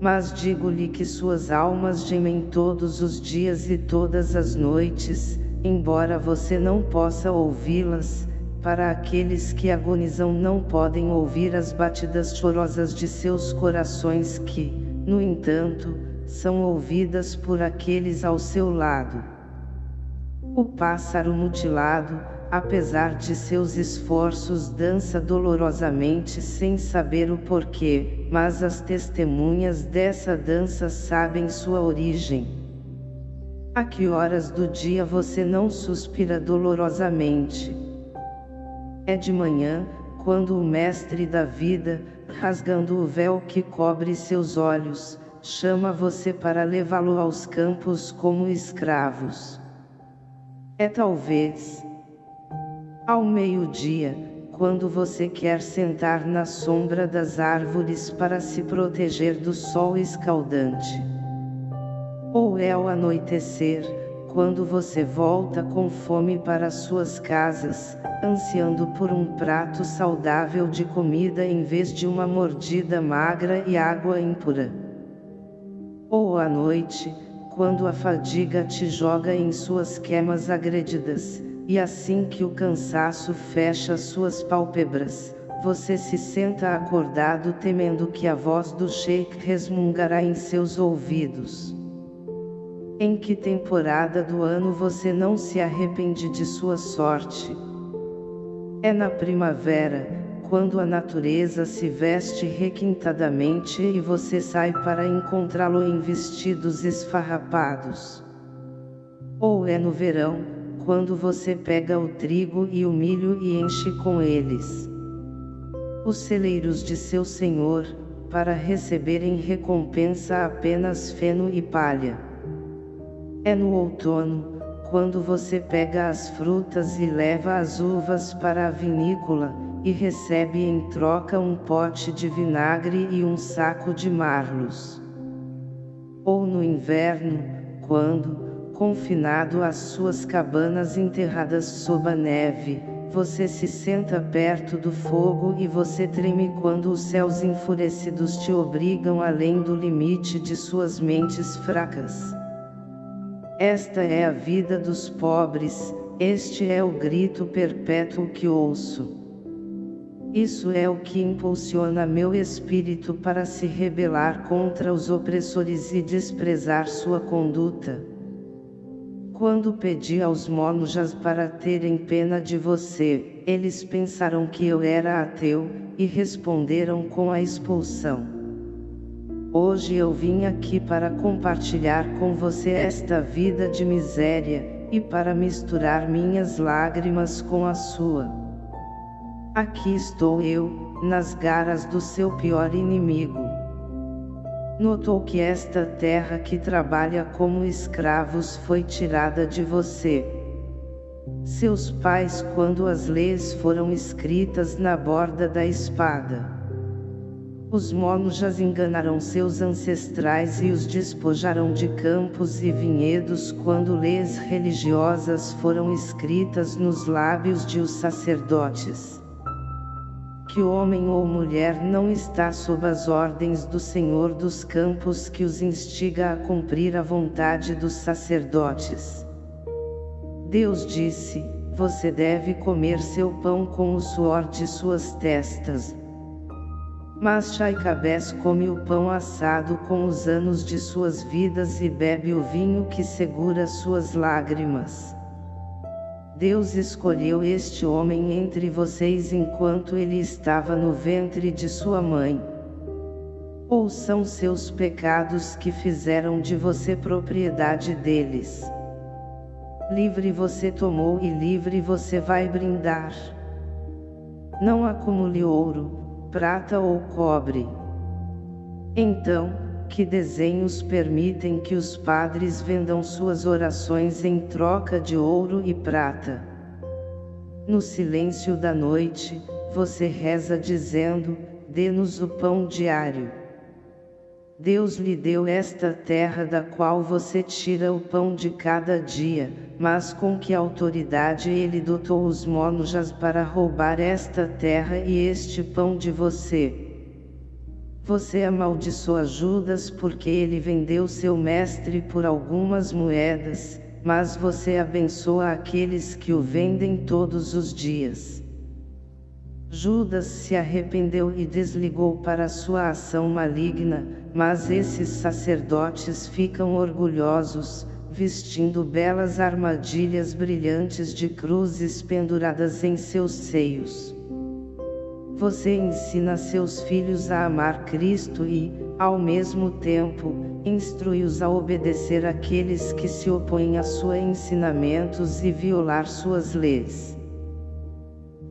Mas digo-lhe que suas almas gemem todos os dias e todas as noites, embora você não possa ouvi-las, para aqueles que agonizam não podem ouvir as batidas chorosas de seus corações que, no entanto, são ouvidas por aqueles ao seu lado. O pássaro mutilado, apesar de seus esforços dança dolorosamente sem saber o porquê, mas as testemunhas dessa dança sabem sua origem. A que horas do dia você não suspira dolorosamente? É de manhã, quando o mestre da vida, rasgando o véu que cobre seus olhos, chama você para levá-lo aos campos como escravos. É talvez, ao meio-dia, quando você quer sentar na sombra das árvores para se proteger do sol escaldante. Ou é ao anoitecer, quando você volta com fome para suas casas, ansiando por um prato saudável de comida em vez de uma mordida magra e água impura. Ou à noite, quando a fadiga te joga em suas quemas agredidas, e assim que o cansaço fecha suas pálpebras, você se senta acordado temendo que a voz do Sheikh resmungará em seus ouvidos. Em que temporada do ano você não se arrepende de sua sorte? É na primavera, quando a natureza se veste requintadamente e você sai para encontrá-lo em vestidos esfarrapados. Ou é no verão, quando você pega o trigo e o milho e enche com eles os celeiros de seu senhor, para receberem recompensa apenas feno e palha. É no outono, quando você pega as frutas e leva as uvas para a vinícola, e recebe em troca um pote de vinagre e um saco de marlos. Ou no inverno, quando, confinado às suas cabanas enterradas sob a neve, você se senta perto do fogo e você treme quando os céus enfurecidos te obrigam além do limite de suas mentes fracas. Esta é a vida dos pobres, este é o grito perpétuo que ouço. Isso é o que impulsiona meu espírito para se rebelar contra os opressores e desprezar sua conduta. Quando pedi aos monjas para terem pena de você, eles pensaram que eu era ateu, e responderam com a expulsão. Hoje eu vim aqui para compartilhar com você esta vida de miséria, e para misturar minhas lágrimas com a sua. Aqui estou eu, nas garras do seu pior inimigo. Notou que esta terra que trabalha como escravos foi tirada de você. Seus pais quando as leis foram escritas na borda da espada. Os monjas enganaram seus ancestrais e os despojaram de campos e vinhedos quando leis religiosas foram escritas nos lábios de os sacerdotes que homem ou mulher não está sob as ordens do Senhor dos campos que os instiga a cumprir a vontade dos sacerdotes. Deus disse, você deve comer seu pão com o suor de suas testas. Mas Chaicabés come o pão assado com os anos de suas vidas e bebe o vinho que segura suas lágrimas. Deus escolheu este homem entre vocês enquanto ele estava no ventre de sua mãe. Ou são seus pecados que fizeram de você propriedade deles? Livre você tomou e livre você vai brindar. Não acumule ouro, prata ou cobre. Então, que desenhos permitem que os padres vendam suas orações em troca de ouro e prata. No silêncio da noite, você reza dizendo, dê-nos o pão diário. Deus lhe deu esta terra da qual você tira o pão de cada dia, mas com que autoridade ele dotou os monjas para roubar esta terra e este pão de você? Você amaldiçoa Judas porque ele vendeu seu mestre por algumas moedas, mas você abençoa aqueles que o vendem todos os dias. Judas se arrependeu e desligou para sua ação maligna, mas esses sacerdotes ficam orgulhosos, vestindo belas armadilhas brilhantes de cruzes penduradas em seus seios. Você ensina seus filhos a amar Cristo e, ao mesmo tempo, instrui-os a obedecer aqueles que se opõem a seus ensinamentos e violar suas leis.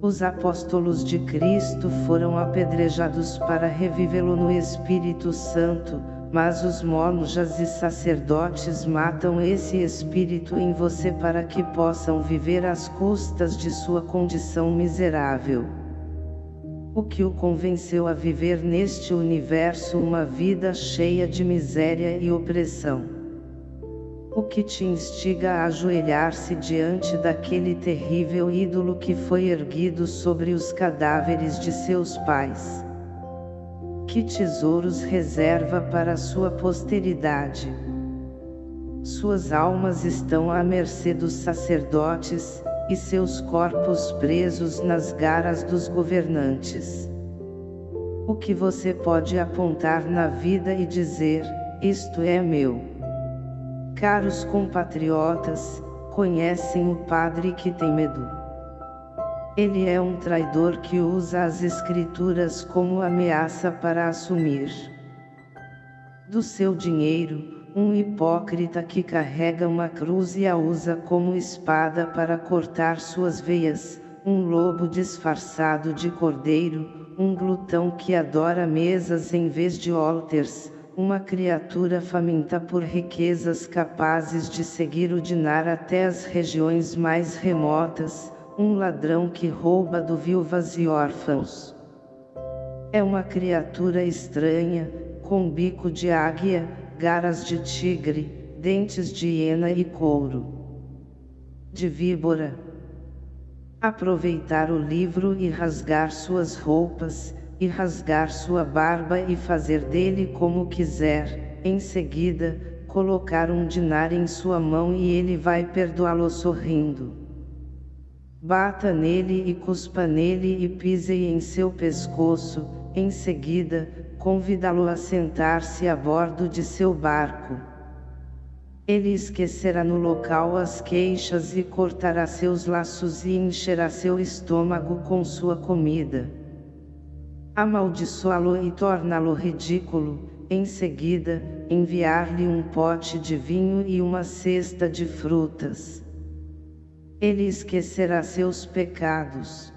Os apóstolos de Cristo foram apedrejados para revivê-lo no Espírito Santo, mas os monjas e sacerdotes matam esse espírito em você para que possam viver às custas de sua condição miserável o que o convenceu a viver neste universo uma vida cheia de miséria e opressão. O que te instiga a ajoelhar-se diante daquele terrível ídolo que foi erguido sobre os cadáveres de seus pais? Que tesouros reserva para sua posteridade? Suas almas estão à mercê dos sacerdotes, e seus corpos presos nas garras dos governantes. O que você pode apontar na vida e dizer, isto é meu. Caros compatriotas, conhecem o padre que tem medo. Ele é um traidor que usa as escrituras como ameaça para assumir do seu dinheiro, um hipócrita que carrega uma cruz e a usa como espada para cortar suas veias, um lobo disfarçado de cordeiro, um glutão que adora mesas em vez de altars, uma criatura faminta por riquezas capazes de seguir o dinar até as regiões mais remotas, um ladrão que rouba do viúvas e órfãos. É uma criatura estranha, com bico de águia, garras de tigre, dentes de hiena e couro de víbora. Aproveitar o livro e rasgar suas roupas, e rasgar sua barba e fazer dele como quiser, em seguida, colocar um dinar em sua mão e ele vai perdoá-lo sorrindo. Bata nele e cuspa nele e pise em seu pescoço, em seguida, convidá-lo a sentar-se a bordo de seu barco. Ele esquecerá no local as queixas e cortará seus laços e encherá seu estômago com sua comida. Amaldiçoá-lo e torná-lo ridículo, em seguida, enviar-lhe um pote de vinho e uma cesta de frutas. Ele esquecerá seus pecados.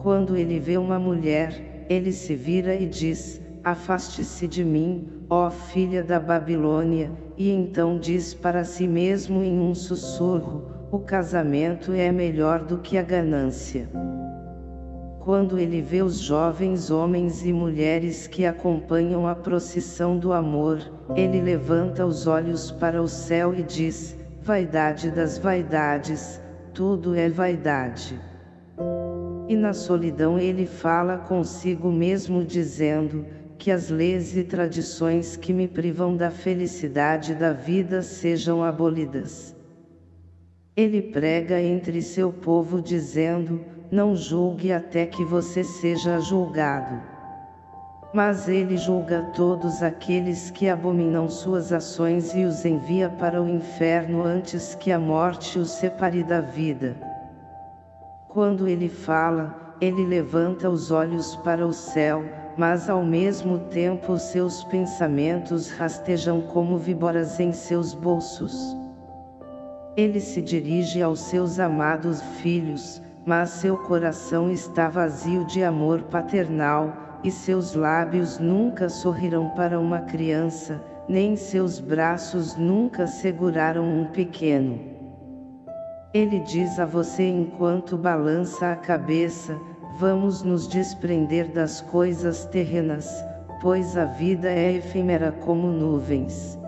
Quando ele vê uma mulher, ele se vira e diz, Afaste-se de mim, ó filha da Babilônia, e então diz para si mesmo em um sussurro, o casamento é melhor do que a ganância. Quando ele vê os jovens homens e mulheres que acompanham a procissão do amor, ele levanta os olhos para o céu e diz, vaidade das vaidades, tudo é vaidade. E na solidão ele fala consigo mesmo dizendo, que as leis e tradições que me privam da felicidade da vida sejam abolidas. Ele prega entre seu povo dizendo, não julgue até que você seja julgado. Mas ele julga todos aqueles que abominam suas ações e os envia para o inferno antes que a morte os separe da vida. Quando ele fala, ele levanta os olhos para o céu, mas ao mesmo tempo seus pensamentos rastejam como víboras em seus bolsos. Ele se dirige aos seus amados filhos, mas seu coração está vazio de amor paternal, e seus lábios nunca sorrirão para uma criança, nem seus braços nunca seguraram um pequeno. Ele diz a você enquanto balança a cabeça, vamos nos desprender das coisas terrenas, pois a vida é efêmera como nuvens.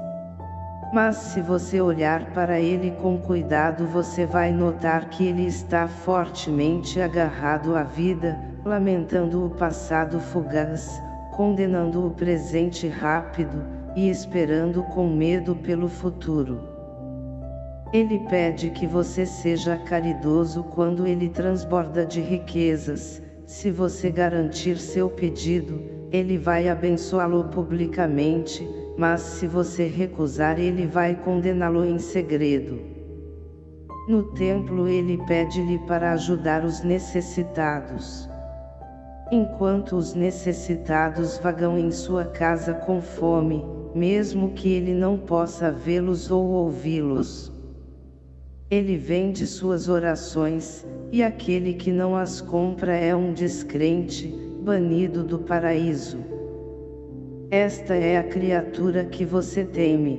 Mas se você olhar para ele com cuidado você vai notar que ele está fortemente agarrado à vida, lamentando o passado fugaz, condenando o presente rápido, e esperando com medo pelo futuro. Ele pede que você seja caridoso quando ele transborda de riquezas, se você garantir seu pedido, ele vai abençoá-lo publicamente, mas se você recusar ele vai condená-lo em segredo. No templo ele pede-lhe para ajudar os necessitados. Enquanto os necessitados vagam em sua casa com fome, mesmo que ele não possa vê-los ou ouvi-los. Ele vende suas orações, e aquele que não as compra é um descrente, banido do paraíso. Esta é a criatura que você teme.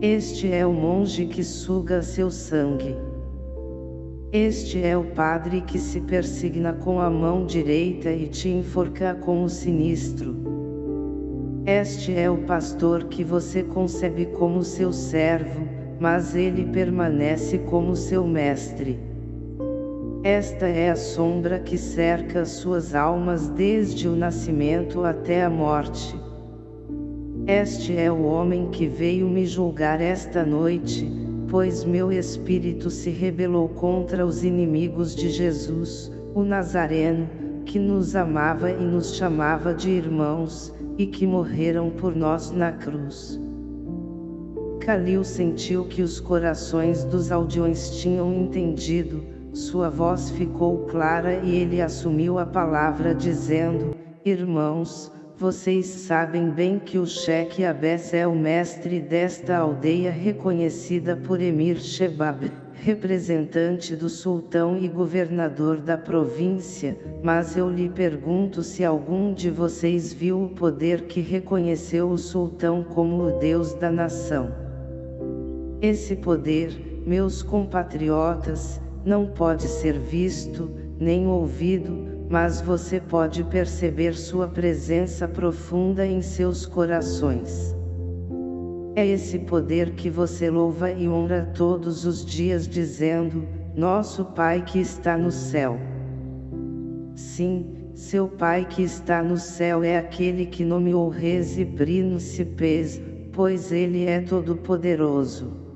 Este é o monge que suga seu sangue. Este é o padre que se persigna com a mão direita e te enforca com o sinistro. Este é o pastor que você concebe como seu servo, mas ele permanece como seu mestre. Esta é a sombra que cerca suas almas desde o nascimento até a morte. Este é o homem que veio me julgar esta noite, pois meu espírito se rebelou contra os inimigos de Jesus, o Nazareno, que nos amava e nos chamava de irmãos, e que morreram por nós na cruz. Calil sentiu que os corações dos aldeões tinham entendido, sua voz ficou clara e ele assumiu a palavra dizendo, Irmãos, vocês sabem bem que o Sheikh Abes é o mestre desta aldeia reconhecida por Emir Shebab, representante do sultão e governador da província, mas eu lhe pergunto se algum de vocês viu o poder que reconheceu o sultão como o Deus da nação. Esse poder, meus compatriotas, não pode ser visto, nem ouvido, mas você pode perceber sua presença profunda em seus corações. É esse poder que você louva e honra todos os dias dizendo, Nosso Pai que está no céu. Sim, seu Pai que está no céu é aquele que nomeou reis e príncipes, pois ele é todo-poderoso.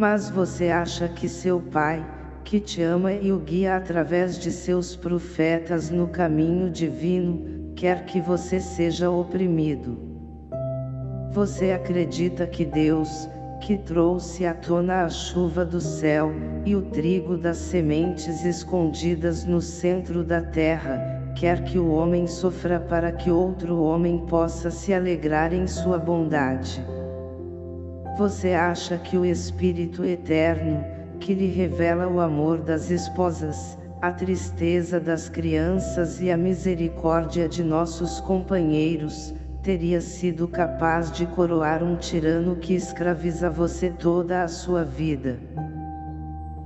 Mas você acha que seu Pai, que te ama e o guia através de seus profetas no caminho divino, quer que você seja oprimido. Você acredita que Deus, que trouxe à tona a chuva do céu, e o trigo das sementes escondidas no centro da terra, quer que o homem sofra para que outro homem possa se alegrar em sua bondade. Você acha que o Espírito Eterno, que lhe revela o amor das esposas, a tristeza das crianças e a misericórdia de nossos companheiros, teria sido capaz de coroar um tirano que escraviza você toda a sua vida.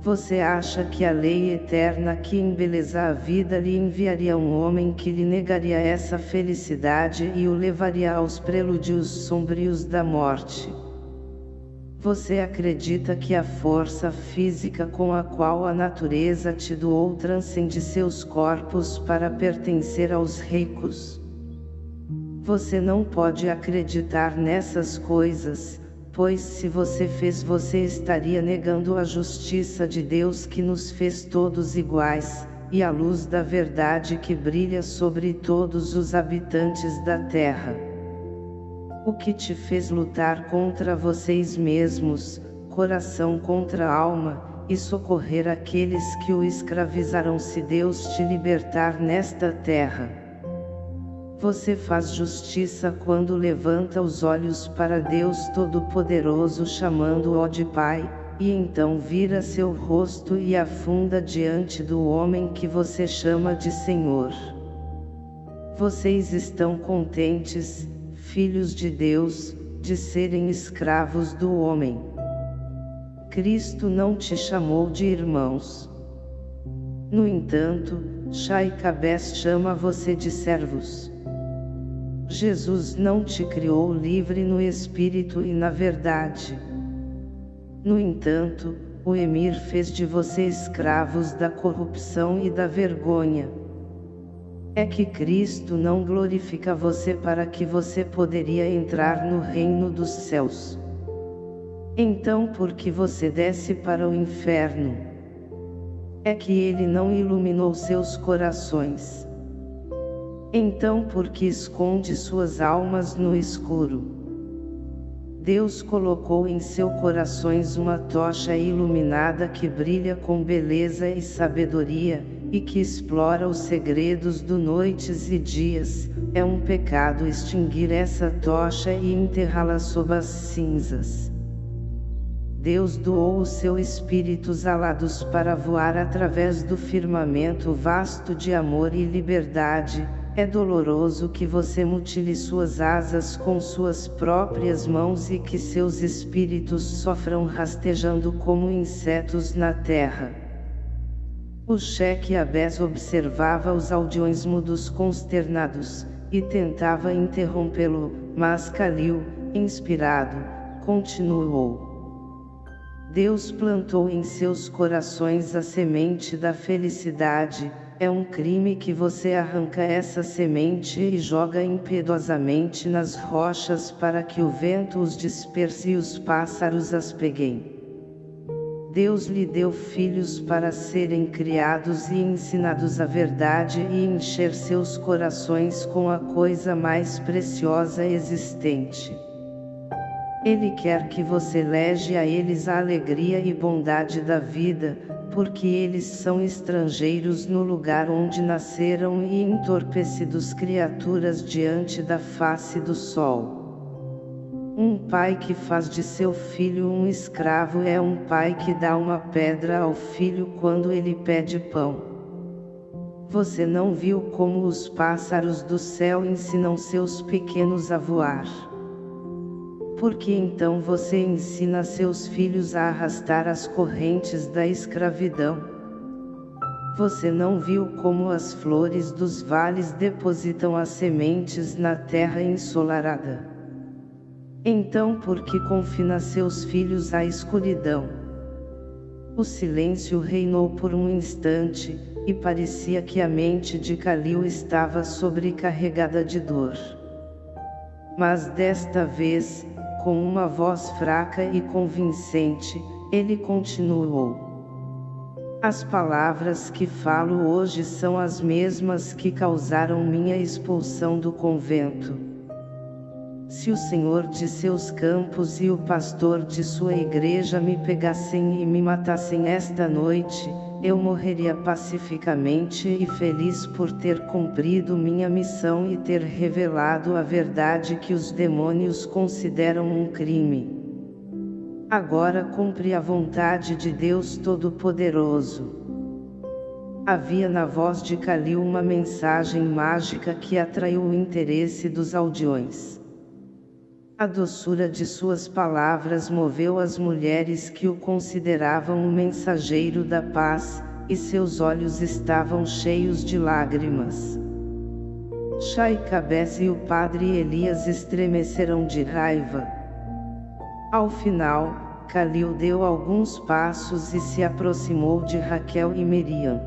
Você acha que a lei eterna que embeleza a vida lhe enviaria um homem que lhe negaria essa felicidade e o levaria aos prelúdios sombrios da morte? Você acredita que a força física com a qual a natureza te doou transcende seus corpos para pertencer aos ricos? Você não pode acreditar nessas coisas, pois se você fez você estaria negando a justiça de Deus que nos fez todos iguais, e a luz da verdade que brilha sobre todos os habitantes da terra. O que te fez lutar contra vocês mesmos, coração contra alma, e socorrer aqueles que o escravizarão se Deus te libertar nesta terra. Você faz justiça quando levanta os olhos para Deus Todo-Poderoso chamando-o de Pai, e então vira seu rosto e afunda diante do homem que você chama de Senhor. Vocês estão contentes, filhos de Deus, de serem escravos do homem. Cristo não te chamou de irmãos. No entanto, Shaikabes chama você de servos. Jesus não te criou livre no espírito e na verdade. No entanto, o Emir fez de você escravos da corrupção e da vergonha. É que Cristo não glorifica você para que você poderia entrar no reino dos céus. Então por que você desce para o inferno? É que ele não iluminou seus corações. Então por que esconde suas almas no escuro? Deus colocou em seu corações uma tocha iluminada que brilha com beleza e sabedoria, e que explora os segredos do noites e dias, é um pecado extinguir essa tocha e enterrá-la sob as cinzas. Deus doou os seus espíritos alados para voar através do firmamento vasto de amor e liberdade, é doloroso que você mutile suas asas com suas próprias mãos e que seus espíritos sofram rastejando como insetos na terra. O cheque Abés observava os aldeões mudos consternados, e tentava interrompê-lo, mas Calil, inspirado, continuou. Deus plantou em seus corações a semente da felicidade, é um crime que você arranca essa semente e joga impiedosamente nas rochas para que o vento os disperse e os pássaros as peguem. Deus lhe deu filhos para serem criados e ensinados a verdade e encher seus corações com a coisa mais preciosa existente. Ele quer que você lege a eles a alegria e bondade da vida, porque eles são estrangeiros no lugar onde nasceram e entorpecidos criaturas diante da face do sol. Um pai que faz de seu filho um escravo é um pai que dá uma pedra ao filho quando ele pede pão. Você não viu como os pássaros do céu ensinam seus pequenos a voar? Porque então você ensina seus filhos a arrastar as correntes da escravidão? Você não viu como as flores dos vales depositam as sementes na terra ensolarada? Então por que confina seus filhos à escuridão? O silêncio reinou por um instante, e parecia que a mente de Calil estava sobrecarregada de dor. Mas desta vez, com uma voz fraca e convincente, ele continuou. As palavras que falo hoje são as mesmas que causaram minha expulsão do convento. Se o Senhor de seus campos e o pastor de sua igreja me pegassem e me matassem esta noite, eu morreria pacificamente e feliz por ter cumprido minha missão e ter revelado a verdade que os demônios consideram um crime. Agora cumpre a vontade de Deus Todo-Poderoso. Havia na voz de Calil uma mensagem mágica que atraiu o interesse dos aldeões. A doçura de suas palavras moveu as mulheres que o consideravam o mensageiro da paz, e seus olhos estavam cheios de lágrimas. Cabeça e o padre Elias estremeceram de raiva. Ao final, Calil deu alguns passos e se aproximou de Raquel e Miriam.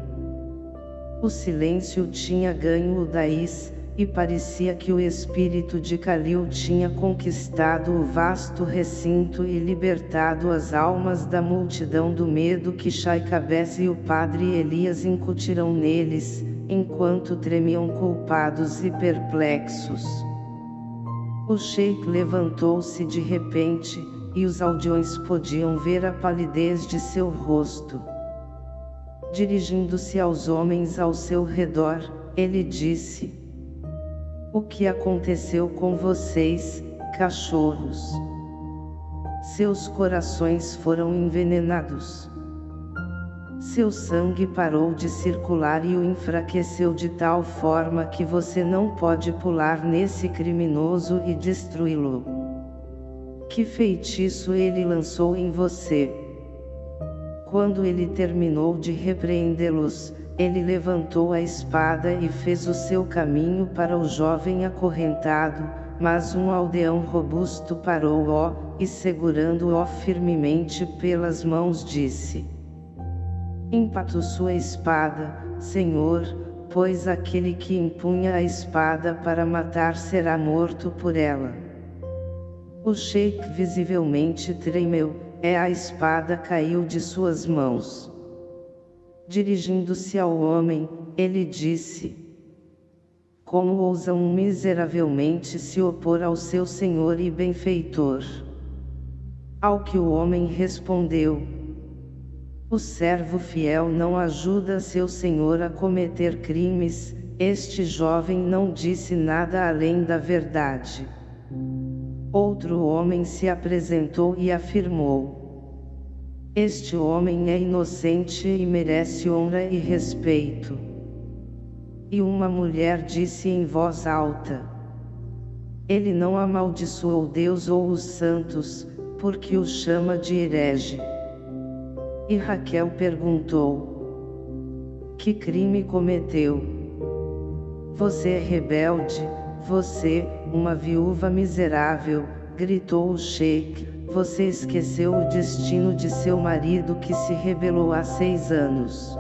O silêncio tinha ganho o Daís, e parecia que o espírito de Calil tinha conquistado o vasto recinto e libertado as almas da multidão do medo que Shaikabes e o padre Elias incutiram neles, enquanto tremiam culpados e perplexos. O sheik levantou-se de repente, e os aldeões podiam ver a palidez de seu rosto. Dirigindo-se aos homens ao seu redor, ele disse, o que aconteceu com vocês, cachorros? Seus corações foram envenenados. Seu sangue parou de circular e o enfraqueceu de tal forma que você não pode pular nesse criminoso e destruí-lo. Que feitiço ele lançou em você? Quando ele terminou de repreendê-los, ele levantou a espada e fez o seu caminho para o jovem acorrentado, mas um aldeão robusto parou-o, e segurando-o firmemente pelas mãos disse. Empato sua espada, Senhor, pois aquele que empunha a espada para matar será morto por ela. O sheik visivelmente tremeu, e a espada caiu de suas mãos. Dirigindo-se ao homem, ele disse, Como ousam miseravelmente se opor ao seu Senhor e benfeitor? Ao que o homem respondeu, O servo fiel não ajuda seu Senhor a cometer crimes, este jovem não disse nada além da verdade. Outro homem se apresentou e afirmou, este homem é inocente e merece honra e respeito. E uma mulher disse em voz alta. Ele não amaldiçoou Deus ou os santos, porque os chama de herege. E Raquel perguntou. Que crime cometeu? Você é rebelde, Você, uma viúva miserável, gritou o sheik, você esqueceu o destino de seu marido que se rebelou há seis anos.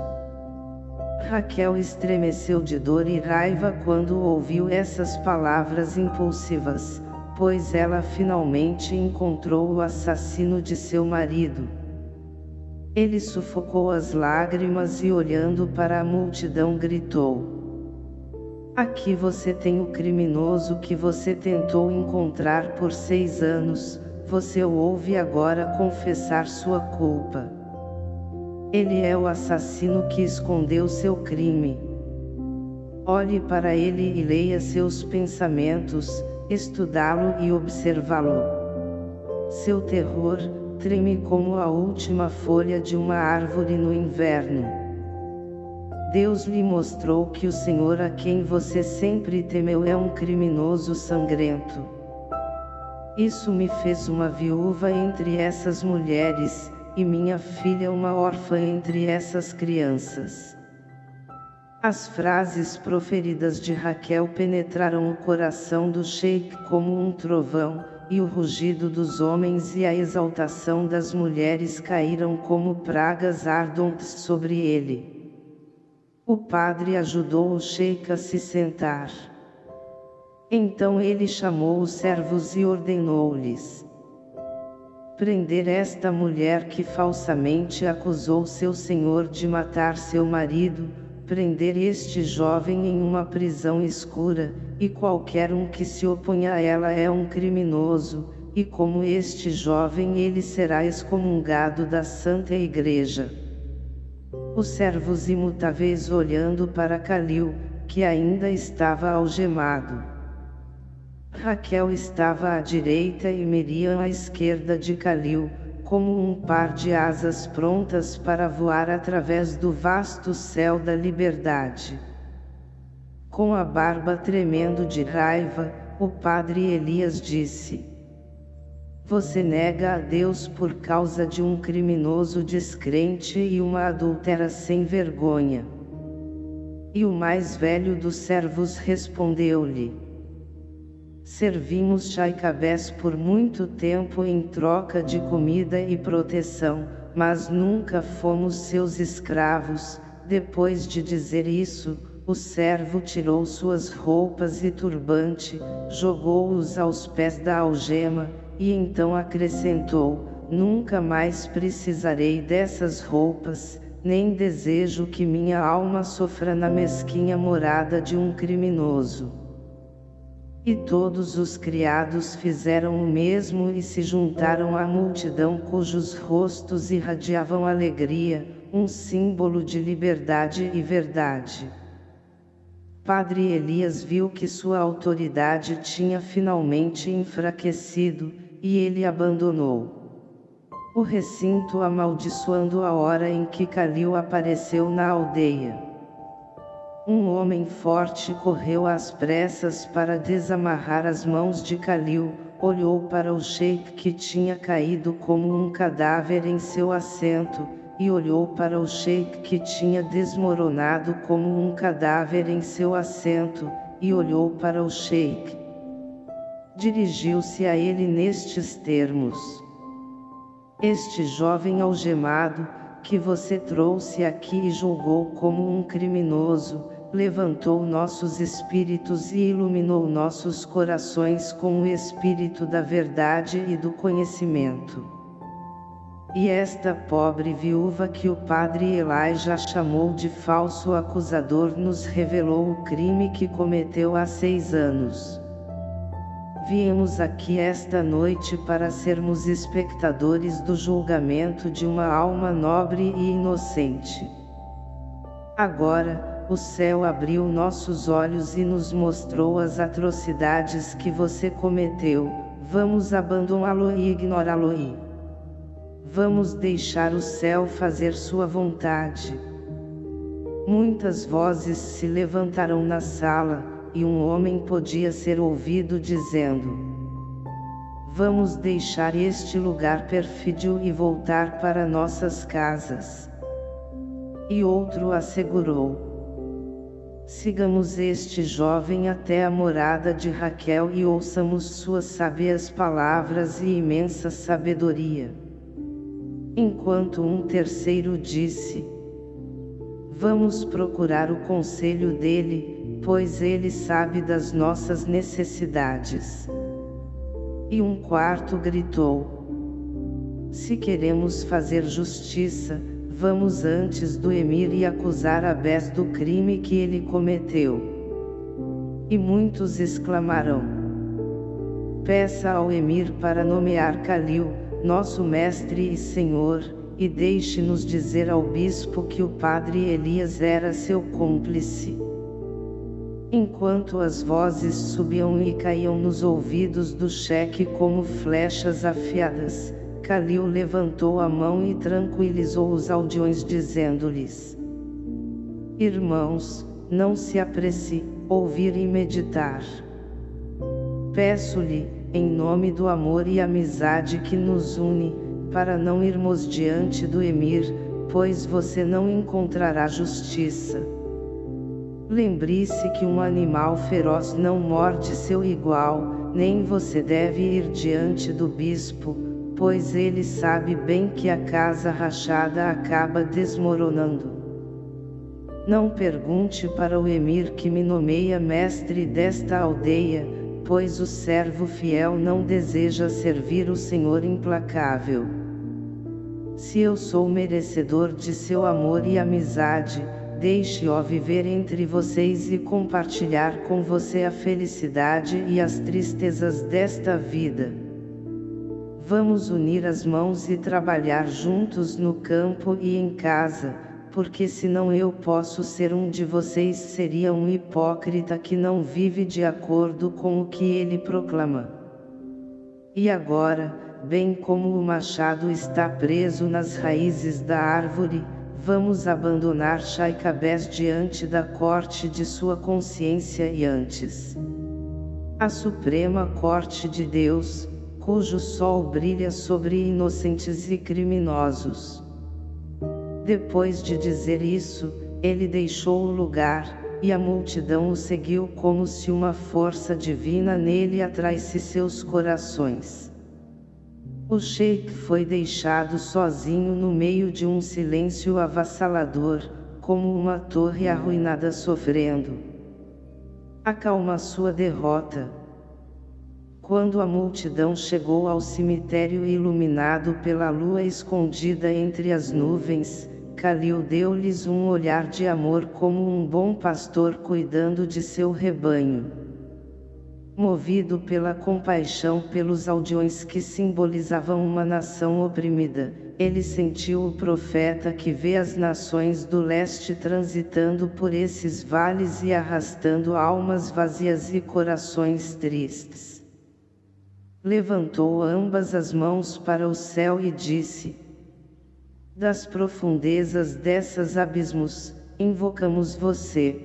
Raquel estremeceu de dor e raiva quando ouviu essas palavras impulsivas, pois ela finalmente encontrou o assassino de seu marido. Ele sufocou as lágrimas e olhando para a multidão gritou. Aqui você tem o criminoso que você tentou encontrar por seis anos, você o ouve agora confessar sua culpa. Ele é o assassino que escondeu seu crime. Olhe para ele e leia seus pensamentos, estudá-lo e observá-lo. Seu terror, treme como a última folha de uma árvore no inverno. Deus lhe mostrou que o Senhor a quem você sempre temeu é um criminoso sangrento. Isso me fez uma viúva entre essas mulheres, e minha filha uma órfã entre essas crianças. As frases proferidas de Raquel penetraram o coração do sheik como um trovão, e o rugido dos homens e a exaltação das mulheres caíram como pragas ardentes sobre ele. O padre ajudou o sheik a se sentar. Então ele chamou os servos e ordenou-lhes: prender esta mulher que falsamente acusou seu senhor de matar seu marido, prender este jovem em uma prisão escura, e qualquer um que se oponha a ela é um criminoso, e como este jovem ele será excomungado da Santa Igreja. Os servos imutáveis olhando para Calil, que ainda estava algemado. Raquel estava à direita e Miriam à esquerda de Calil, como um par de asas prontas para voar através do vasto céu da liberdade. Com a barba tremendo de raiva, o padre Elias disse: Você nega a Deus por causa de um criminoso descrente e uma adultera sem vergonha. E o mais velho dos servos respondeu-lhe: Servimos Chaicabés por muito tempo em troca de comida e proteção, mas nunca fomos seus escravos. Depois de dizer isso, o servo tirou suas roupas e turbante, jogou-os aos pés da algema, e então acrescentou, Nunca mais precisarei dessas roupas, nem desejo que minha alma sofra na mesquinha morada de um criminoso. E todos os criados fizeram o mesmo e se juntaram à multidão cujos rostos irradiavam alegria, um símbolo de liberdade e verdade. Padre Elias viu que sua autoridade tinha finalmente enfraquecido, e ele abandonou o recinto amaldiçoando a hora em que Calil apareceu na aldeia. Um homem forte correu às pressas para desamarrar as mãos de Calil, olhou para o sheik que tinha caído como um cadáver em seu assento, e olhou para o sheik que tinha desmoronado como um cadáver em seu assento, e olhou para o sheik. Dirigiu-se a ele nestes termos. Este jovem algemado, que você trouxe aqui e julgou como um criminoso, levantou nossos espíritos e iluminou nossos corações com o espírito da verdade e do conhecimento. E esta pobre viúva que o padre Elijah chamou de falso acusador nos revelou o crime que cometeu há seis anos. Viemos aqui esta noite para sermos espectadores do julgamento de uma alma nobre e inocente. Agora, o céu abriu nossos olhos e nos mostrou as atrocidades que você cometeu, vamos abandoná-lo e ignorá-lo e vamos deixar o céu fazer sua vontade. Muitas vozes se levantaram na sala, e um homem podia ser ouvido dizendo, Vamos deixar este lugar perfídio e voltar para nossas casas. E outro assegurou, Sigamos este jovem até a morada de Raquel e ouçamos suas sábias palavras e imensa sabedoria. Enquanto um terceiro disse, Vamos procurar o conselho dele, pois ele sabe das nossas necessidades. E um quarto gritou: Se queremos fazer justiça, Vamos antes do emir e acusar Abés do crime que ele cometeu. E muitos exclamarão. Peça ao emir para nomear Calil, nosso mestre e senhor, e deixe-nos dizer ao bispo que o padre Elias era seu cúmplice. Enquanto as vozes subiam e caíam nos ouvidos do cheque como flechas afiadas, Calil levantou a mão e tranquilizou os aldeões dizendo-lhes: Irmãos, não se apresse, ouvir e meditar. Peço-lhe, em nome do amor e amizade que nos une, para não irmos diante do Emir, pois você não encontrará justiça. Lembre-se que um animal feroz não morde seu igual, nem você deve ir diante do bispo, pois ele sabe bem que a casa rachada acaba desmoronando. Não pergunte para o emir que me nomeia mestre desta aldeia, pois o servo fiel não deseja servir o Senhor implacável. Se eu sou merecedor de seu amor e amizade, deixe-o viver entre vocês e compartilhar com você a felicidade e as tristezas desta vida. Vamos unir as mãos e trabalhar juntos no campo e em casa, porque senão eu posso ser um de vocês seria um hipócrita que não vive de acordo com o que ele proclama. E agora, bem como o machado está preso nas raízes da árvore, vamos abandonar Chaicabés diante da corte de sua consciência e antes. A suprema corte de Deus, cujo sol brilha sobre inocentes e criminosos. Depois de dizer isso, ele deixou o lugar, e a multidão o seguiu como se uma força divina nele atraísse seus corações. O sheik foi deixado sozinho no meio de um silêncio avassalador, como uma torre arruinada sofrendo. Acalma sua derrota, quando a multidão chegou ao cemitério iluminado pela lua escondida entre as nuvens, Calil deu-lhes um olhar de amor como um bom pastor cuidando de seu rebanho. Movido pela compaixão pelos aldeões que simbolizavam uma nação oprimida, ele sentiu o profeta que vê as nações do leste transitando por esses vales e arrastando almas vazias e corações tristes levantou ambas as mãos para o céu e disse, Das profundezas desses abismos, invocamos você.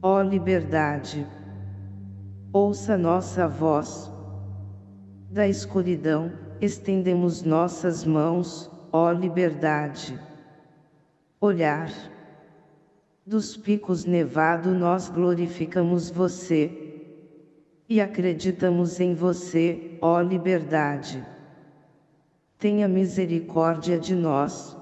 Ó liberdade! Ouça nossa voz. Da escuridão, estendemos nossas mãos, ó liberdade. Olhar. Dos picos nevado nós glorificamos você e acreditamos em você, ó liberdade. Tenha misericórdia de nós.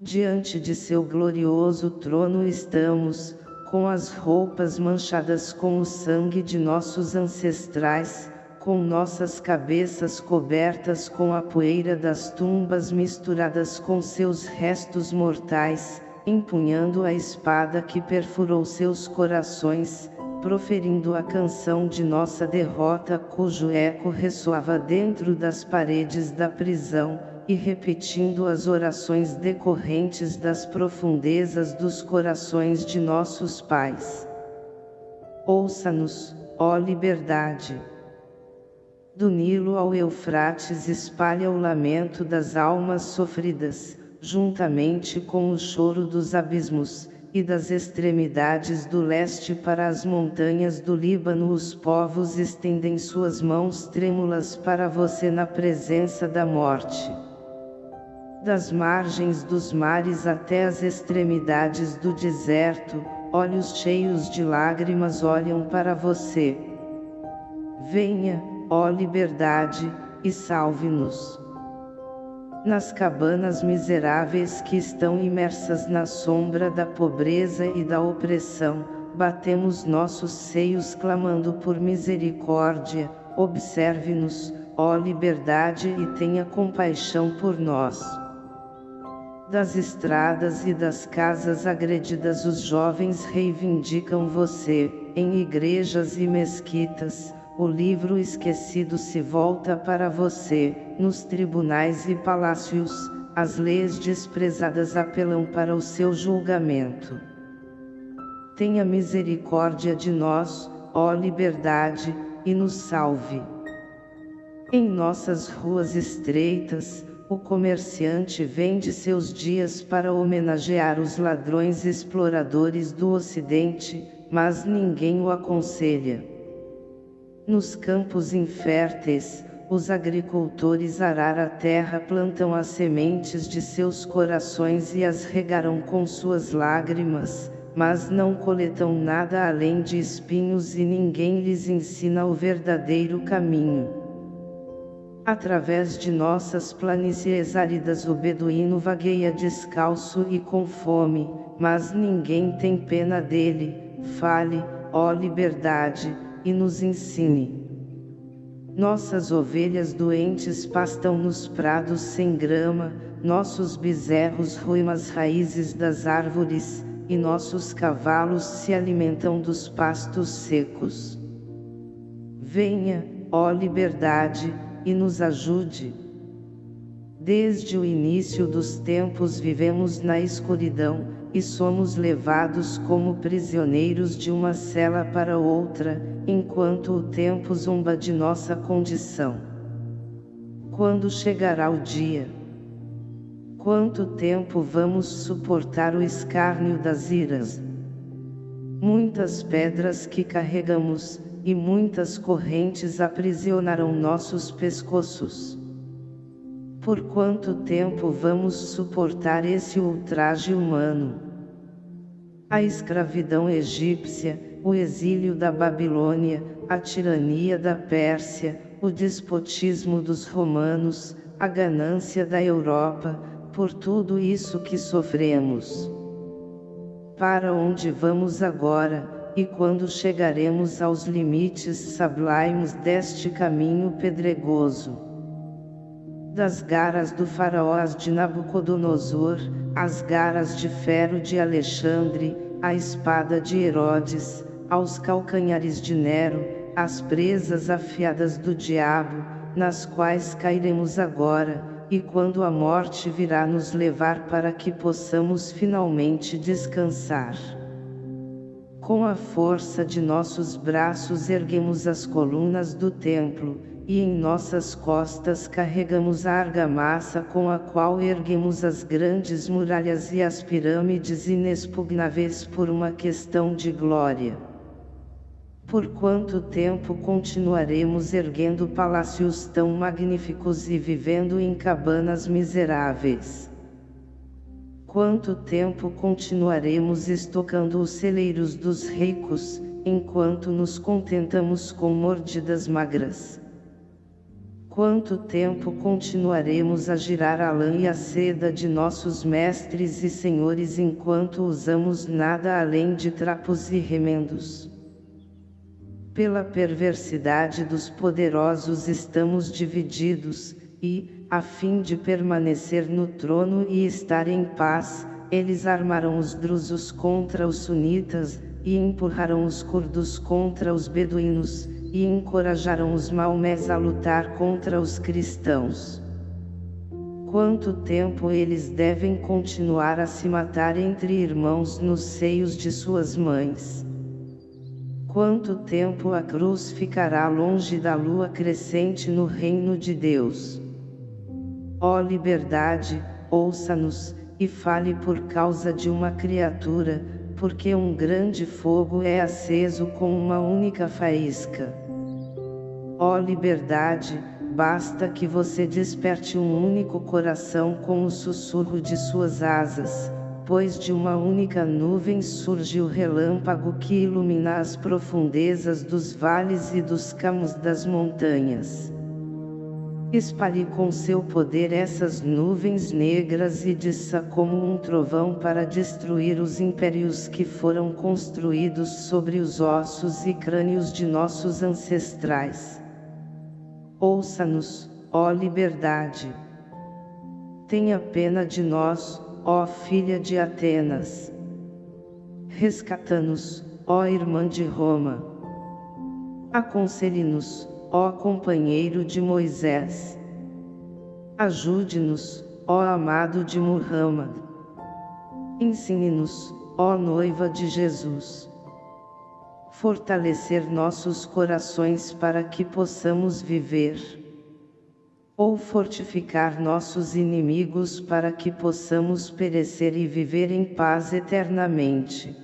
Diante de seu glorioso trono estamos, com as roupas manchadas com o sangue de nossos ancestrais, com nossas cabeças cobertas com a poeira das tumbas misturadas com seus restos mortais, empunhando a espada que perfurou seus corações, proferindo a canção de nossa derrota cujo eco ressoava dentro das paredes da prisão, e repetindo as orações decorrentes das profundezas dos corações de nossos pais. Ouça-nos, ó liberdade! Do Nilo ao Eufrates espalha o lamento das almas sofridas, juntamente com o choro dos abismos, e das extremidades do leste para as montanhas do Líbano os povos estendem suas mãos trêmulas para você na presença da morte. Das margens dos mares até as extremidades do deserto, olhos cheios de lágrimas olham para você. Venha, ó liberdade, e salve-nos. Nas cabanas miseráveis que estão imersas na sombra da pobreza e da opressão, batemos nossos seios clamando por misericórdia, observe-nos, ó liberdade e tenha compaixão por nós. Das estradas e das casas agredidas os jovens reivindicam você, em igrejas e mesquitas, o livro esquecido se volta para você, nos tribunais e palácios, as leis desprezadas apelam para o seu julgamento. Tenha misericórdia de nós, ó liberdade, e nos salve. Em nossas ruas estreitas, o comerciante vende seus dias para homenagear os ladrões exploradores do Ocidente, mas ninguém o aconselha. Nos campos inférteis, os agricultores arar a terra plantam as sementes de seus corações e as regarão com suas lágrimas, mas não coletam nada além de espinhos e ninguém lhes ensina o verdadeiro caminho. Através de nossas planícies áridas o beduíno vagueia descalço e com fome, mas ninguém tem pena dele, fale, ó liberdade, e nos ensine. Nossas ovelhas doentes pastam nos prados sem grama, nossos bezerros ruem as raízes das árvores, e nossos cavalos se alimentam dos pastos secos. Venha, ó liberdade, e nos ajude. Desde o início dos tempos vivemos na escuridão, e somos levados como prisioneiros de uma cela para outra, enquanto o tempo zomba de nossa condição. Quando chegará o dia? Quanto tempo vamos suportar o escárnio das iras? Muitas pedras que carregamos, e muitas correntes aprisionarão nossos pescoços. Por quanto tempo vamos suportar esse ultraje humano? A escravidão egípcia, o exílio da Babilônia, a tirania da Pérsia, o despotismo dos romanos, a ganância da Europa, por tudo isso que sofremos. Para onde vamos agora, e quando chegaremos aos limites sublimes deste caminho pedregoso? Das garas do faraó de Nabucodonosor, as garas de ferro de Alexandre, a espada de Herodes, aos calcanhares de Nero, as presas afiadas do diabo, nas quais cairemos agora, e quando a morte virá nos levar para que possamos finalmente descansar. Com a força de nossos braços erguemos as colunas do templo, e em nossas costas carregamos a argamassa com a qual erguemos as grandes muralhas e as pirâmides inexpugnáveis por uma questão de glória. Por quanto tempo continuaremos erguendo palácios tão magníficos e vivendo em cabanas miseráveis? Quanto tempo continuaremos estocando os celeiros dos ricos, enquanto nos contentamos com mordidas magras? Quanto tempo continuaremos a girar a lã e a seda de nossos mestres e senhores enquanto usamos nada além de trapos e remendos? Pela perversidade dos poderosos estamos divididos, e, a fim de permanecer no trono e estar em paz, eles armaram os drusos contra os sunitas, e empurraram os curdos contra os beduínos, e encorajaram os maomés a lutar contra os cristãos. Quanto tempo eles devem continuar a se matar entre irmãos nos seios de suas mães? Quanto tempo a cruz ficará longe da lua crescente no reino de Deus? Ó liberdade, ouça-nos, e fale por causa de uma criatura, porque um grande fogo é aceso com uma única faísca. Ó liberdade, basta que você desperte um único coração com o sussurro de suas asas, pois de uma única nuvem surge o relâmpago que ilumina as profundezas dos vales e dos campos das montanhas. Espalhe com seu poder essas nuvens negras e desça como um trovão para destruir os impérios que foram construídos sobre os ossos e crânios de nossos ancestrais. Ouça-nos, ó liberdade! Tenha pena de nós, ó filha de Atenas. Rescata-nos, ó irmã de Roma. Aconselhe-nos, ó companheiro de Moisés. Ajude-nos, ó amado de Muhammad. Ensine-nos, ó noiva de Jesus. Fortalecer nossos corações para que possamos viver ou fortificar nossos inimigos para que possamos perecer e viver em paz eternamente.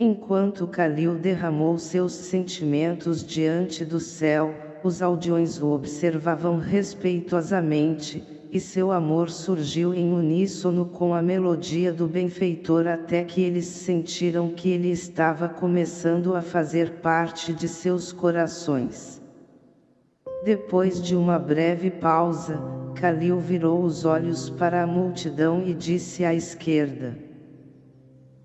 Enquanto Calil derramou seus sentimentos diante do céu, os aldeões o observavam respeitosamente, e seu amor surgiu em uníssono com a melodia do benfeitor até que eles sentiram que ele estava começando a fazer parte de seus corações. Depois de uma breve pausa, Calil virou os olhos para a multidão e disse à esquerda.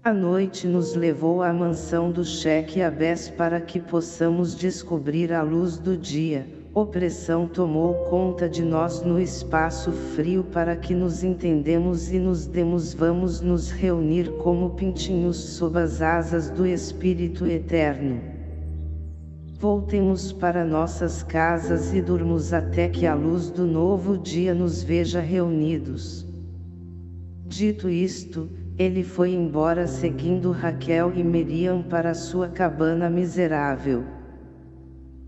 A noite nos levou à mansão do cheque Abés para que possamos descobrir a luz do dia. Opressão tomou conta de nós no espaço frio para que nos entendemos e nos demos vamos nos reunir como pintinhos sob as asas do Espírito Eterno. Voltemos para nossas casas e durmos até que a luz do novo dia nos veja reunidos. Dito isto, ele foi embora seguindo Raquel e Miriam para sua cabana miserável.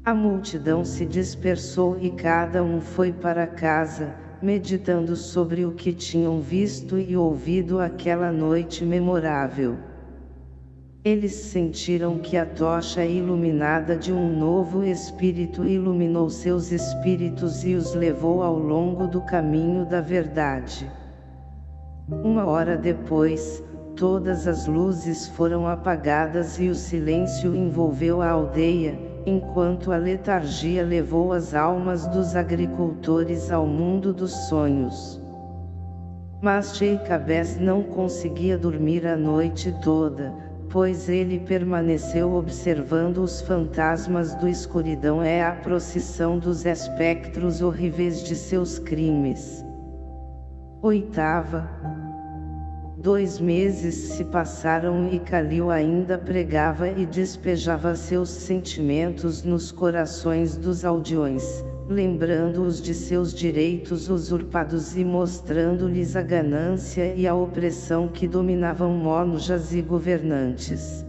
A multidão se dispersou e cada um foi para casa, meditando sobre o que tinham visto e ouvido aquela noite memorável. Eles sentiram que a tocha iluminada de um novo espírito iluminou seus espíritos e os levou ao longo do caminho da verdade. Uma hora depois, todas as luzes foram apagadas e o silêncio envolveu a aldeia, enquanto a letargia levou as almas dos agricultores ao mundo dos sonhos. Mas Sheikh não conseguia dormir a noite toda, pois ele permaneceu observando os fantasmas do escuridão é a procissão dos espectros horríveis de seus crimes. Oitava. Dois meses se passaram e Calil ainda pregava e despejava seus sentimentos nos corações dos aldeões, lembrando-os de seus direitos usurpados e mostrando-lhes a ganância e a opressão que dominavam monjas e governantes.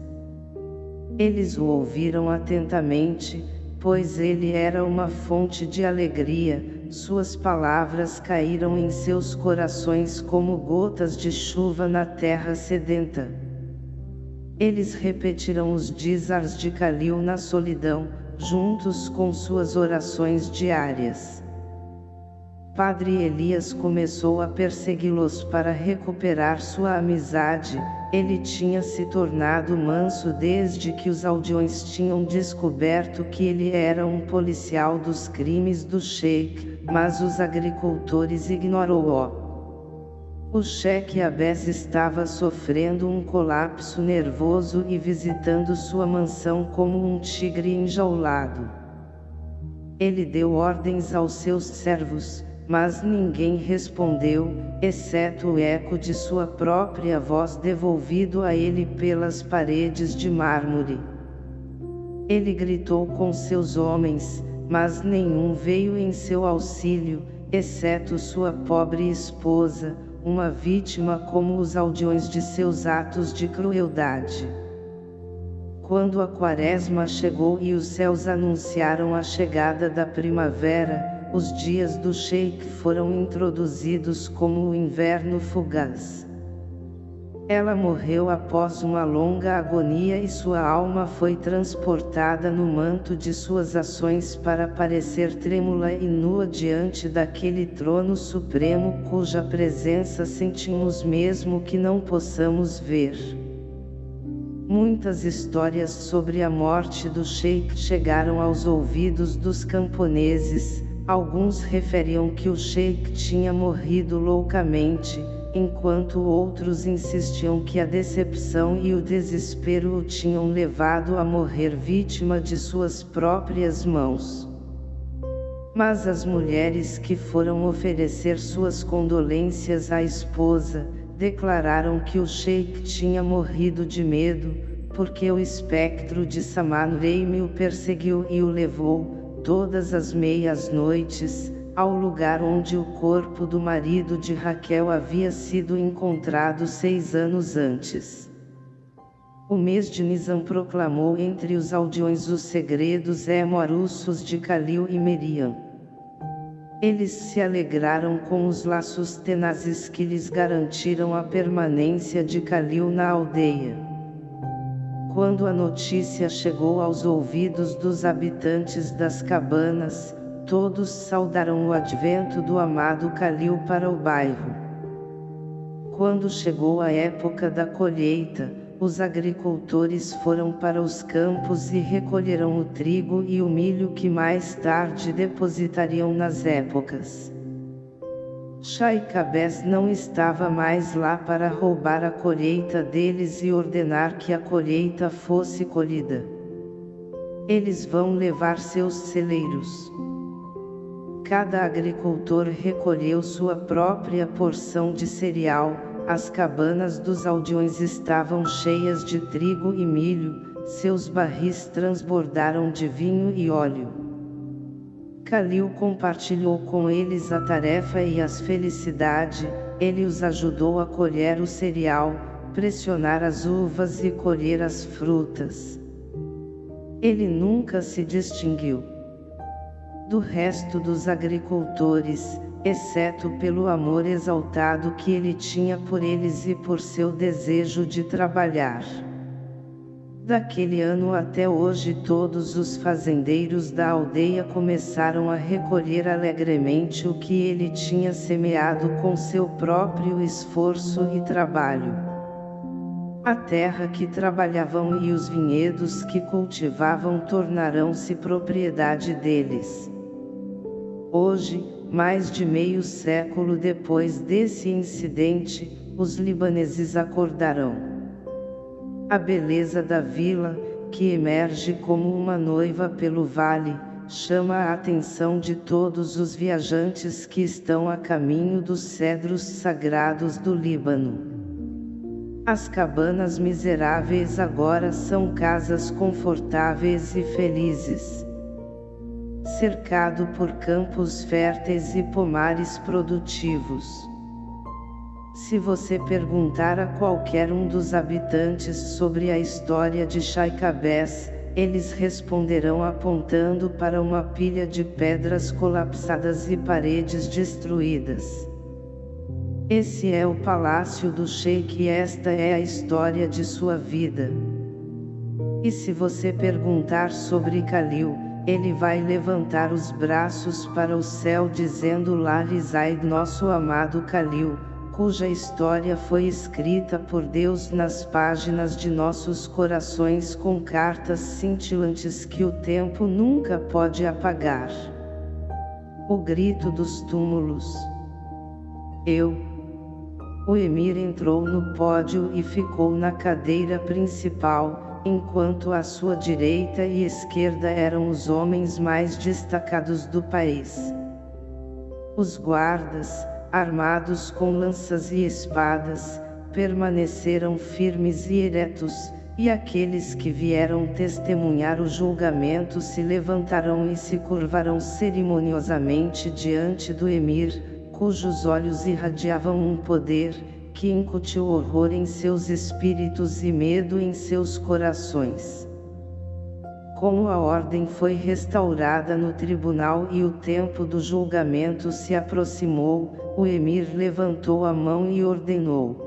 Eles o ouviram atentamente, pois ele era uma fonte de alegria, suas palavras caíram em seus corações como gotas de chuva na terra sedenta. Eles repetiram os dizars de Calil na solidão, juntos com suas orações diárias. Padre Elias começou a persegui-los para recuperar sua amizade, ele tinha se tornado manso desde que os aldeões tinham descoberto que ele era um policial dos crimes do sheik, mas os agricultores ignorou-o. O cheque Abés estava sofrendo um colapso nervoso e visitando sua mansão como um tigre enjaulado. Ele deu ordens aos seus servos, mas ninguém respondeu, exceto o eco de sua própria voz devolvido a ele pelas paredes de mármore. Ele gritou com seus homens, mas nenhum veio em seu auxílio, exceto sua pobre esposa, uma vítima como os aldeões de seus atos de crueldade. Quando a quaresma chegou e os céus anunciaram a chegada da primavera, os dias do Sheik foram introduzidos como o inverno fugaz. Ela morreu após uma longa agonia e sua alma foi transportada no manto de suas ações para parecer trêmula e nua diante daquele trono supremo cuja presença sentimos mesmo que não possamos ver. Muitas histórias sobre a morte do Sheikh chegaram aos ouvidos dos camponeses, alguns referiam que o Sheikh tinha morrido loucamente, enquanto outros insistiam que a decepção e o desespero o tinham levado a morrer vítima de suas próprias mãos. Mas as mulheres que foram oferecer suas condolências à esposa, declararam que o sheik tinha morrido de medo, porque o espectro de Saman Reime o perseguiu e o levou, todas as meias noites, ao lugar onde o corpo do marido de Raquel havia sido encontrado seis anos antes. O mês de Nisan proclamou entre os aldeões os segredos emorussos de Calil e Meriam. Eles se alegraram com os laços tenazes que lhes garantiram a permanência de Calil na aldeia. Quando a notícia chegou aos ouvidos dos habitantes das cabanas, todos saudaram o advento do amado Calil para o bairro. Quando chegou a época da colheita, os agricultores foram para os campos e recolheram o trigo e o milho que mais tarde depositariam nas épocas. Shaikabes não estava mais lá para roubar a colheita deles e ordenar que a colheita fosse colhida. Eles vão levar seus celeiros cada agricultor recolheu sua própria porção de cereal, as cabanas dos aldeões estavam cheias de trigo e milho, seus barris transbordaram de vinho e óleo. Calil compartilhou com eles a tarefa e as felicidade, ele os ajudou a colher o cereal, pressionar as uvas e colher as frutas. Ele nunca se distinguiu do resto dos agricultores, exceto pelo amor exaltado que ele tinha por eles e por seu desejo de trabalhar. Daquele ano até hoje todos os fazendeiros da aldeia começaram a recolher alegremente o que ele tinha semeado com seu próprio esforço e trabalho. A terra que trabalhavam e os vinhedos que cultivavam tornarão-se propriedade deles. Hoje, mais de meio século depois desse incidente, os libaneses acordarão. A beleza da vila, que emerge como uma noiva pelo vale, chama a atenção de todos os viajantes que estão a caminho dos cedros sagrados do Líbano. As cabanas miseráveis agora são casas confortáveis e felizes cercado por campos férteis e pomares produtivos. Se você perguntar a qualquer um dos habitantes sobre a história de Chaicabés, eles responderão apontando para uma pilha de pedras colapsadas e paredes destruídas. Esse é o palácio do Sheik e esta é a história de sua vida. E se você perguntar sobre Kalil, ele vai levantar os braços para o céu dizendo Lá Rizaid nosso amado Kalil, cuja história foi escrita por Deus nas páginas de nossos corações com cartas cintilantes que o tempo nunca pode apagar. O grito dos túmulos. Eu. O emir entrou no pódio e ficou na cadeira principal, enquanto à sua direita e esquerda eram os homens mais destacados do país. Os guardas, armados com lanças e espadas, permaneceram firmes e eretos, e aqueles que vieram testemunhar o julgamento se levantarão e se curvarão cerimoniosamente diante do emir, cujos olhos irradiavam um poder, que incutiu horror em seus espíritos e medo em seus corações. Como a ordem foi restaurada no tribunal e o tempo do julgamento se aproximou, o emir levantou a mão e ordenou.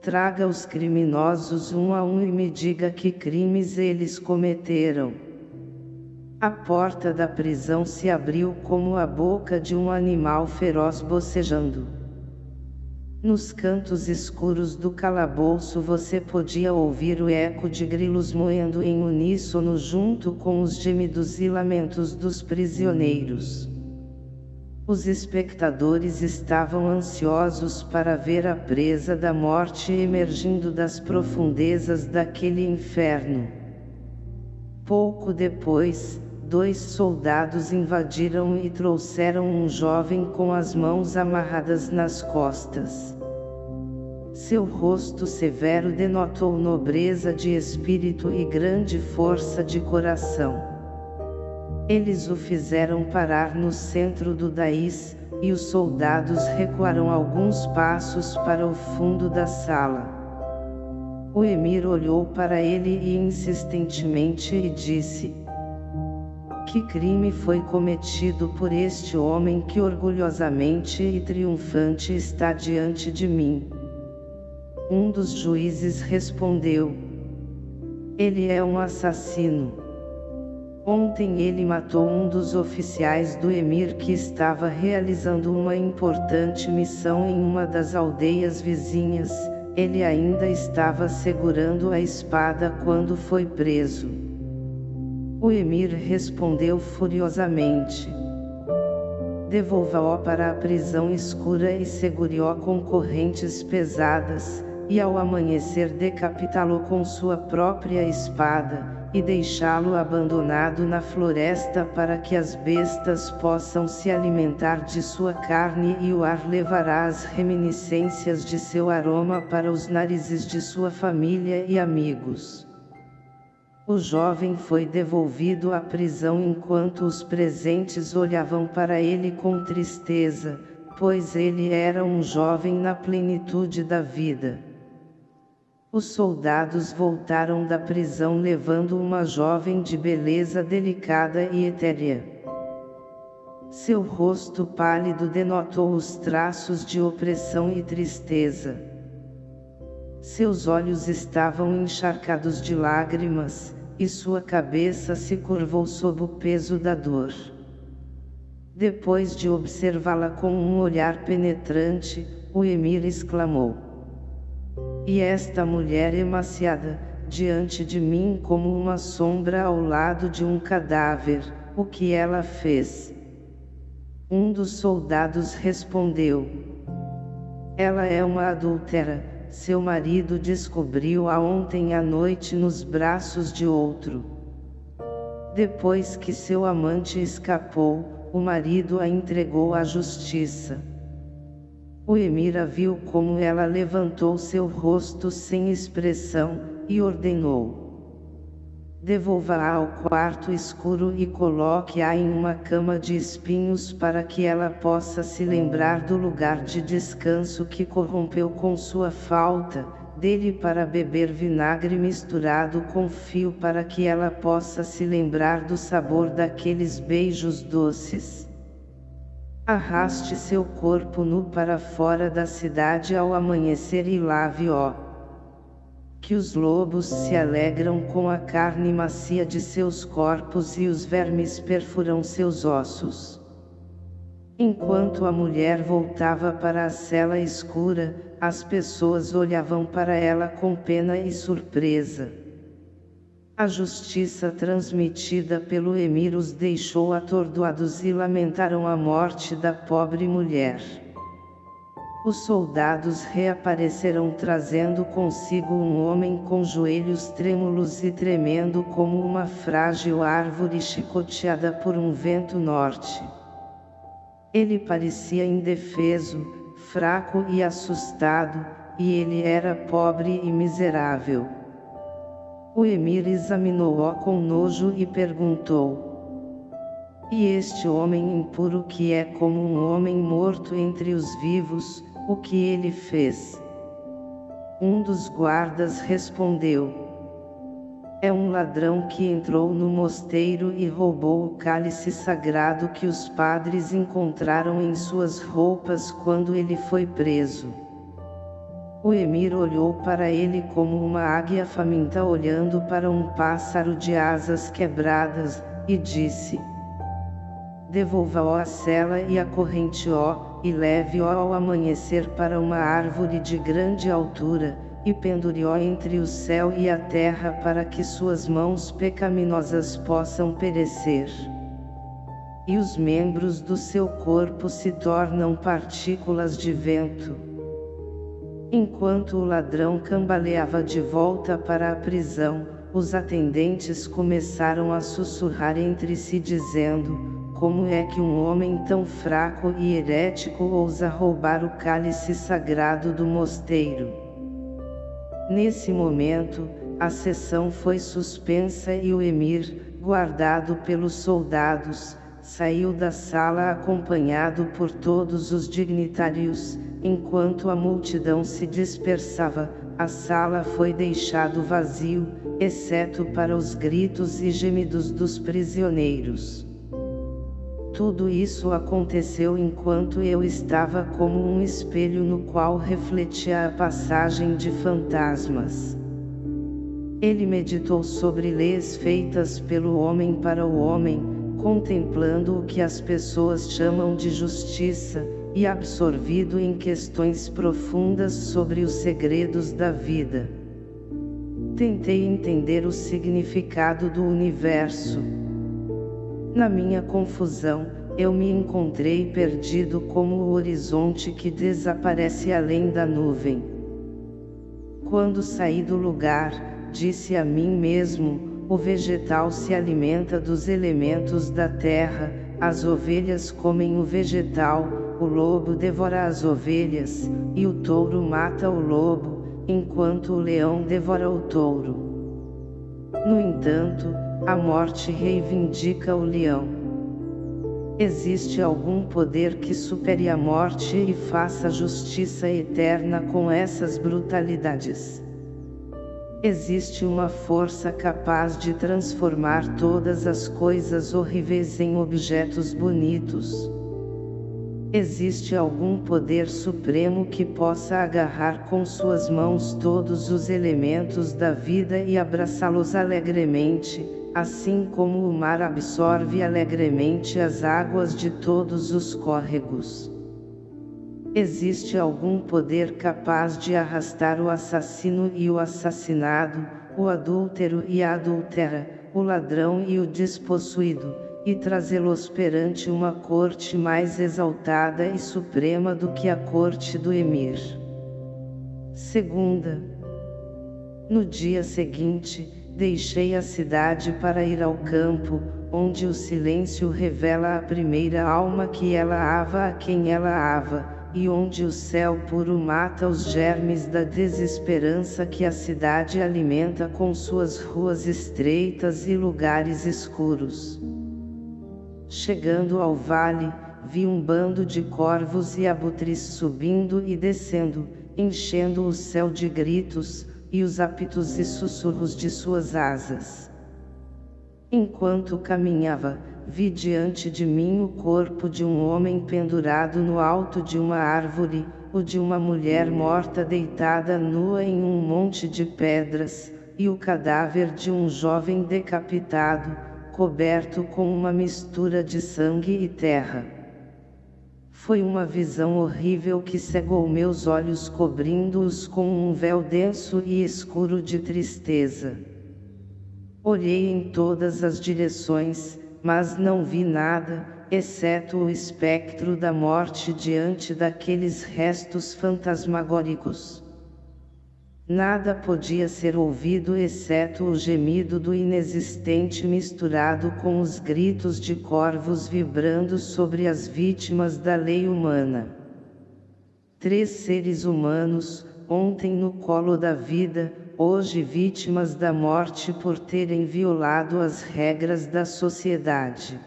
Traga os criminosos um a um e me diga que crimes eles cometeram. A porta da prisão se abriu como a boca de um animal feroz bocejando. Nos cantos escuros do calabouço você podia ouvir o eco de grilos moendo em uníssono junto com os gemidos e lamentos dos prisioneiros. Os espectadores estavam ansiosos para ver a presa da morte emergindo das profundezas daquele inferno. Pouco depois, dois soldados invadiram e trouxeram um jovem com as mãos amarradas nas costas. Seu rosto severo denotou nobreza de espírito e grande força de coração. Eles o fizeram parar no centro do Daís, e os soldados recuaram alguns passos para o fundo da sala. O emir olhou para ele e insistentemente e disse, Que crime foi cometido por este homem que orgulhosamente e triunfante está diante de mim? Um dos juízes respondeu, Ele é um assassino. Ontem ele matou um dos oficiais do emir que estava realizando uma importante missão em uma das aldeias vizinhas, ele ainda estava segurando a espada quando foi preso. O emir respondeu furiosamente. Devolva-o para a prisão escura e segure-o com correntes pesadas, e ao amanhecer decapitá-lo com sua própria espada, e deixá-lo abandonado na floresta para que as bestas possam se alimentar de sua carne e o ar levará as reminiscências de seu aroma para os narizes de sua família e amigos. O jovem foi devolvido à prisão enquanto os presentes olhavam para ele com tristeza, pois ele era um jovem na plenitude da vida. Os soldados voltaram da prisão levando uma jovem de beleza delicada e etérea. Seu rosto pálido denotou os traços de opressão e tristeza. Seus olhos estavam encharcados de lágrimas, e sua cabeça se curvou sob o peso da dor. Depois de observá-la com um olhar penetrante, o emir exclamou. E esta mulher emaciada, diante de mim como uma sombra ao lado de um cadáver, o que ela fez? Um dos soldados respondeu. Ela é uma adúltera, seu marido descobriu-a ontem à noite nos braços de outro. Depois que seu amante escapou, o marido a entregou à justiça. O emir viu como ela levantou seu rosto sem expressão, e ordenou. Devolva-a ao quarto escuro e coloque-a em uma cama de espinhos para que ela possa se lembrar do lugar de descanso que corrompeu com sua falta, dele para beber vinagre misturado com fio para que ela possa se lembrar do sabor daqueles beijos doces. Arraste seu corpo nu para fora da cidade ao amanhecer e lave-o. Que os lobos se alegram com a carne macia de seus corpos e os vermes perfuram seus ossos. Enquanto a mulher voltava para a cela escura, as pessoas olhavam para ela com pena e surpresa. A justiça transmitida pelo emir os deixou atordoados e lamentaram a morte da pobre mulher. Os soldados reapareceram trazendo consigo um homem com joelhos trêmulos e tremendo como uma frágil árvore chicoteada por um vento norte. Ele parecia indefeso, fraco e assustado, e ele era pobre e miserável. O emir examinou-o com nojo e perguntou. E este homem impuro que é como um homem morto entre os vivos, o que ele fez? Um dos guardas respondeu. É um ladrão que entrou no mosteiro e roubou o cálice sagrado que os padres encontraram em suas roupas quando ele foi preso. O emir olhou para ele como uma águia faminta olhando para um pássaro de asas quebradas, e disse, Devolva-o a cela e a corrente-o, e leve-o ao amanhecer para uma árvore de grande altura, e pendure-o entre o céu e a terra para que suas mãos pecaminosas possam perecer. E os membros do seu corpo se tornam partículas de vento. Enquanto o ladrão cambaleava de volta para a prisão, os atendentes começaram a sussurrar entre si dizendo, como é que um homem tão fraco e herético ousa roubar o cálice sagrado do mosteiro? Nesse momento, a sessão foi suspensa e o emir, guardado pelos soldados, saiu da sala acompanhado por todos os dignitários, enquanto a multidão se dispersava, a sala foi deixado vazio, exceto para os gritos e gemidos dos prisioneiros. Tudo isso aconteceu enquanto eu estava como um espelho no qual refletia a passagem de fantasmas. Ele meditou sobre leis feitas pelo homem para o homem, contemplando o que as pessoas chamam de justiça, e absorvido em questões profundas sobre os segredos da vida. Tentei entender o significado do universo na minha confusão, eu me encontrei perdido como o horizonte que desaparece além da nuvem. Quando saí do lugar, disse a mim mesmo, o vegetal se alimenta dos elementos da terra, as ovelhas comem o vegetal, o lobo devora as ovelhas, e o touro mata o lobo, enquanto o leão devora o touro. No entanto, a morte reivindica o leão. Existe algum poder que supere a morte e faça justiça eterna com essas brutalidades? Existe uma força capaz de transformar todas as coisas horríveis em objetos bonitos. Existe algum poder supremo que possa agarrar com suas mãos todos os elementos da vida e abraçá-los alegremente, assim como o mar absorve alegremente as águas de todos os córregos. Existe algum poder capaz de arrastar o assassino e o assassinado, o adúltero e a adúltera, o ladrão e o despossuído, e trazê-los perante uma corte mais exaltada e suprema do que a corte do emir. Segunda. No dia seguinte, Deixei a cidade para ir ao campo, onde o silêncio revela a primeira alma que ela ava a quem ela ava, e onde o céu puro mata os germes da desesperança que a cidade alimenta com suas ruas estreitas e lugares escuros. Chegando ao vale, vi um bando de corvos e abutres subindo e descendo, enchendo o céu de gritos, e os apitos e sussurros de suas asas. Enquanto caminhava, vi diante de mim o corpo de um homem pendurado no alto de uma árvore, o de uma mulher morta deitada nua em um monte de pedras, e o cadáver de um jovem decapitado, coberto com uma mistura de sangue e terra. Foi uma visão horrível que cegou meus olhos cobrindo-os com um véu denso e escuro de tristeza. Olhei em todas as direções, mas não vi nada, exceto o espectro da morte diante daqueles restos fantasmagóricos. Nada podia ser ouvido exceto o gemido do inexistente misturado com os gritos de corvos vibrando sobre as vítimas da lei humana. Três seres humanos, ontem no colo da vida, hoje vítimas da morte por terem violado as regras da sociedade.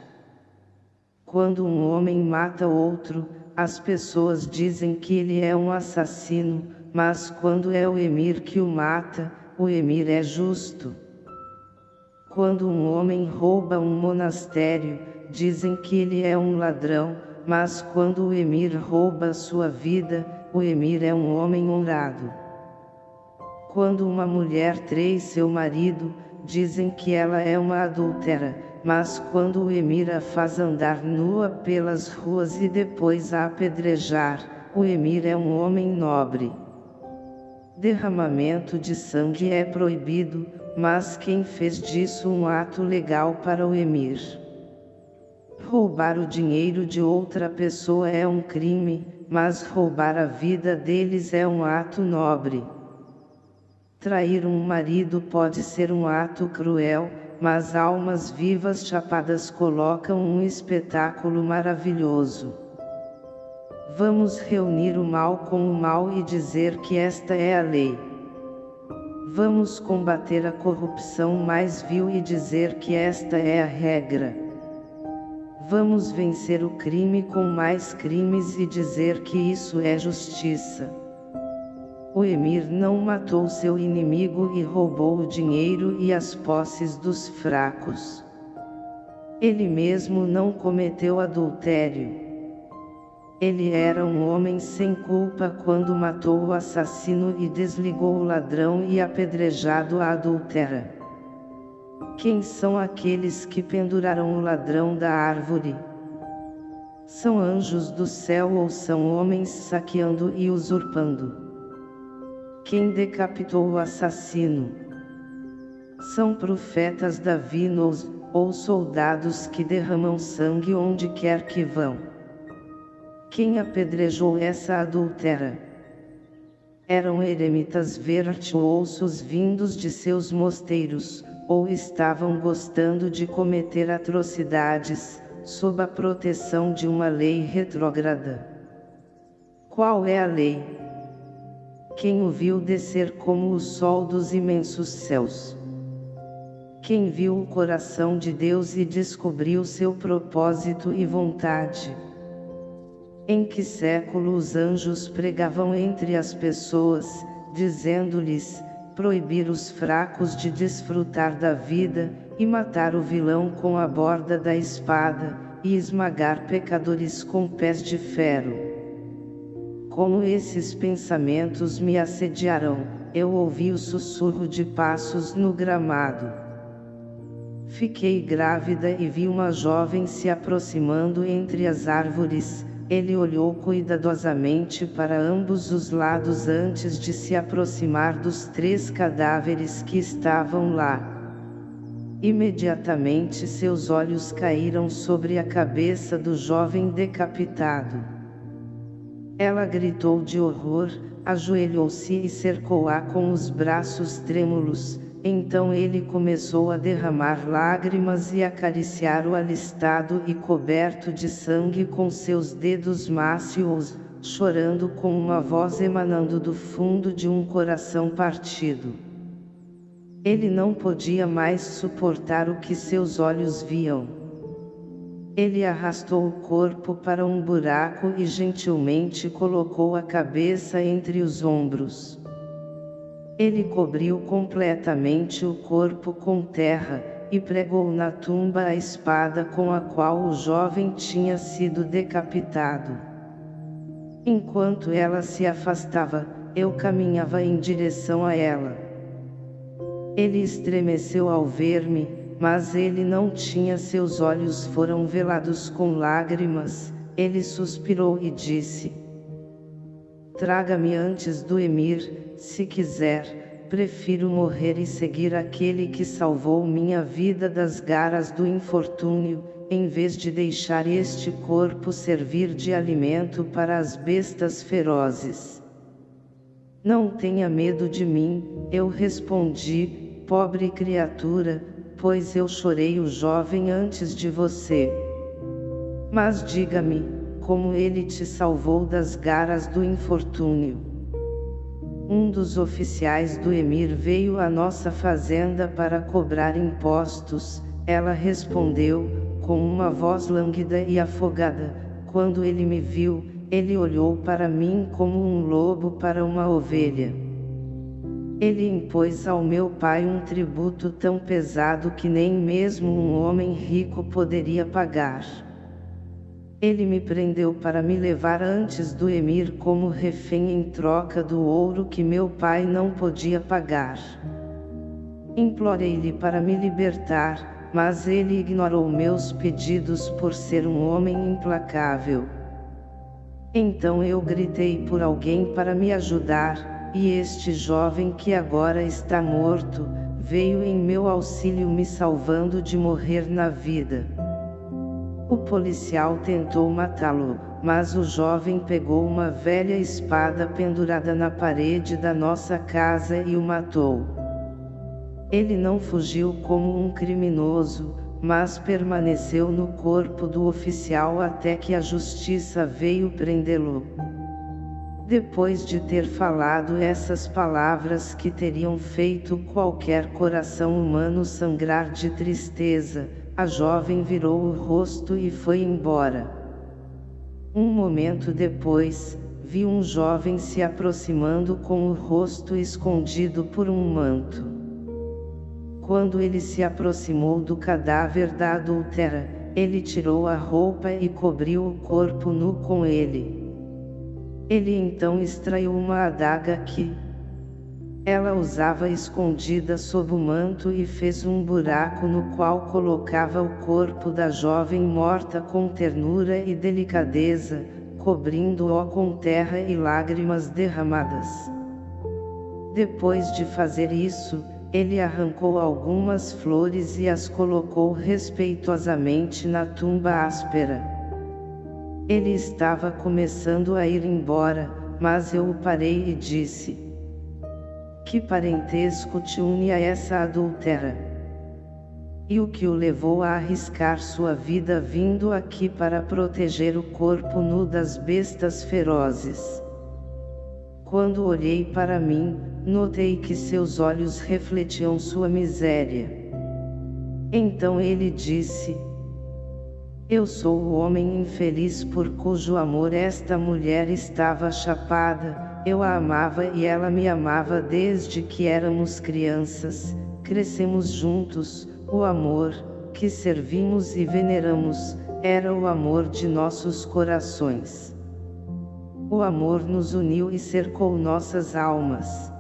Quando um homem mata outro, as pessoas dizem que ele é um assassino, mas quando é o emir que o mata, o emir é justo. Quando um homem rouba um monastério, dizem que ele é um ladrão, mas quando o emir rouba sua vida, o emir é um homem honrado. Quando uma mulher trai seu marido, dizem que ela é uma adúltera, mas quando o emir a faz andar nua pelas ruas e depois a apedrejar, o emir é um homem nobre. Derramamento de sangue é proibido, mas quem fez disso um ato legal para o emir? Roubar o dinheiro de outra pessoa é um crime, mas roubar a vida deles é um ato nobre. Trair um marido pode ser um ato cruel, mas almas vivas chapadas colocam um espetáculo maravilhoso. Vamos reunir o mal com o mal e dizer que esta é a lei. Vamos combater a corrupção mais vil e dizer que esta é a regra. Vamos vencer o crime com mais crimes e dizer que isso é justiça. O emir não matou seu inimigo e roubou o dinheiro e as posses dos fracos. Ele mesmo não cometeu adultério. Ele era um homem sem culpa quando matou o assassino e desligou o ladrão e apedrejado a adultera. Quem são aqueles que penduraram o ladrão da árvore? São anjos do céu ou são homens saqueando e usurpando? Quem decapitou o assassino? São profetas davinos, ou soldados que derramam sangue onde quer que vão. Quem apedrejou essa adultera? Eram eremitas virtuosos vindos de seus mosteiros, ou estavam gostando de cometer atrocidades, sob a proteção de uma lei retrógrada. Qual é a lei? Quem o viu descer como o sol dos imensos céus? Quem viu o coração de Deus e descobriu seu propósito e vontade? Em que século os anjos pregavam entre as pessoas, dizendo-lhes, proibir os fracos de desfrutar da vida, e matar o vilão com a borda da espada, e esmagar pecadores com pés de ferro. Como esses pensamentos me assediarão, eu ouvi o sussurro de passos no gramado. Fiquei grávida e vi uma jovem se aproximando entre as árvores, ele olhou cuidadosamente para ambos os lados antes de se aproximar dos três cadáveres que estavam lá. Imediatamente seus olhos caíram sobre a cabeça do jovem decapitado. Ela gritou de horror, ajoelhou-se e cercou-a com os braços trêmulos, então ele começou a derramar lágrimas e acariciar o alistado e coberto de sangue com seus dedos mácios, chorando com uma voz emanando do fundo de um coração partido. Ele não podia mais suportar o que seus olhos viam. Ele arrastou o corpo para um buraco e gentilmente colocou a cabeça entre os ombros. Ele cobriu completamente o corpo com terra, e pregou na tumba a espada com a qual o jovem tinha sido decapitado. Enquanto ela se afastava, eu caminhava em direção a ela. Ele estremeceu ao ver-me, mas ele não tinha seus olhos foram velados com lágrimas, ele suspirou e disse, Traga-me antes do emir, se quiser, prefiro morrer e seguir aquele que salvou minha vida das garras do infortúnio, em vez de deixar este corpo servir de alimento para as bestas ferozes. Não tenha medo de mim, eu respondi, pobre criatura, pois eu chorei o jovem antes de você. Mas diga-me, como ele te salvou das garras do infortúnio. Um dos oficiais do emir veio à nossa fazenda para cobrar impostos, ela respondeu, com uma voz lânguida e afogada, quando ele me viu, ele olhou para mim como um lobo para uma ovelha. Ele impôs ao meu pai um tributo tão pesado que nem mesmo um homem rico poderia pagar. Ele me prendeu para me levar antes do emir como refém em troca do ouro que meu pai não podia pagar. Implorei-lhe para me libertar, mas ele ignorou meus pedidos por ser um homem implacável. Então eu gritei por alguém para me ajudar, e este jovem que agora está morto, veio em meu auxílio me salvando de morrer na vida. O policial tentou matá-lo, mas o jovem pegou uma velha espada pendurada na parede da nossa casa e o matou. Ele não fugiu como um criminoso, mas permaneceu no corpo do oficial até que a justiça veio prendê-lo. Depois de ter falado essas palavras que teriam feito qualquer coração humano sangrar de tristeza, a jovem virou o rosto e foi embora. Um momento depois, vi um jovem se aproximando com o rosto escondido por um manto. Quando ele se aproximou do cadáver da adultera, ele tirou a roupa e cobriu o corpo nu com ele. Ele então extraiu uma adaga que, ela usava escondida sob o manto e fez um buraco no qual colocava o corpo da jovem morta com ternura e delicadeza, cobrindo-o com terra e lágrimas derramadas. Depois de fazer isso, ele arrancou algumas flores e as colocou respeitosamente na tumba áspera. Ele estava começando a ir embora, mas eu o parei e disse, que parentesco te une a essa adultera? E o que o levou a arriscar sua vida vindo aqui para proteger o corpo nu das bestas ferozes? Quando olhei para mim, notei que seus olhos refletiam sua miséria. Então ele disse, eu sou o homem infeliz por cujo amor esta mulher estava chapada, eu a amava e ela me amava desde que éramos crianças, crescemos juntos, o amor, que servimos e veneramos, era o amor de nossos corações. O amor nos uniu e cercou nossas almas.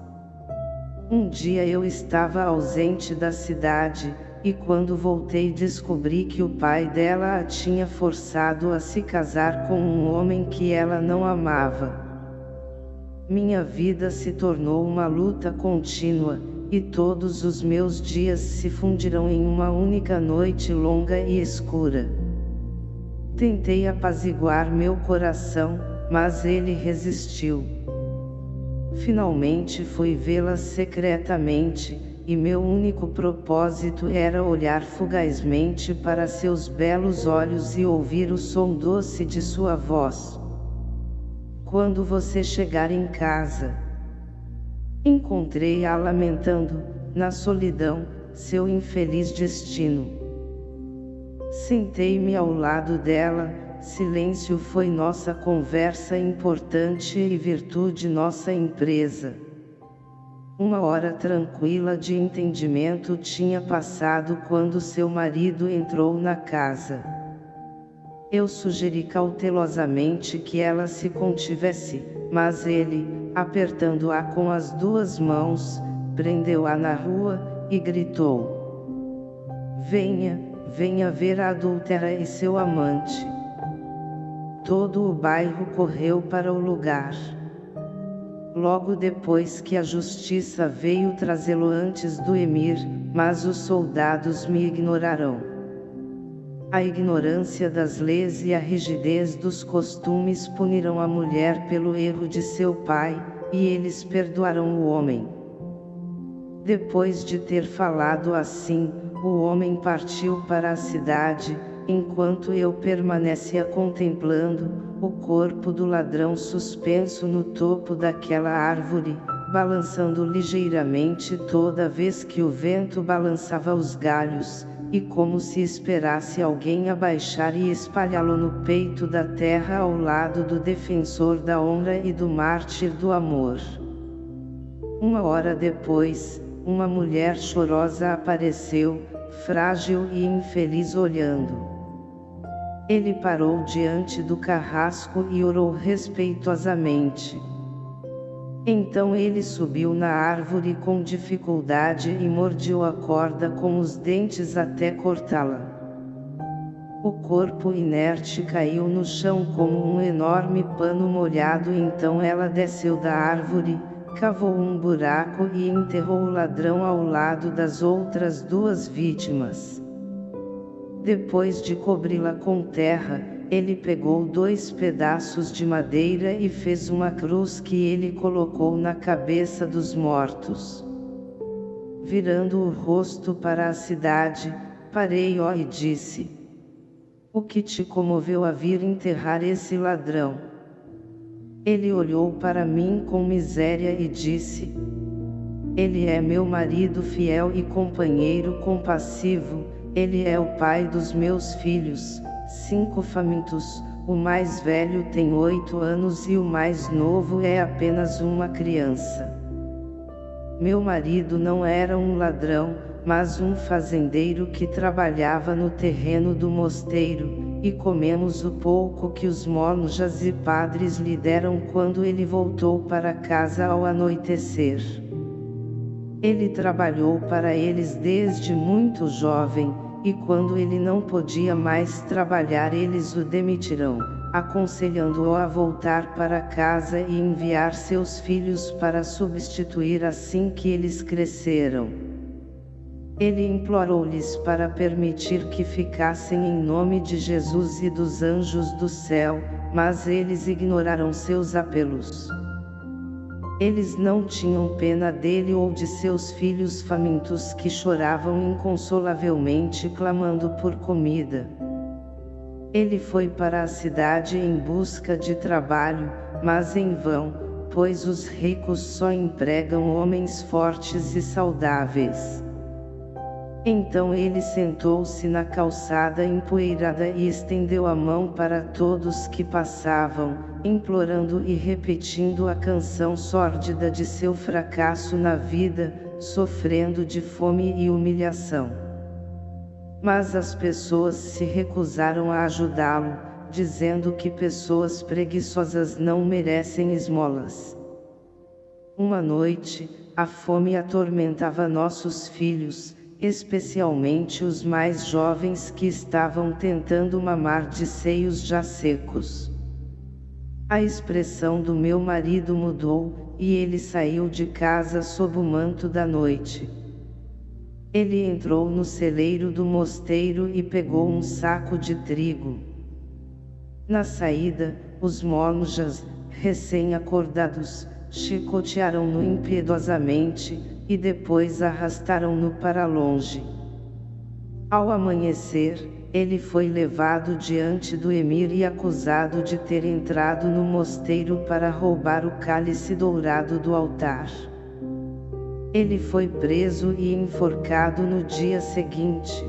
Um dia eu estava ausente da cidade, e quando voltei descobri que o pai dela a tinha forçado a se casar com um homem que ela não amava. Minha vida se tornou uma luta contínua, e todos os meus dias se fundirão em uma única noite longa e escura. Tentei apaziguar meu coração, mas ele resistiu. Finalmente fui vê-la secretamente, e meu único propósito era olhar fugazmente para seus belos olhos e ouvir o som doce de sua voz. Quando você chegar em casa, encontrei-a lamentando, na solidão, seu infeliz destino. Sentei-me ao lado dela, silêncio foi nossa conversa importante e virtude nossa empresa. Uma hora tranquila de entendimento tinha passado quando seu marido entrou na casa. Eu sugeri cautelosamente que ela se contivesse, mas ele, apertando-a com as duas mãos, prendeu-a na rua, e gritou. Venha, venha ver a adúltera e seu amante. Todo o bairro correu para o lugar. Logo depois que a justiça veio trazê-lo antes do emir, mas os soldados me ignorarão. A ignorância das leis e a rigidez dos costumes punirão a mulher pelo erro de seu pai, e eles perdoarão o homem. Depois de ter falado assim, o homem partiu para a cidade, enquanto eu permanecia contemplando, o corpo do ladrão suspenso no topo daquela árvore, balançando ligeiramente toda vez que o vento balançava os galhos, e como se esperasse alguém abaixar e espalhá-lo no peito da terra ao lado do defensor da honra e do mártir do amor. Uma hora depois, uma mulher chorosa apareceu, frágil e infeliz olhando. Ele parou diante do carrasco e orou respeitosamente. Então ele subiu na árvore com dificuldade e mordiu a corda com os dentes até cortá-la. O corpo inerte caiu no chão como um enorme pano molhado então ela desceu da árvore, cavou um buraco e enterrou o ladrão ao lado das outras duas vítimas. Depois de cobri-la com terra, ele pegou dois pedaços de madeira e fez uma cruz que ele colocou na cabeça dos mortos. Virando o rosto para a cidade, parei ó e disse, O que te comoveu a vir enterrar esse ladrão? Ele olhou para mim com miséria e disse, Ele é meu marido fiel e companheiro compassivo, ele é o pai dos meus filhos, cinco famintos, o mais velho tem oito anos e o mais novo é apenas uma criança. Meu marido não era um ladrão, mas um fazendeiro que trabalhava no terreno do mosteiro, e comemos o pouco que os monjas e padres lhe deram quando ele voltou para casa ao anoitecer. Ele trabalhou para eles desde muito jovem, e quando ele não podia mais trabalhar eles o demitirão, aconselhando-o a voltar para casa e enviar seus filhos para substituir assim que eles cresceram. Ele implorou-lhes para permitir que ficassem em nome de Jesus e dos anjos do céu, mas eles ignoraram seus apelos. Eles não tinham pena dele ou de seus filhos famintos que choravam inconsolavelmente clamando por comida. Ele foi para a cidade em busca de trabalho, mas em vão, pois os ricos só empregam homens fortes e saudáveis. Então ele sentou-se na calçada empoeirada e estendeu a mão para todos que passavam, implorando e repetindo a canção sórdida de seu fracasso na vida, sofrendo de fome e humilhação. Mas as pessoas se recusaram a ajudá-lo, dizendo que pessoas preguiçosas não merecem esmolas. Uma noite, a fome atormentava nossos filhos, especialmente os mais jovens que estavam tentando mamar de seios já secos. A expressão do meu marido mudou, e ele saiu de casa sob o manto da noite. Ele entrou no celeiro do mosteiro e pegou um saco de trigo. Na saída, os monjas, recém-acordados, chicotearam-no impiedosamente, e depois arrastaram-no para longe. Ao amanhecer, ele foi levado diante do emir e acusado de ter entrado no mosteiro para roubar o cálice dourado do altar. Ele foi preso e enforcado no dia seguinte.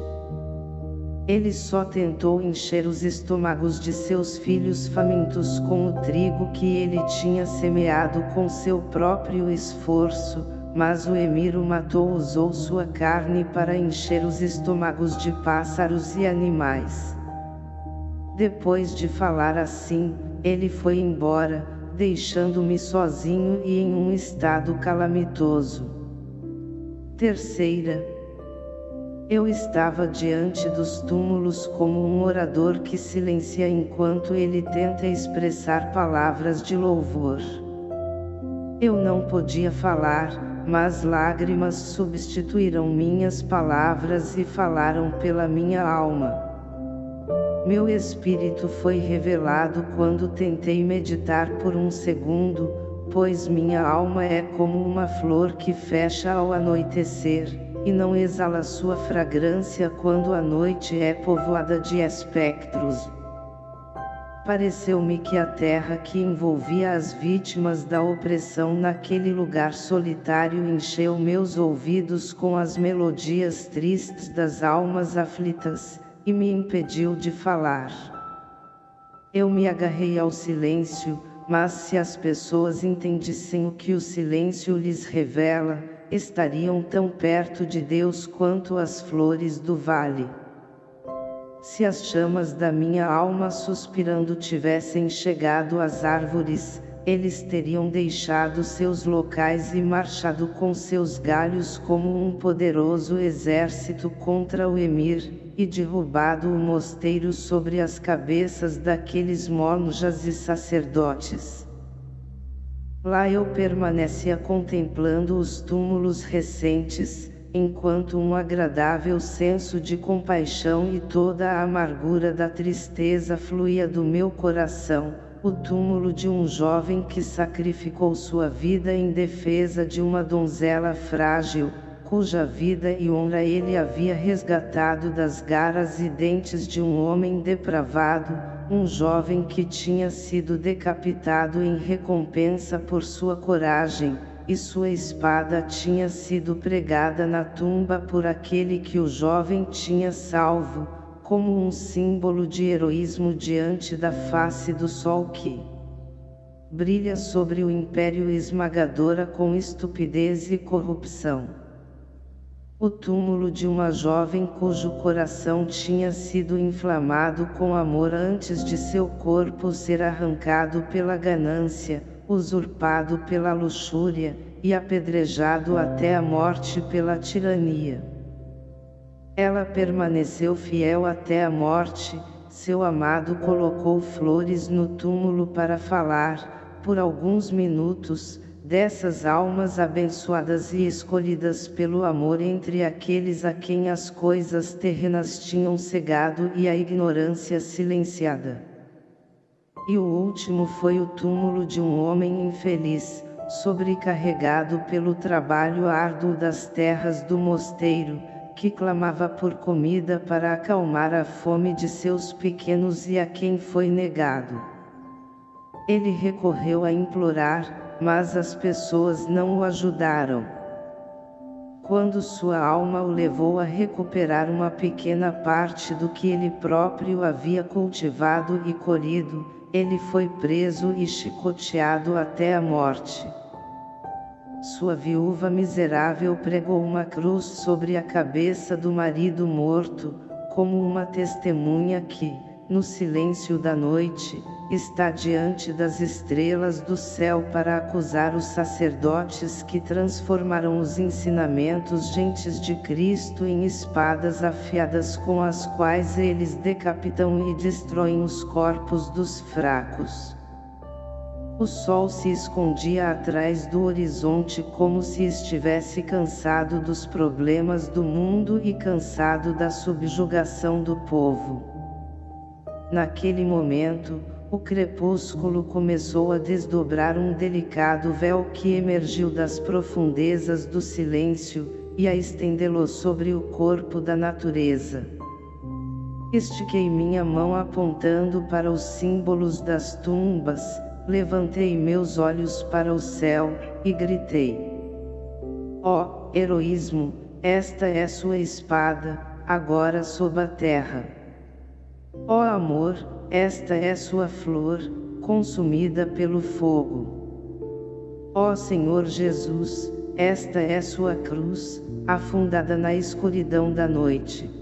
Ele só tentou encher os estômagos de seus filhos famintos com o trigo que ele tinha semeado com seu próprio esforço, mas o emir o matou usou sua carne para encher os estômagos de pássaros e animais. Depois de falar assim, ele foi embora, deixando-me sozinho e em um estado calamitoso. Terceira. Eu estava diante dos túmulos como um orador que silencia enquanto ele tenta expressar palavras de louvor. Eu não podia falar, mas lágrimas substituíram minhas palavras e falaram pela minha alma. Meu espírito foi revelado quando tentei meditar por um segundo, pois minha alma é como uma flor que fecha ao anoitecer, e não exala sua fragrância quando a noite é povoada de espectros. Pareceu-me que a terra que envolvia as vítimas da opressão naquele lugar solitário encheu meus ouvidos com as melodias tristes das almas aflitas, e me impediu de falar. Eu me agarrei ao silêncio, mas se as pessoas entendissem o que o silêncio lhes revela, estariam tão perto de Deus quanto as flores do vale. Se as chamas da minha alma suspirando tivessem chegado às árvores, eles teriam deixado seus locais e marchado com seus galhos como um poderoso exército contra o Emir, e derrubado o mosteiro sobre as cabeças daqueles monjas e sacerdotes. Lá eu permanecia contemplando os túmulos recentes, enquanto um agradável senso de compaixão e toda a amargura da tristeza fluía do meu coração, o túmulo de um jovem que sacrificou sua vida em defesa de uma donzela frágil, cuja vida e honra ele havia resgatado das garras e dentes de um homem depravado, um jovem que tinha sido decapitado em recompensa por sua coragem, e sua espada tinha sido pregada na tumba por aquele que o jovem tinha salvo, como um símbolo de heroísmo diante da face do sol que brilha sobre o império esmagadora com estupidez e corrupção. O túmulo de uma jovem cujo coração tinha sido inflamado com amor antes de seu corpo ser arrancado pela ganância, usurpado pela luxúria, e apedrejado até a morte pela tirania. Ela permaneceu fiel até a morte, seu amado colocou flores no túmulo para falar, por alguns minutos, dessas almas abençoadas e escolhidas pelo amor entre aqueles a quem as coisas terrenas tinham cegado e a ignorância silenciada. E o último foi o túmulo de um homem infeliz, sobrecarregado pelo trabalho árduo das terras do mosteiro, que clamava por comida para acalmar a fome de seus pequenos e a quem foi negado. Ele recorreu a implorar, mas as pessoas não o ajudaram. Quando sua alma o levou a recuperar uma pequena parte do que ele próprio havia cultivado e colhido, ele foi preso e chicoteado até a morte. Sua viúva miserável pregou uma cruz sobre a cabeça do marido morto, como uma testemunha que, no silêncio da noite, está diante das estrelas do céu para acusar os sacerdotes que transformaram os ensinamentos gentes de Cristo em espadas afiadas com as quais eles decapitam e destroem os corpos dos fracos. O sol se escondia atrás do horizonte como se estivesse cansado dos problemas do mundo e cansado da subjugação do povo. Naquele momento, o crepúsculo começou a desdobrar um delicado véu que emergiu das profundezas do silêncio, e a estendê-lo sobre o corpo da natureza. Estiquei minha mão apontando para os símbolos das tumbas, levantei meus olhos para o céu, e gritei. Ó, oh, heroísmo, esta é sua espada, agora sob a terra. Ó oh, amor, esta é sua flor, consumida pelo fogo. Ó Senhor Jesus, esta é sua cruz, afundada na escuridão da noite.